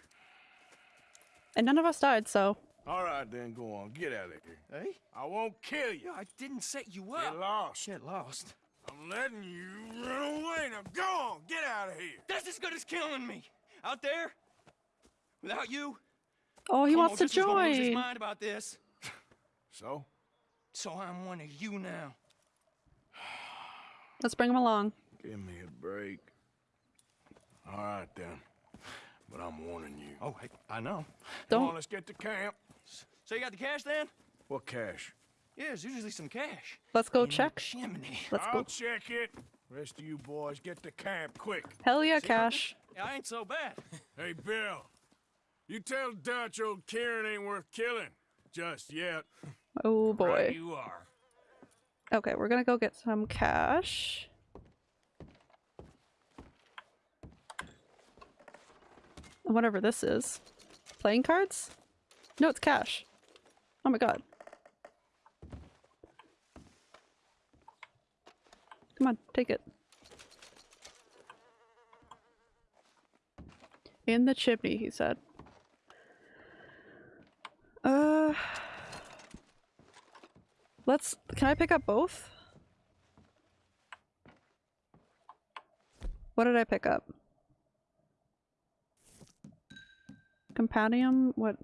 And none of us died, so All right, then, go on. Get out of here. Hey? I won't kill you. I didn't set you up. Get up. lost. Shit, lost. I'm letting you run away. Now go on. Get out of here. That's as good as killing me. Out there, without you. Oh, he Homo wants to Driscoll's gonna lose his join. mind about this. So? So I'm one of you now. Let's bring him along. Give me a break. All right, then. But I'm warning you. Oh, hey, I know. Come Don't- on, let's get to camp. So you got the cash then? What cash? Yeah, there's usually some cash. Let's go In check. Chimney. Let's I'll go. check it. Rest of you boys, get to camp quick. Hell yeah, Cash. Yeah, I ain't so bad. Hey, Bill. You tell Dutch old Kieran ain't worth killing. Just yet. Oh Right boy. you are. Okay, we're gonna go get some cash. Whatever this is. Playing cards? No, it's cash. Oh my god. Come on, take it. In the chimney, he said. Uh Let's can I pick up both? What did I pick up? Companion, what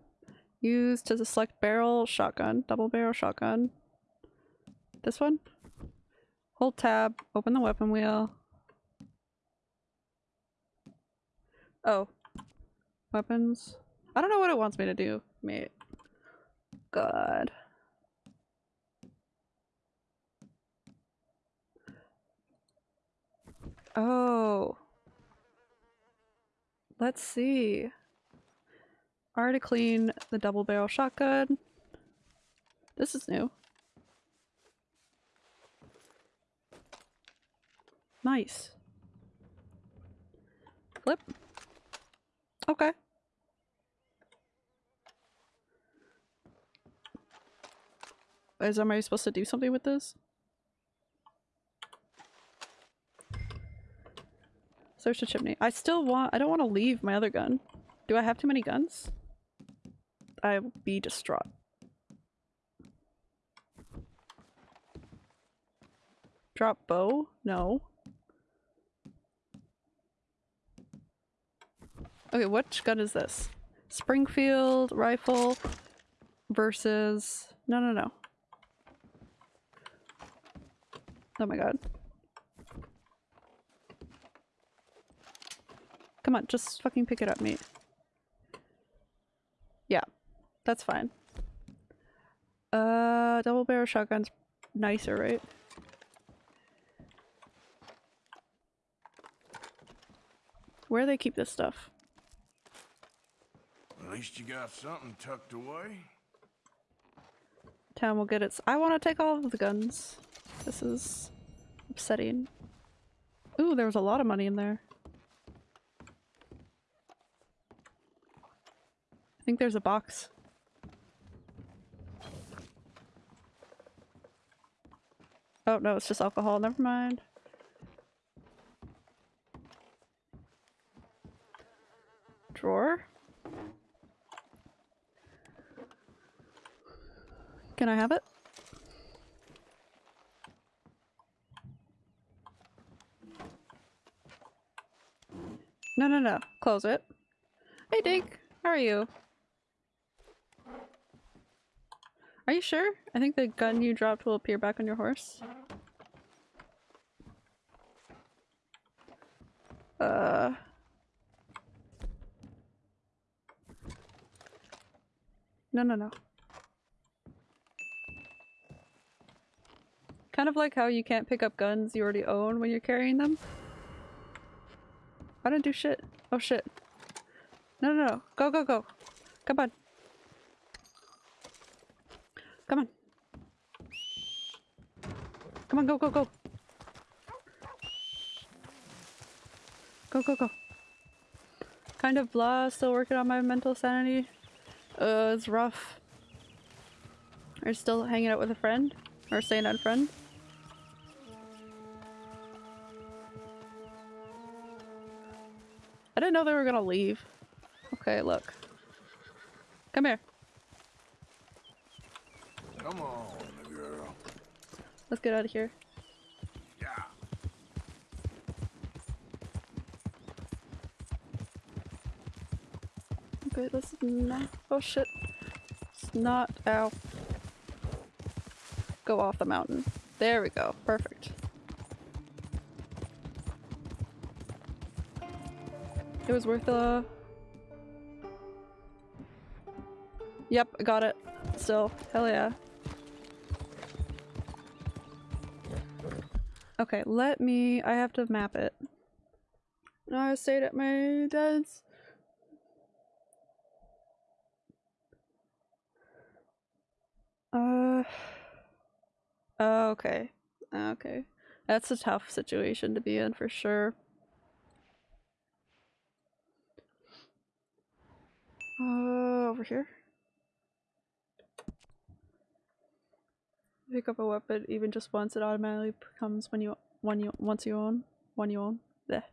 used to select barrel shotgun, double barrel shotgun. This one? Hold tab, open the weapon wheel. Oh. Weapons. I don't know what it wants me to do, mate. God. Oh. Let's see. Already clean the double barrel shotgun. This is new. Nice. Flip. Okay. Is am I supposed to do something with this? Search the chimney. I still want- I don't want to leave my other gun. Do I have too many guns? I will be distraught. Drop bow? No. Okay, which gun is this? Springfield rifle versus... No, no, no. Oh my god. Come on, just fucking pick it up, mate. Yeah, that's fine. Uh, double barrel shotgun's nicer, right? Where do they keep this stuff? At least you got something tucked away. Town will get its- I want to take all of the guns. This is upsetting. Ooh, there was a lot of money in there. I think there's a box. Oh no, it's just alcohol. Never mind. Drawer? Can I have it? No, no, no. Close it. Hey, Dink. How are you? Are you sure? I think the gun you dropped will appear back on your horse. Uh... No, no, no. Kind of like how you can't pick up guns you already own when you're carrying them. I don't do shit. Oh shit. No, no, no. Go, go, go. Come on. Come on. Come on, go, go, go. Go, go, go. Kind of blah, still working on my mental sanity. Uh, it's rough. Are you still hanging out with a friend? Or staying on friend? Didn't know they were gonna leave. Okay, look. Come here. Come on, girl. Let's get out of here. Yeah. Okay, this is not- oh shit. It's not- ow. Go off the mountain. There we go. Perfect. It was worth the- Yep, I got it. Still. Hell yeah. Okay, let me- I have to map it. I stayed at my dad's. Uh. Okay. Okay. That's a tough situation to be in for sure. Uh, over here. Pick up a weapon even just once, it automatically becomes when you one you once you own one you own. There.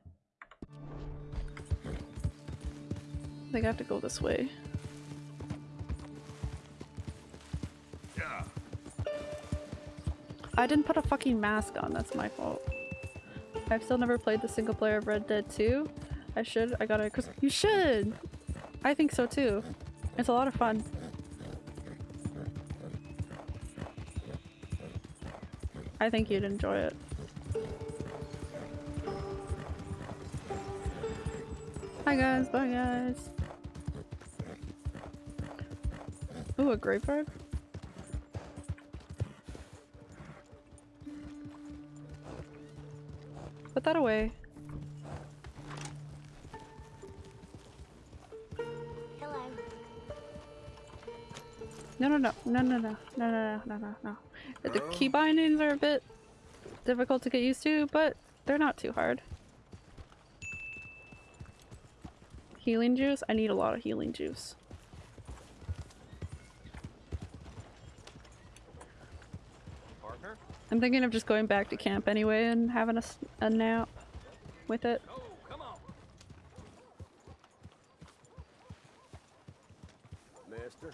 I think I have to go this way. Yeah. I didn't put a fucking mask on, that's my fault. I've still never played the single player of Red Dead 2. I should, I gotta- you should! I think so too. It's a lot of fun. I think you'd enjoy it. Hi guys, bye guys. Ooh, a graveyard? Put that away. No, no, no, no, no, no, no, no, no, no. The key bindings are a bit difficult to get used to, but they're not too hard. Healing juice? I need a lot of healing juice. I'm thinking of just going back to camp anyway and having a, a nap with it. Oh, come on. Mister.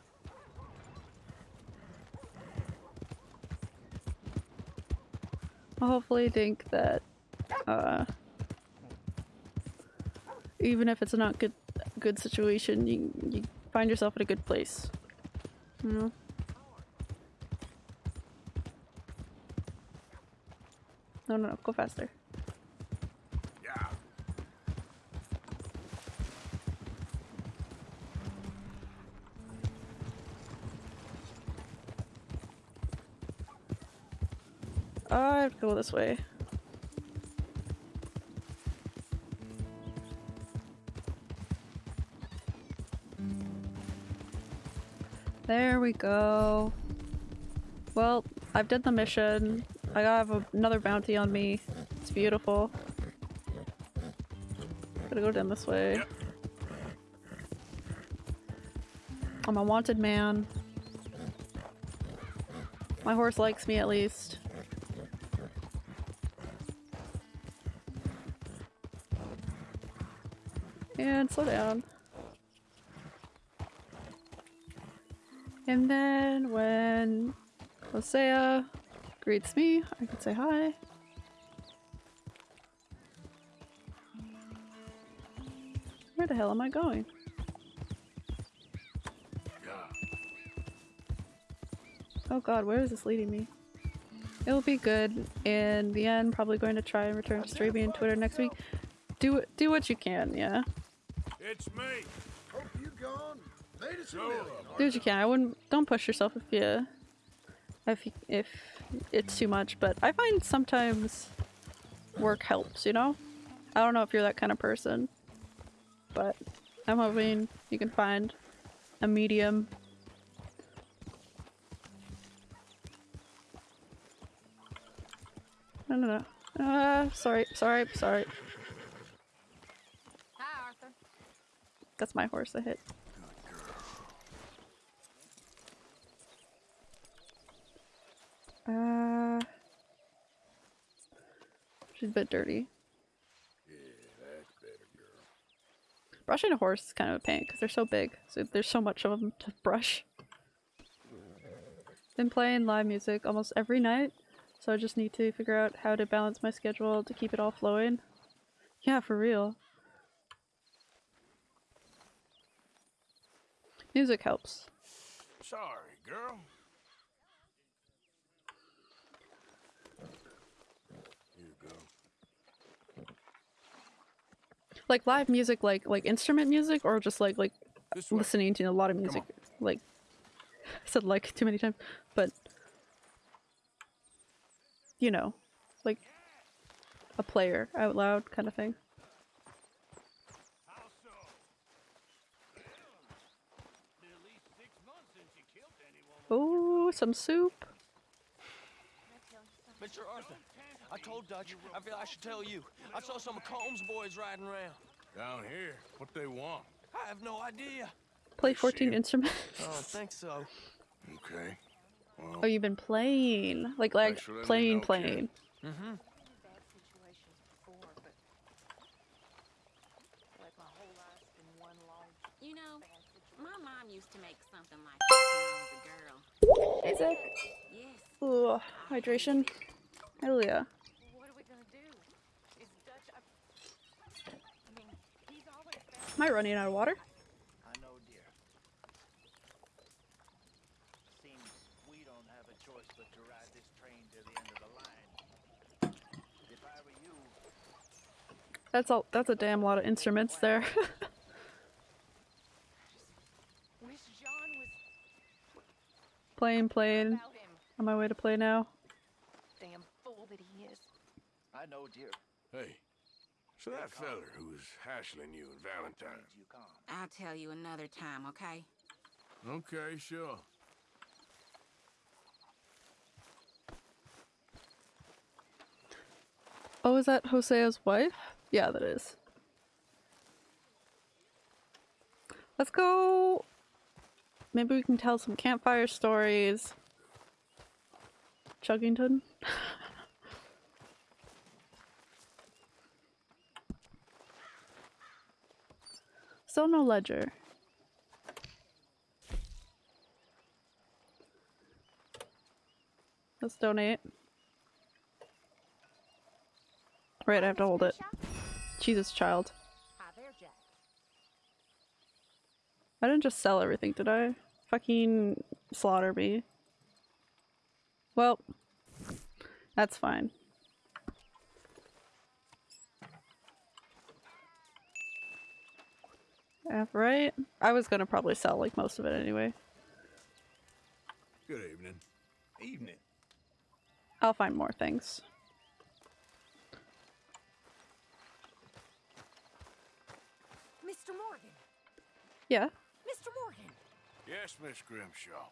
Hopefully think that, uh, even if it's not good good situation, you you find yourself in a good place. You know. No, no, no, go faster. Yeah. I have to go this way. There we go. Well, I've done the mission. I have a, another bounty on me. It's beautiful. Gotta go down this way. I'm a wanted man. My horse likes me at least. Slow down. And then when Hosea greets me, I can say hi. Where the hell am I going? Oh god, where is this leading me? It'll be good. In the end, probably going to try and return to streaming and Twitter next week. Do do what you can, yeah. It's me. Hope you gone. Made us a Do what you can. I wouldn't. Don't push yourself if you, if you- if it's too much. But I find sometimes work helps. You know. I don't know if you're that kind of person, but I'm hoping you can find a medium. No, no, no. Uh, sorry, sorry, sorry. Hi, Arthur. That's my horse I hit. Uh, she's a bit dirty. Brushing a horse is kind of a pain because they're so big. So there's so much of them to brush. Been playing live music almost every night, so I just need to figure out how to balance my schedule to keep it all flowing. Yeah, for real. Music helps. Sorry, girl. Here you go. Like live music, like like instrument music, or just like like listening to a lot of music. Like I said like too many times, but you know, like a player out loud kind of thing. Oh, some soup. Mr. Arthur, I told Dutch. I feel I should tell you. I saw some of Colm's boys riding around. Down here, what they want? I have no idea. Play 14 instruments. Oh, I think so. Okay. Well, Oh, you've been playing. Like like Thanks for letting me playing playing. Mm-hmm. You know, my mom used to make something like this when I was a girl. Hey, Zach. Yes. Ooh, hydration. Hell yeah. What are we gonna do? Is Dutch up? I mean, he's always Am I running out of water? I know, dear. Seems we don't have a choice but to ride this train to the end of the line. If I were you, That's all. That's a damn lot of instruments there. Wish John was playing, playing. On my way to play now. Damn fool that he is. I know, dear. Hey, so that feller who was hassling you in Valentine. I'll tell you another time, okay? Okay, sure. Oh, is that Hosea's wife? Yeah, that is. Let's go. Maybe we can tell some campfire stories. Chuggington? Still no ledger. Let's donate. Right, I have to hold it. Jesus, child. I didn't just sell everything, did I? Fucking slaughter me. Well, that's fine. F, right? I was gonna probably sell like most of it anyway. Good evening. Evening. I'll find more things. Mr. Morgan. Yeah. Mr. Morgan. Yes, Miss Grimshaw.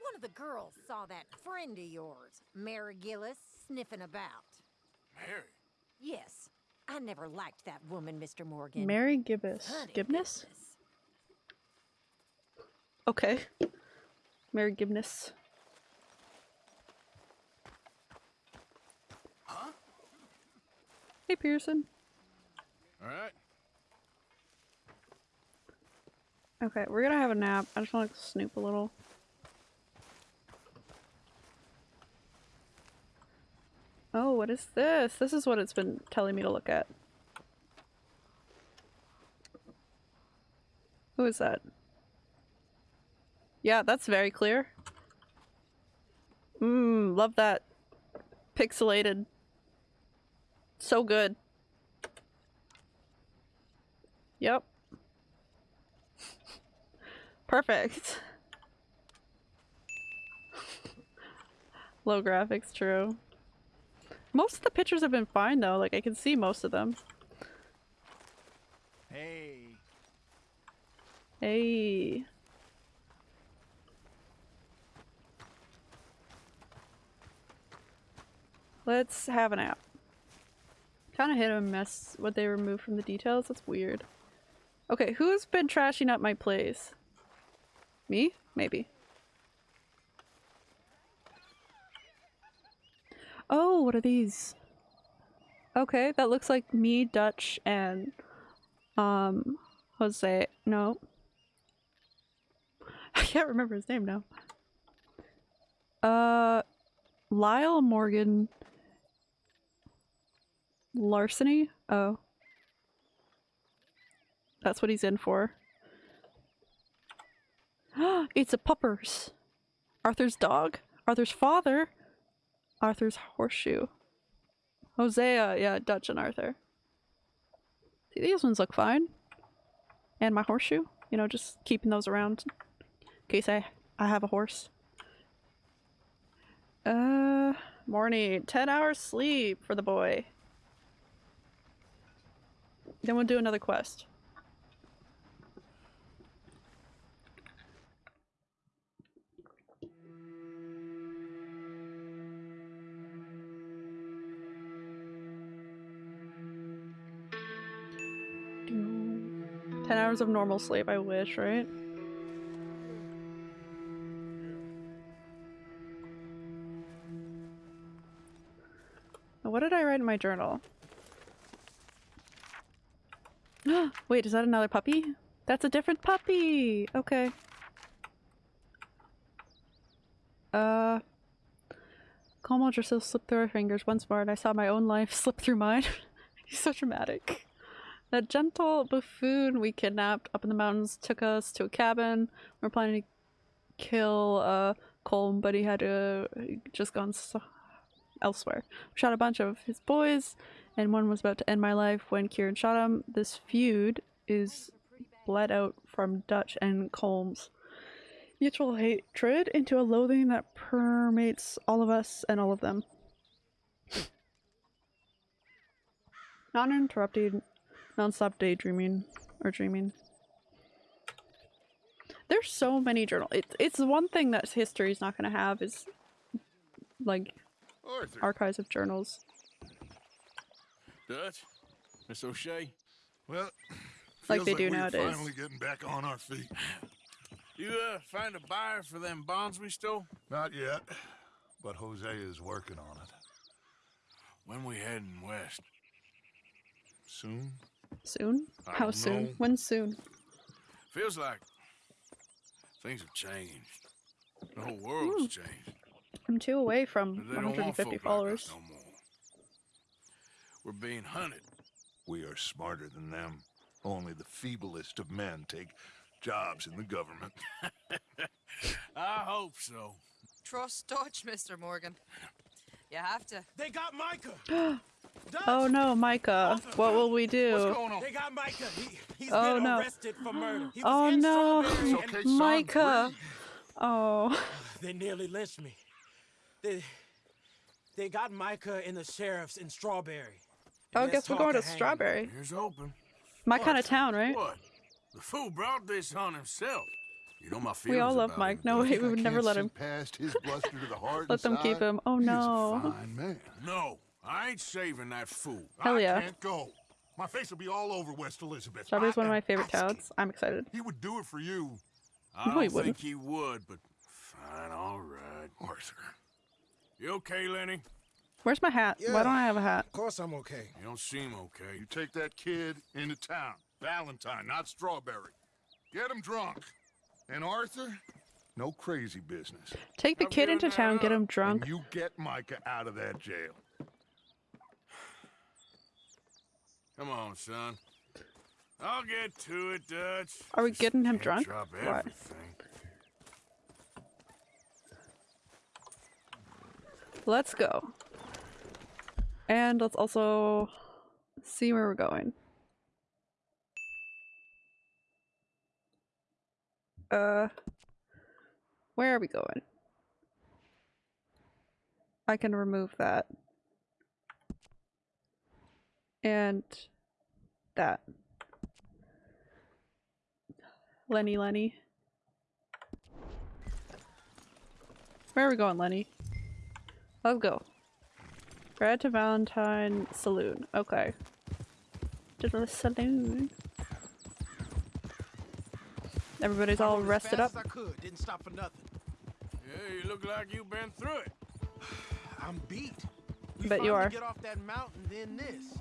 One of the girls saw that friend of yours, Mary Gillis, sniffing about. Mary? Yes. I never liked that woman, Mr. Morgan. Mary Gibbous. Honey Gibness? Okay. Mary Gibness. Huh? Hey, Pearson. All right. Okay, we're gonna have a nap. I just want to snoop a little. Oh, what is this? This is what it's been telling me to look at. Who is that? Yeah, that's very clear. Mmm, love that. Pixelated. So good. Yep. Perfect. Low graphics, true. Most of the pictures have been fine though, like I can see most of them. Hey. Hey. Let's have an app. Kind of hit a mess what they removed from the details. That's weird. Okay, who's been trashing up my place? Me? Maybe. Oh, what are these? Okay, that looks like me, Dutch, and um Hosea. No. I can't remember his name now. Uh Lyle Morgan Larceny? Oh. That's what he's in for. it's a puppers. Arthur's dog. Arthur's father. Arthur's horseshoe. Hosea, yeah, Dutch and Arthur. See, these ones look fine. And my horseshoe. You know, just keeping those around in case I, I have a horse. Uh, morning. 10 hours sleep for the boy. Then we'll do another quest. Ten hours of normal sleep, I wish, right? What did I write in my journal? Wait, is that another puppy? That's a different puppy! Okay. Uh... Colm O'Driscoll slipped through her fingers once more and I saw my own life slip through mine. He's so dramatic. That gentle buffoon we kidnapped up in the mountains took us to a cabin. We were planning to kill uh, Colm, but he had to just gone so elsewhere. We shot a bunch of his boys, and one was about to end my life when Kieran shot him. This feud is bled out from Dutch and Colm's mutual hatred into a loathing that permeates all of us and all of them. Non-interrupted, non-stop daydreaming or dreaming. There's so many journal. It's it's one thing that history's not gonna have is like Arthur. archives of journals. Dutch? Miss O'Shea? Well, Like feels they do we're nowadays. Finally getting back on our feet. You, uh, find a buyer for them bonds we stole? Not yet, but Hosea is working on it. When we heading west? Soon? Soon? I How soon? know. When soon? Feels like things have changed. The whole world's Hmm. changed. I'm two away from They don't want 150 folk like followers. no more. We're being hunted. We are smarter than them. Only the feeblest of men take jobs in the government. I hope so. Trust Dutch, Mr. Morgan. You have to. They got Micah. oh no, Micah. What will we do? They got Micah. He, he's Oh, been no. arrested for murder. He Oh in no, Strawberry and- Micah. Oh. They nearly lynched me. They they got Micah and the sheriffs in Strawberry. Oh, And guess we're going to hang. Strawberry. Here's open. My kind of town, right? What? The fool brought this on himself. You know my feelings. We all love Mike. him, No Dutch. way, we would never let him. Past his bluster to the heart Let them keep him. Oh He is a no. fine man. No, I ain't saving that fool. Hell yeah. I Can't go. My face will be all over West Elizabeth. Strawberry's I one of my favorite asking. towns. I'm excited. He would do it for you. I No, don't wouldn't. think he would, but fine, all right. Arthur. You okay, Lenny? Where's my hat? Why don't I have a hat? Of course I'm okay. You don't seem okay. You take that kid into town. Valentine, not Strawberry. Get him drunk. And Arthur, no crazy business. Take the I'm kid into town, get him drunk. And you get Micah out of that jail. Come on, son. I'll get to it, Dutch. Are we getting him drunk? Drop What? Let's go. And let's also see where we're going. Uh, where are we going? I can remove that. And that. Lenny, Lenny. Where are we going, Lenny? Let's go. Brad to Valentine Saloon. Okay. To the saloon. Everybody's all rested up. fast I could. Didn't stop for nothing. Yeah, you look like you've been through it. I'm beat. We Bet you are. Get off that mountain, then this.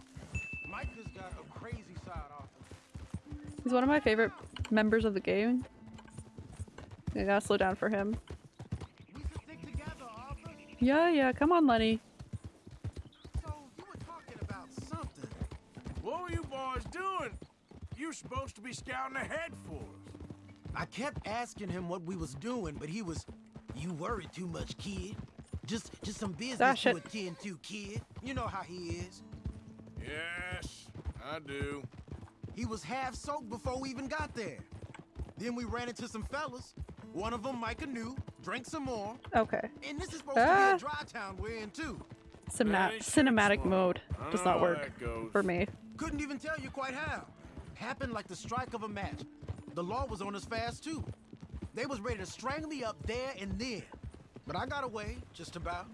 He's one of my favorite members of the game. I gotta slow down for him. Yeah, yeah, come on, Lenny. What were you boys doing? You're supposed to be scouting ahead for us. I kept asking him what we was doing, but he was, you worry too much, kid. Just, just some business Dash to attend to, kid. You know how he is. Yes, I do. He was half soaked before we even got there. Then we ran into some fellas. One of them Micah knew, drank some more. Okay. And this is supposed Ah. to be a dry town we're in too. Cina- cinematic mode does not work for me. Couldn't even tell you quite how. Happened like the strike of a match. The law was on us fast too. They was ready to strangle me up there and then. But I got away, just about.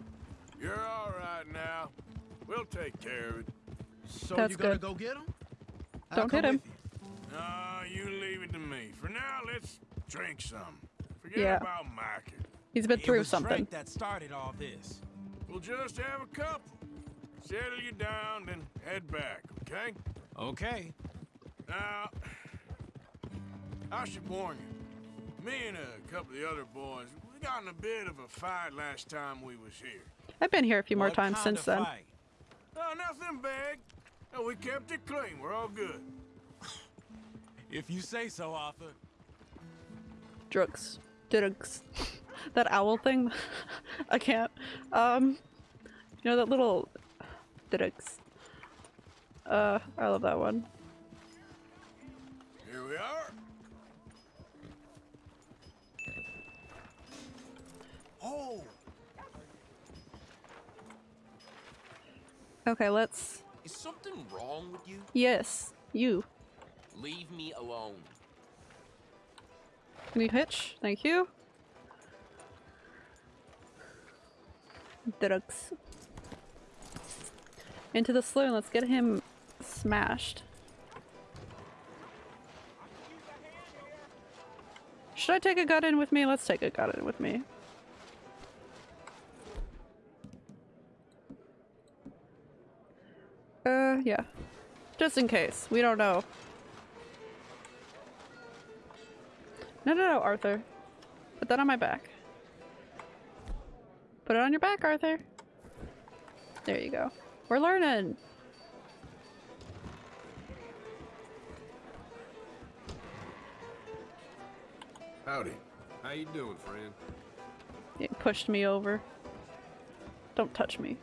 You're all right now. We'll take care of it. So That's you gonna good. go get him? Don't hit him. No, you leave it to me. For now, let's drink some. Forget Yeah. about Micah. He's been It through was something. Drake that started all this. We'll just have a couple. Settle you down, then head back, okay? Okay. Now, I should warn you. Me and a couple of the other boys, we got in a bit of a fight last time we was here. I've been here a few more What times since then. Oh, nothing big. No, we kept it clean. We're all good. If you say so, Arthur. Drugs. Drugs. that owl thing. I can't. Um, you know that little drugs. Uh, I love that one. Here we are. Oh, Okay, let's. Is something wrong with you? Yes, you. Leave me alone. Can you hitch? Thank you. Drugs. Into the saloon. Let's get him smashed. Should I take a gun in with me? Let's take a gun in with me. Uh, yeah. Just in case. We don't know. No, no, no, Arthur. Put that on my back. Put it on your back, Arthur. There you go. We're learning. Howdy. How you doing, friend? It pushed me over. Don't touch me.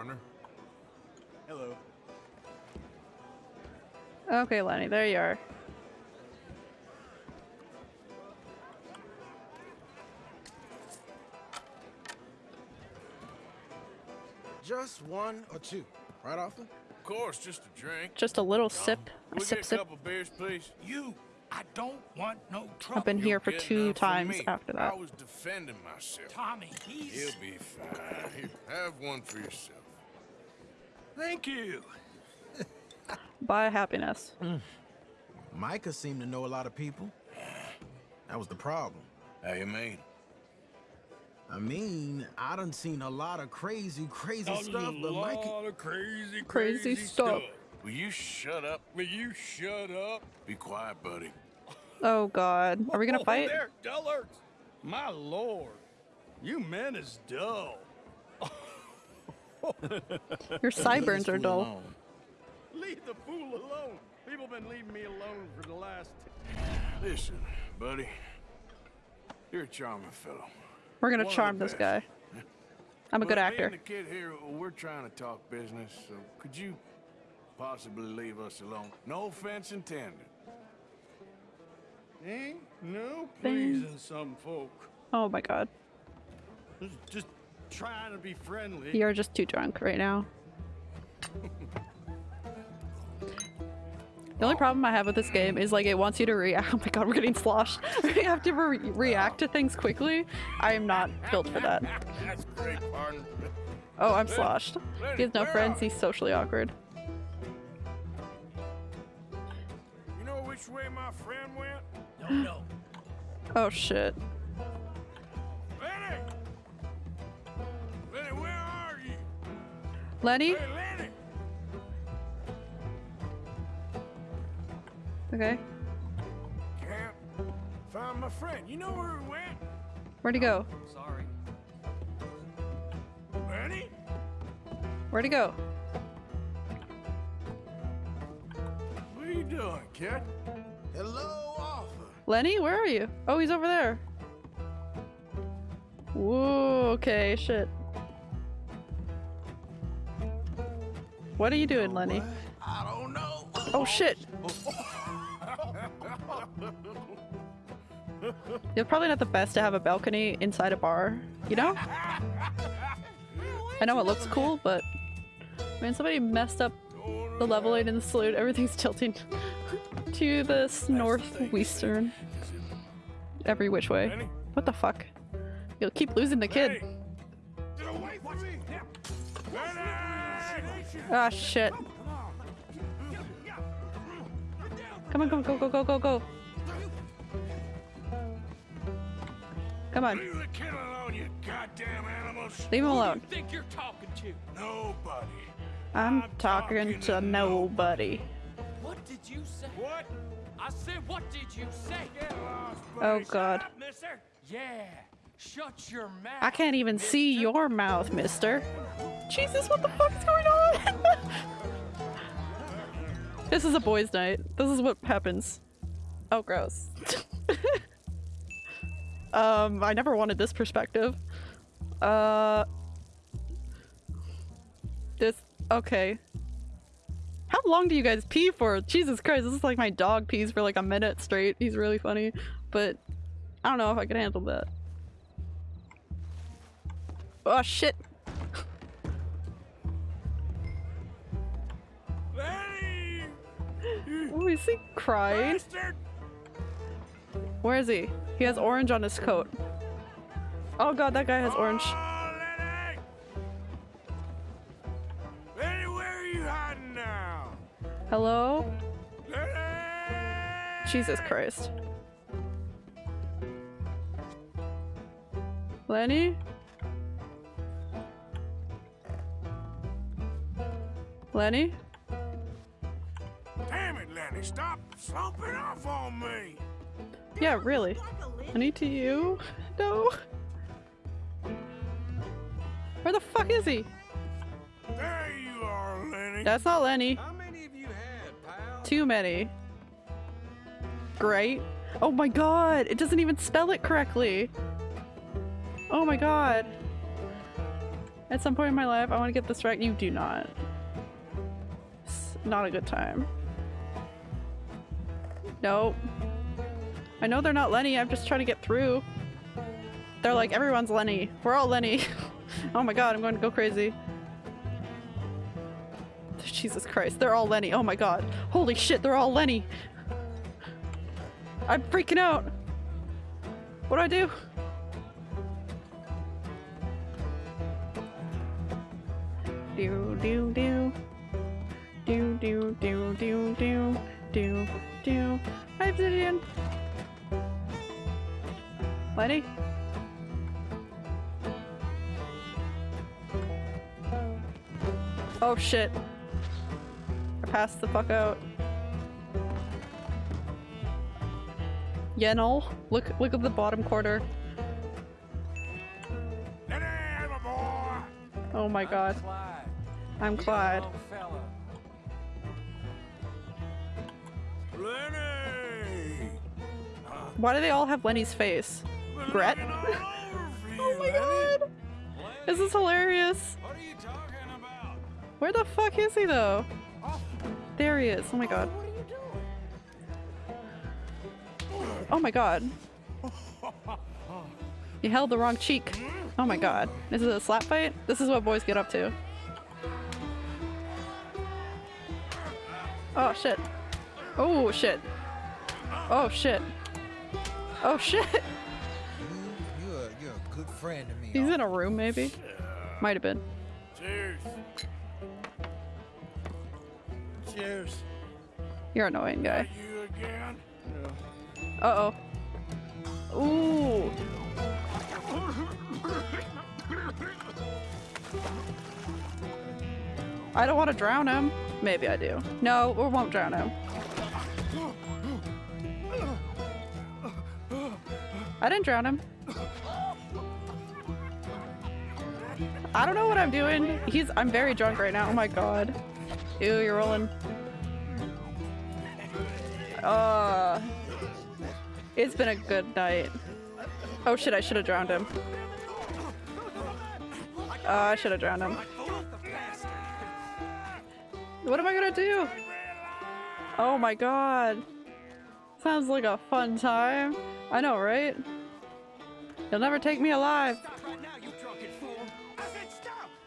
Partner? hello. Okay, Lenny, there you are. Just one or two, right, Arthur? Of course, just a drink. Just a little sip. Can we sip, get a sip. couple beers, please? You, I don't want no trouble. I've been here for two times me. after that. I was defending myself. Tommy, he's... He'll be fine. Have one for yourself. Thank you. Buy happiness. Hmm. Micah seemed to know a lot of people. That was the problem. How you mean? I mean, I done seen a lot of crazy, crazy A stuff, but lot Micah... of crazy, Crazy stuff. Will you shut up? Will you shut up? Be quiet, buddy. Oh god. Are we gonna Oh, fight? there, dullards! My lord, you men is dull. Your sideburns are dull. Leave the fool alone. People been leaving me alone for the last. Listen, buddy. You're a charming fellow. We're gonna One charm this guy. I'm a good actor. The kid here, we're trying to talk business, so could you possibly leave us alone? No offense intended. Ain't no Bing. pleasing some folk. Oh my god. Just- Just trying to be friendly. You're just too drunk right now. The only problem I have with this game is like it wants you to react. Oh my god, we're getting sloshed. we have to re react to things quickly. I am not built for that. That's great, partner. Oh, I'm sloshed. He has no friends. He's socially awkward. You know which way my friend went? Don't know. Oh shit. Lenny? Okay. Can't find my friend. You know where he went? Where'd he go? Sorry. Lenny? Where'd he go? What are you doing, kid? Hello, Arthur. Lenny, where are you? Oh, he's over there. Whoa, okay, shit. What are you doing, Lenny? I don't know. Oh shit! You're probably not the best to have a balcony inside a bar, you know? I know it looks cool, but man, somebody messed up the leveling in the salute. Everything's tilting to the northwestern. Every which way. What the fuck? You'll keep losing the kid. Ah shit. Come on, come on, go, go, go, go, go. Come on. Leave the kid alone, you goddamn animals! Leave him alone. think you're talking to? Nobody. I'm talking to nobody. What did you say? What? I said, what did you say? Get lost, Oh buddy. god. Stop, mister! Yeah, shut your mouth. I can't even see your mouth, mister. Jesus, what the fuck is going on? this is a boys' night. This is what happens. Oh, gross. um, I never wanted this perspective. Uh... This- okay. How long do you guys pee for? Jesus Christ, this is like my dog pees for like a minute straight. He's really funny. But I don't know if I can handle that. Oh shit! Lenny! Oh, is he crying? Bastard! Where is he? He has orange on his coat. Oh god, that guy has oh, orange. Oh, Lenny! Lenny, where are you hiding now? Hello? Lenny! Jesus Christ. Lenny? Lenny? Damn it, Lenny, stop slumping off on me! Yeah, really. Lenny to you? No. Where the fuck is he? There you are, Lenny. That's not Lenny. How many of you had, pal? Too many. Great. Oh my god, it doesn't even spell it correctly. Oh my god. At some point in my life, I want to get this right. You do not. Not a good time. Nope. I know they're not Lenny, I'm just trying to get through. They're like, everyone's Lenny. We're all Lenny. oh my god, I'm going to go crazy. Jesus Christ, they're all Lenny. Oh my god. Holy shit, they're all Lenny. I'm freaking out. What do I do? Do do do. Do do do do do do do. Hi, Obsidian. Lenny? Oh shit. I passed the fuck out. Yenel, look look at the bottom corner. Lenny, my boy! Oh my god. I'm Clyde. Lenny! Why do they all have Lenny's face? Gret? oh my god! This is hilarious! What are you talking about? Where the fuck is he though? There he is. Oh my god. Oh my god. You held the wrong cheek. Oh my god. This is a slap fight? This is what boys get up to. Oh shit. Oh shit. Oh shit. Oh shit. You're, you're a good friend to me. He's in a room maybe? Might have been. Cheers. Cheers. You're an annoying guy. You again? Uh oh. Ooh. I don't want to drown him. Maybe I do. No, we won't drown him. I didn't drown him. I don't know what I'm doing. He's- I'm very drunk right now. Oh my god. Ew, you're rolling. Uh, it's been a good night. Oh shit, I should have drowned him. Uh, I should have drowned him. What am I gonna do? Oh my god. Sounds like a fun time. I know, right? You'll never take me alive.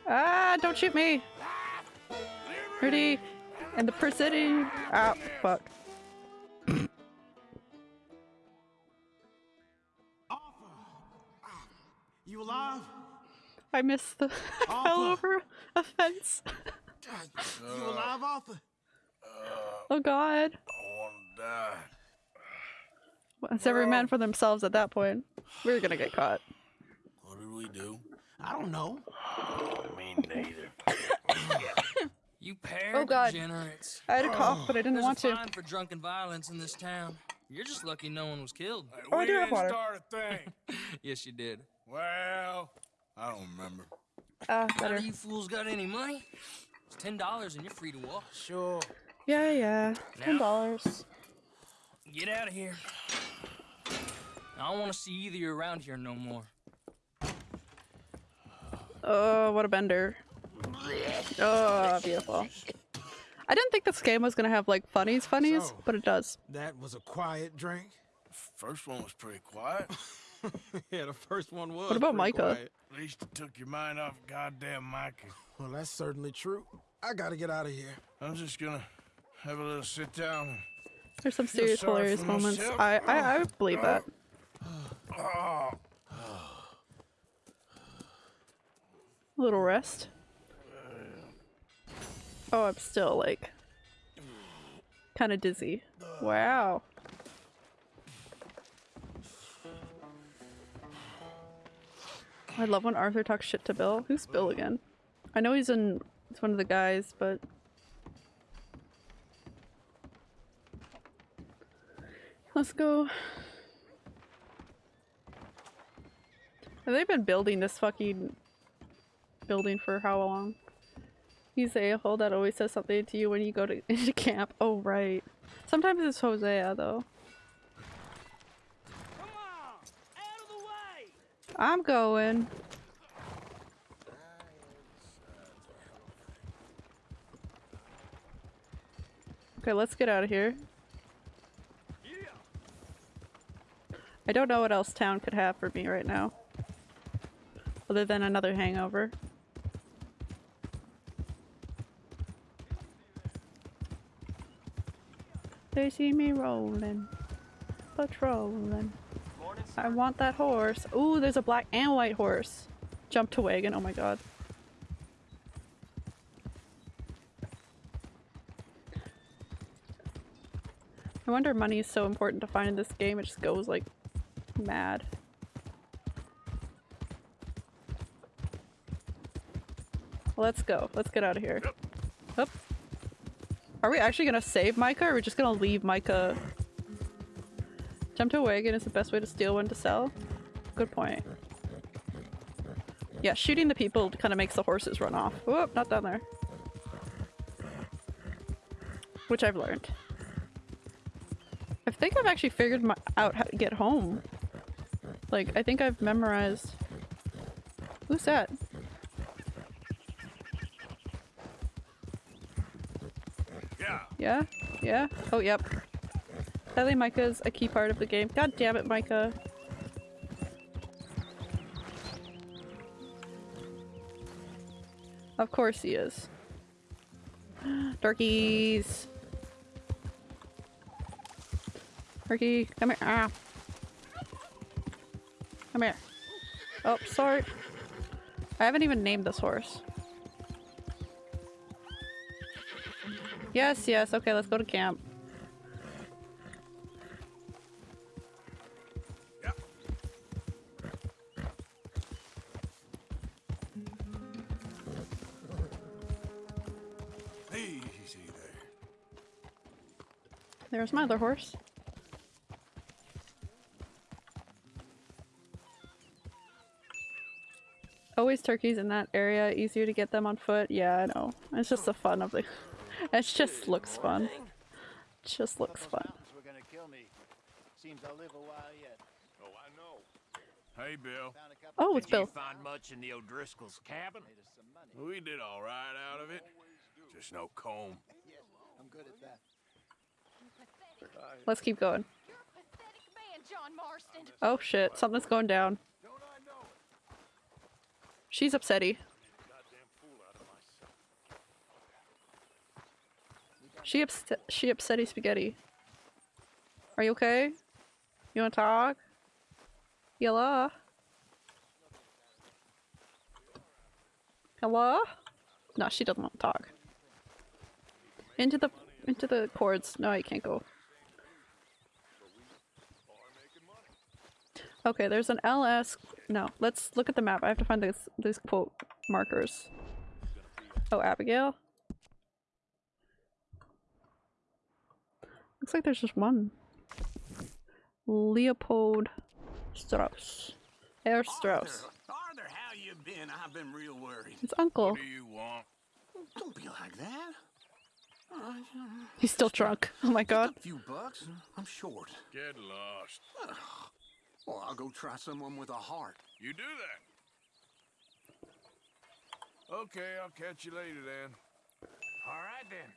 Ah, don't shoot me. Rudy. And the precision. Ah, fuck. You alive? I missed the I fell over a fence. You alive, Arthur? Oh god. Die. It's every man for themselves at that point. We're gonna get caught. What did we do? I don't know. Me neither. You pair Oh, God. degenerates. I had a cough, but I didn't There's want a to. fine for drunken violence in this town. You're just lucky no one was killed. Oh, I we do have didn't water. start a thing. yes, you did. Well, I don't remember. Ah, None better. of you fools got any money? It's ten dollars and you're free to walk. Sure. Yeah, yeah. Ten dollars. Get out of here. I don't want to see either of you around here no more. Oh, what a bender. Oh, beautiful. I didn't think this game was gonna have like funnies funnies, So- but it does. That was a quiet drink. First one was pretty quiet. yeah, the first one was. What about pretty Micah? quiet. At least it took your mind off goddamn Micah. Well, that's certainly true. I gotta get out of here. I'm just gonna have a little sit down. There's some serious sorry hilarious moments. I, I I believe that. A little rest. Oh, I'm still like kind of dizzy. Wow. I love when Arthur talks shit to Bill. Who's Bill again? I know he's in. It's one of the guys, but let's go. Have they been building this fucking building for how long? He's the a-hole that always says something to you when you go to into camp. Oh right. Sometimes it's Hosea though. I'm going. Okay, let's get out of here. I don't know what else town could have for me right now. Other than another hangover. They see me rolling, patrolling. I want that horse. Ooh, there's a black and white horse. Jump to wagon. Oh my god. I wonder money is so important to find in this game. It just goes like mad. Let's go. Let's get out of here. Up. Are we actually gonna save Micah or are we just gonna leave Micah? Jump to a wagon is the best way to steal one to sell? Good point. Yeah, shooting the people kind of makes the horses run off. Whoop, not down there. Which I've learned. I think I've actually figured out how to get home. Like, I think I've memorized. Who's that? Yeah. Yeah? Yeah? Oh, yep. Sadly, Micah's a key part of the game. God damn it, Micah. Of course he is. Turkeys! Turkey, come here. Ah. Come here. Oh, sorry. I haven't even named this horse. Yes, yes. Okay, let's go to camp. There's my other horse. Always turkeys in that area, easier to get them on foot. Yeah, I know. It's just the fun of the. It just looks fun. just looks fun. Were gonna kill me. Seems I'll live a while yet. Oh, I know. Hey, Bill. Oh, it's Did Bill. find much in the O'Driscoll's cabin? We did all right out of it. Just no Colm. I'm good at that. Let's keep going. Man, Oh shit, something's going down. She's upsetty. She upset. She upsetty spaghetti. Are you okay? You wanna talk? Yella? Hello? No, she doesn't want to talk. Into the into the cords. No, you can't go. Okay, there's an LS. No, let's look at the map. I have to find these these quote markers. Oh, Abigail. Looks like there's just one. Leopold Strauss. Herr Strauss. Arthur, how you been? I've been real worried. It's uncle. What do you want? Don't be like that. He's still drunk. Oh my god. a few bucks. I'm short. Get lost. Well, I'll go try someone with a heart. You do that. Okay, I'll catch you later then. All right then.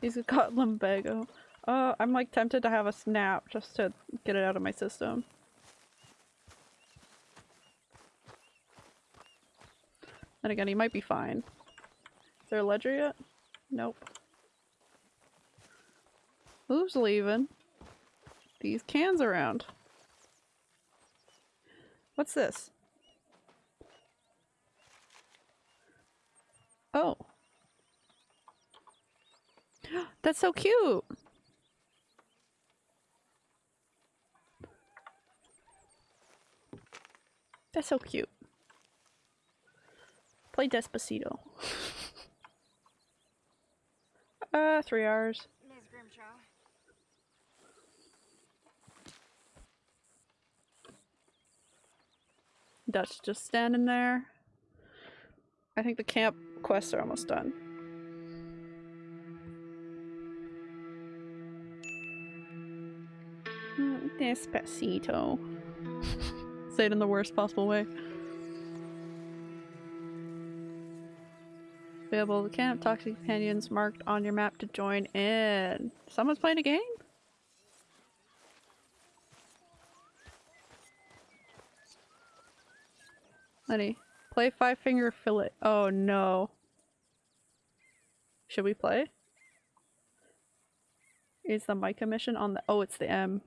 He's got lumbago. Uh, I'm like tempted to have a snap just to get it out of my system. And again, he might be fine. Is there a ledger yet? Nope. Who's leaving? These cans around. What's this? Oh. That's so cute. That's so cute. Play Despacito. uh, three hours. Ms. Grimshaw. Dutch just standing there. I think the camp quests are almost done. Mm, Despacito. Say it in the worst possible way. Available the camp, toxic companions marked on your map to join in. Someone's playing a game? Lenny, play Five Finger Fillet. Oh no. Should we play? Is the Micah mission on the- oh, it's the M.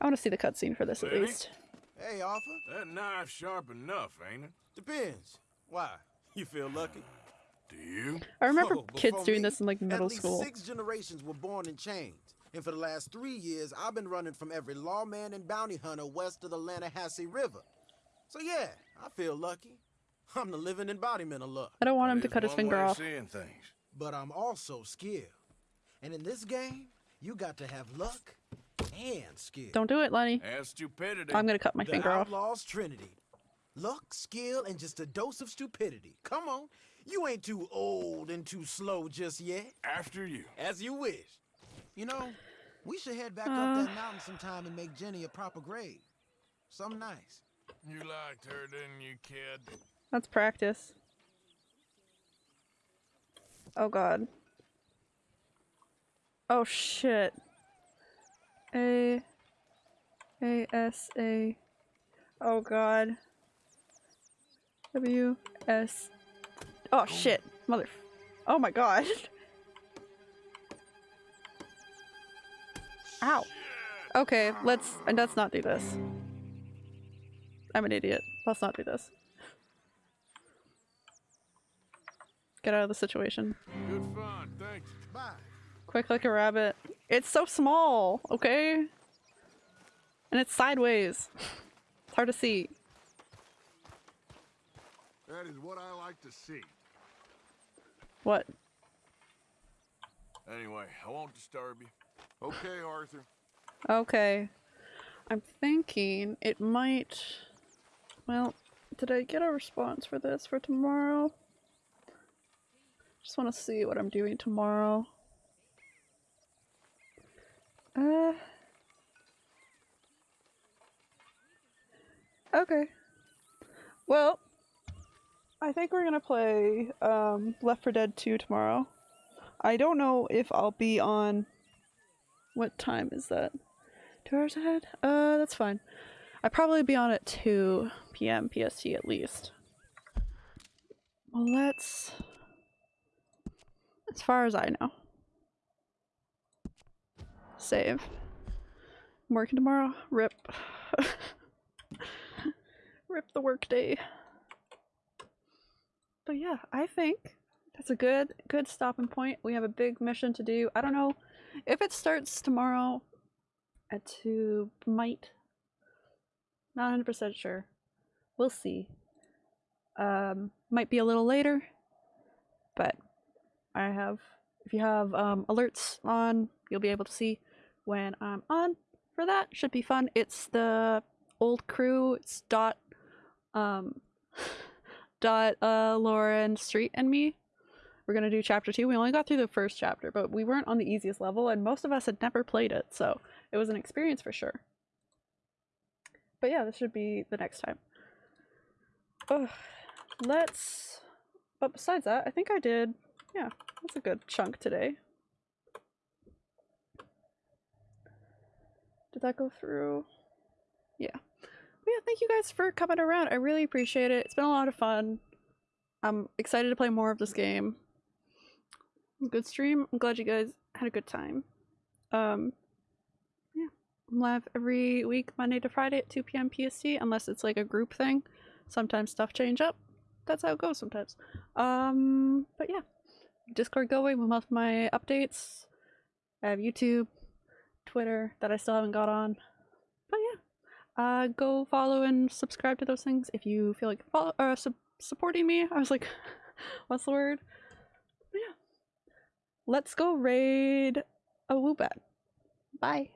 I want to see the cutscene for this at least. Hey, Arthur. That knife's sharp enough, ain't it? Depends. Why? You feel lucky? Do you? I remember Oh, kids doing me, this in like middle At least school. six generations were born in chains. And for the last three years, I've been running from every lawman and bounty hunter west of the Lannahechee River. So yeah, I feel lucky. I'm the living embodiment of luck. I don't want him to cut his finger off. Seeing things. But I'm also skilled. And in this game, you got to have luck and skill. Don't do it, Lenny. And stupidity. I'm gonna cut my the finger off. Lost Trinity. Luck, skill, and just a dose of stupidity. Come on. You ain't too old and too slow just yet. After you. As you wish. You know, we should head back Uh. up that mountain sometime and make Jenny a proper grave. Something nice. You liked her, didn't you, kid? Let's practice. Oh god. Oh shit. A A S A Oh god. W S Oh shit. Mother Oh my god. Ow. Okay, let's and let's not do this. I'm an idiot. Let's not do this. Get out of the situation. Good fun, thanks. Bye. Quick like a rabbit. It's so small, okay? And it's sideways. It's hard to see. That is what I like to see. What? Anyway, I won't disturb you. Okay, Arthur. Okay. I'm thinking it might. Well, did I get a response for this for tomorrow? Just want to see what I'm doing tomorrow. Uh. Okay. Well, I think we're gonna play um, Left 4 Dead 2 tomorrow. I don't know if I'll be on. What time is that? Two hours ahead? Uh, that's fine. I'd probably be on at 2 p.m. PST at least. Well, let's. As far as I know. Save. I'm working tomorrow? Rip. Rip the workday. But yeah, I think that's a good good stopping point. We have a big mission to do. I don't know if it starts tomorrow at 2 might not 100% sure. We'll see. Um might be a little later, but I have if you have um alerts on, you'll be able to see when I'm on for that. Should be fun. It's the old crew. It's dot um dot uh Lauren Street and me. We're gonna do chapter two. We only got through the first chapter, but we weren't on the easiest level, and most of us had never played it, so it was an experience for sure. But yeah, this should be the next time. Ugh. Let's. But besides that, I think I did. Yeah, that's a good chunk today. Did that go through? Yeah. But yeah, thank you guys for coming around. I really appreciate it. It's been a lot of fun. I'm excited to play more of this game. Good stream. I'm glad you guys had a good time. Um, Live every week, Monday to Friday at 2 p.m. PST, unless it's like a group thing. Sometimes stuff change up. That's how it goes sometimes. Um, but yeah, Discord going with most of my updates. I have YouTube, Twitter that I still haven't got on. But yeah, uh, go follow and subscribe to those things if you feel like follow uh, su- supporting me. I was like, what's the word? But yeah, let's go raid a Woobat. Bye.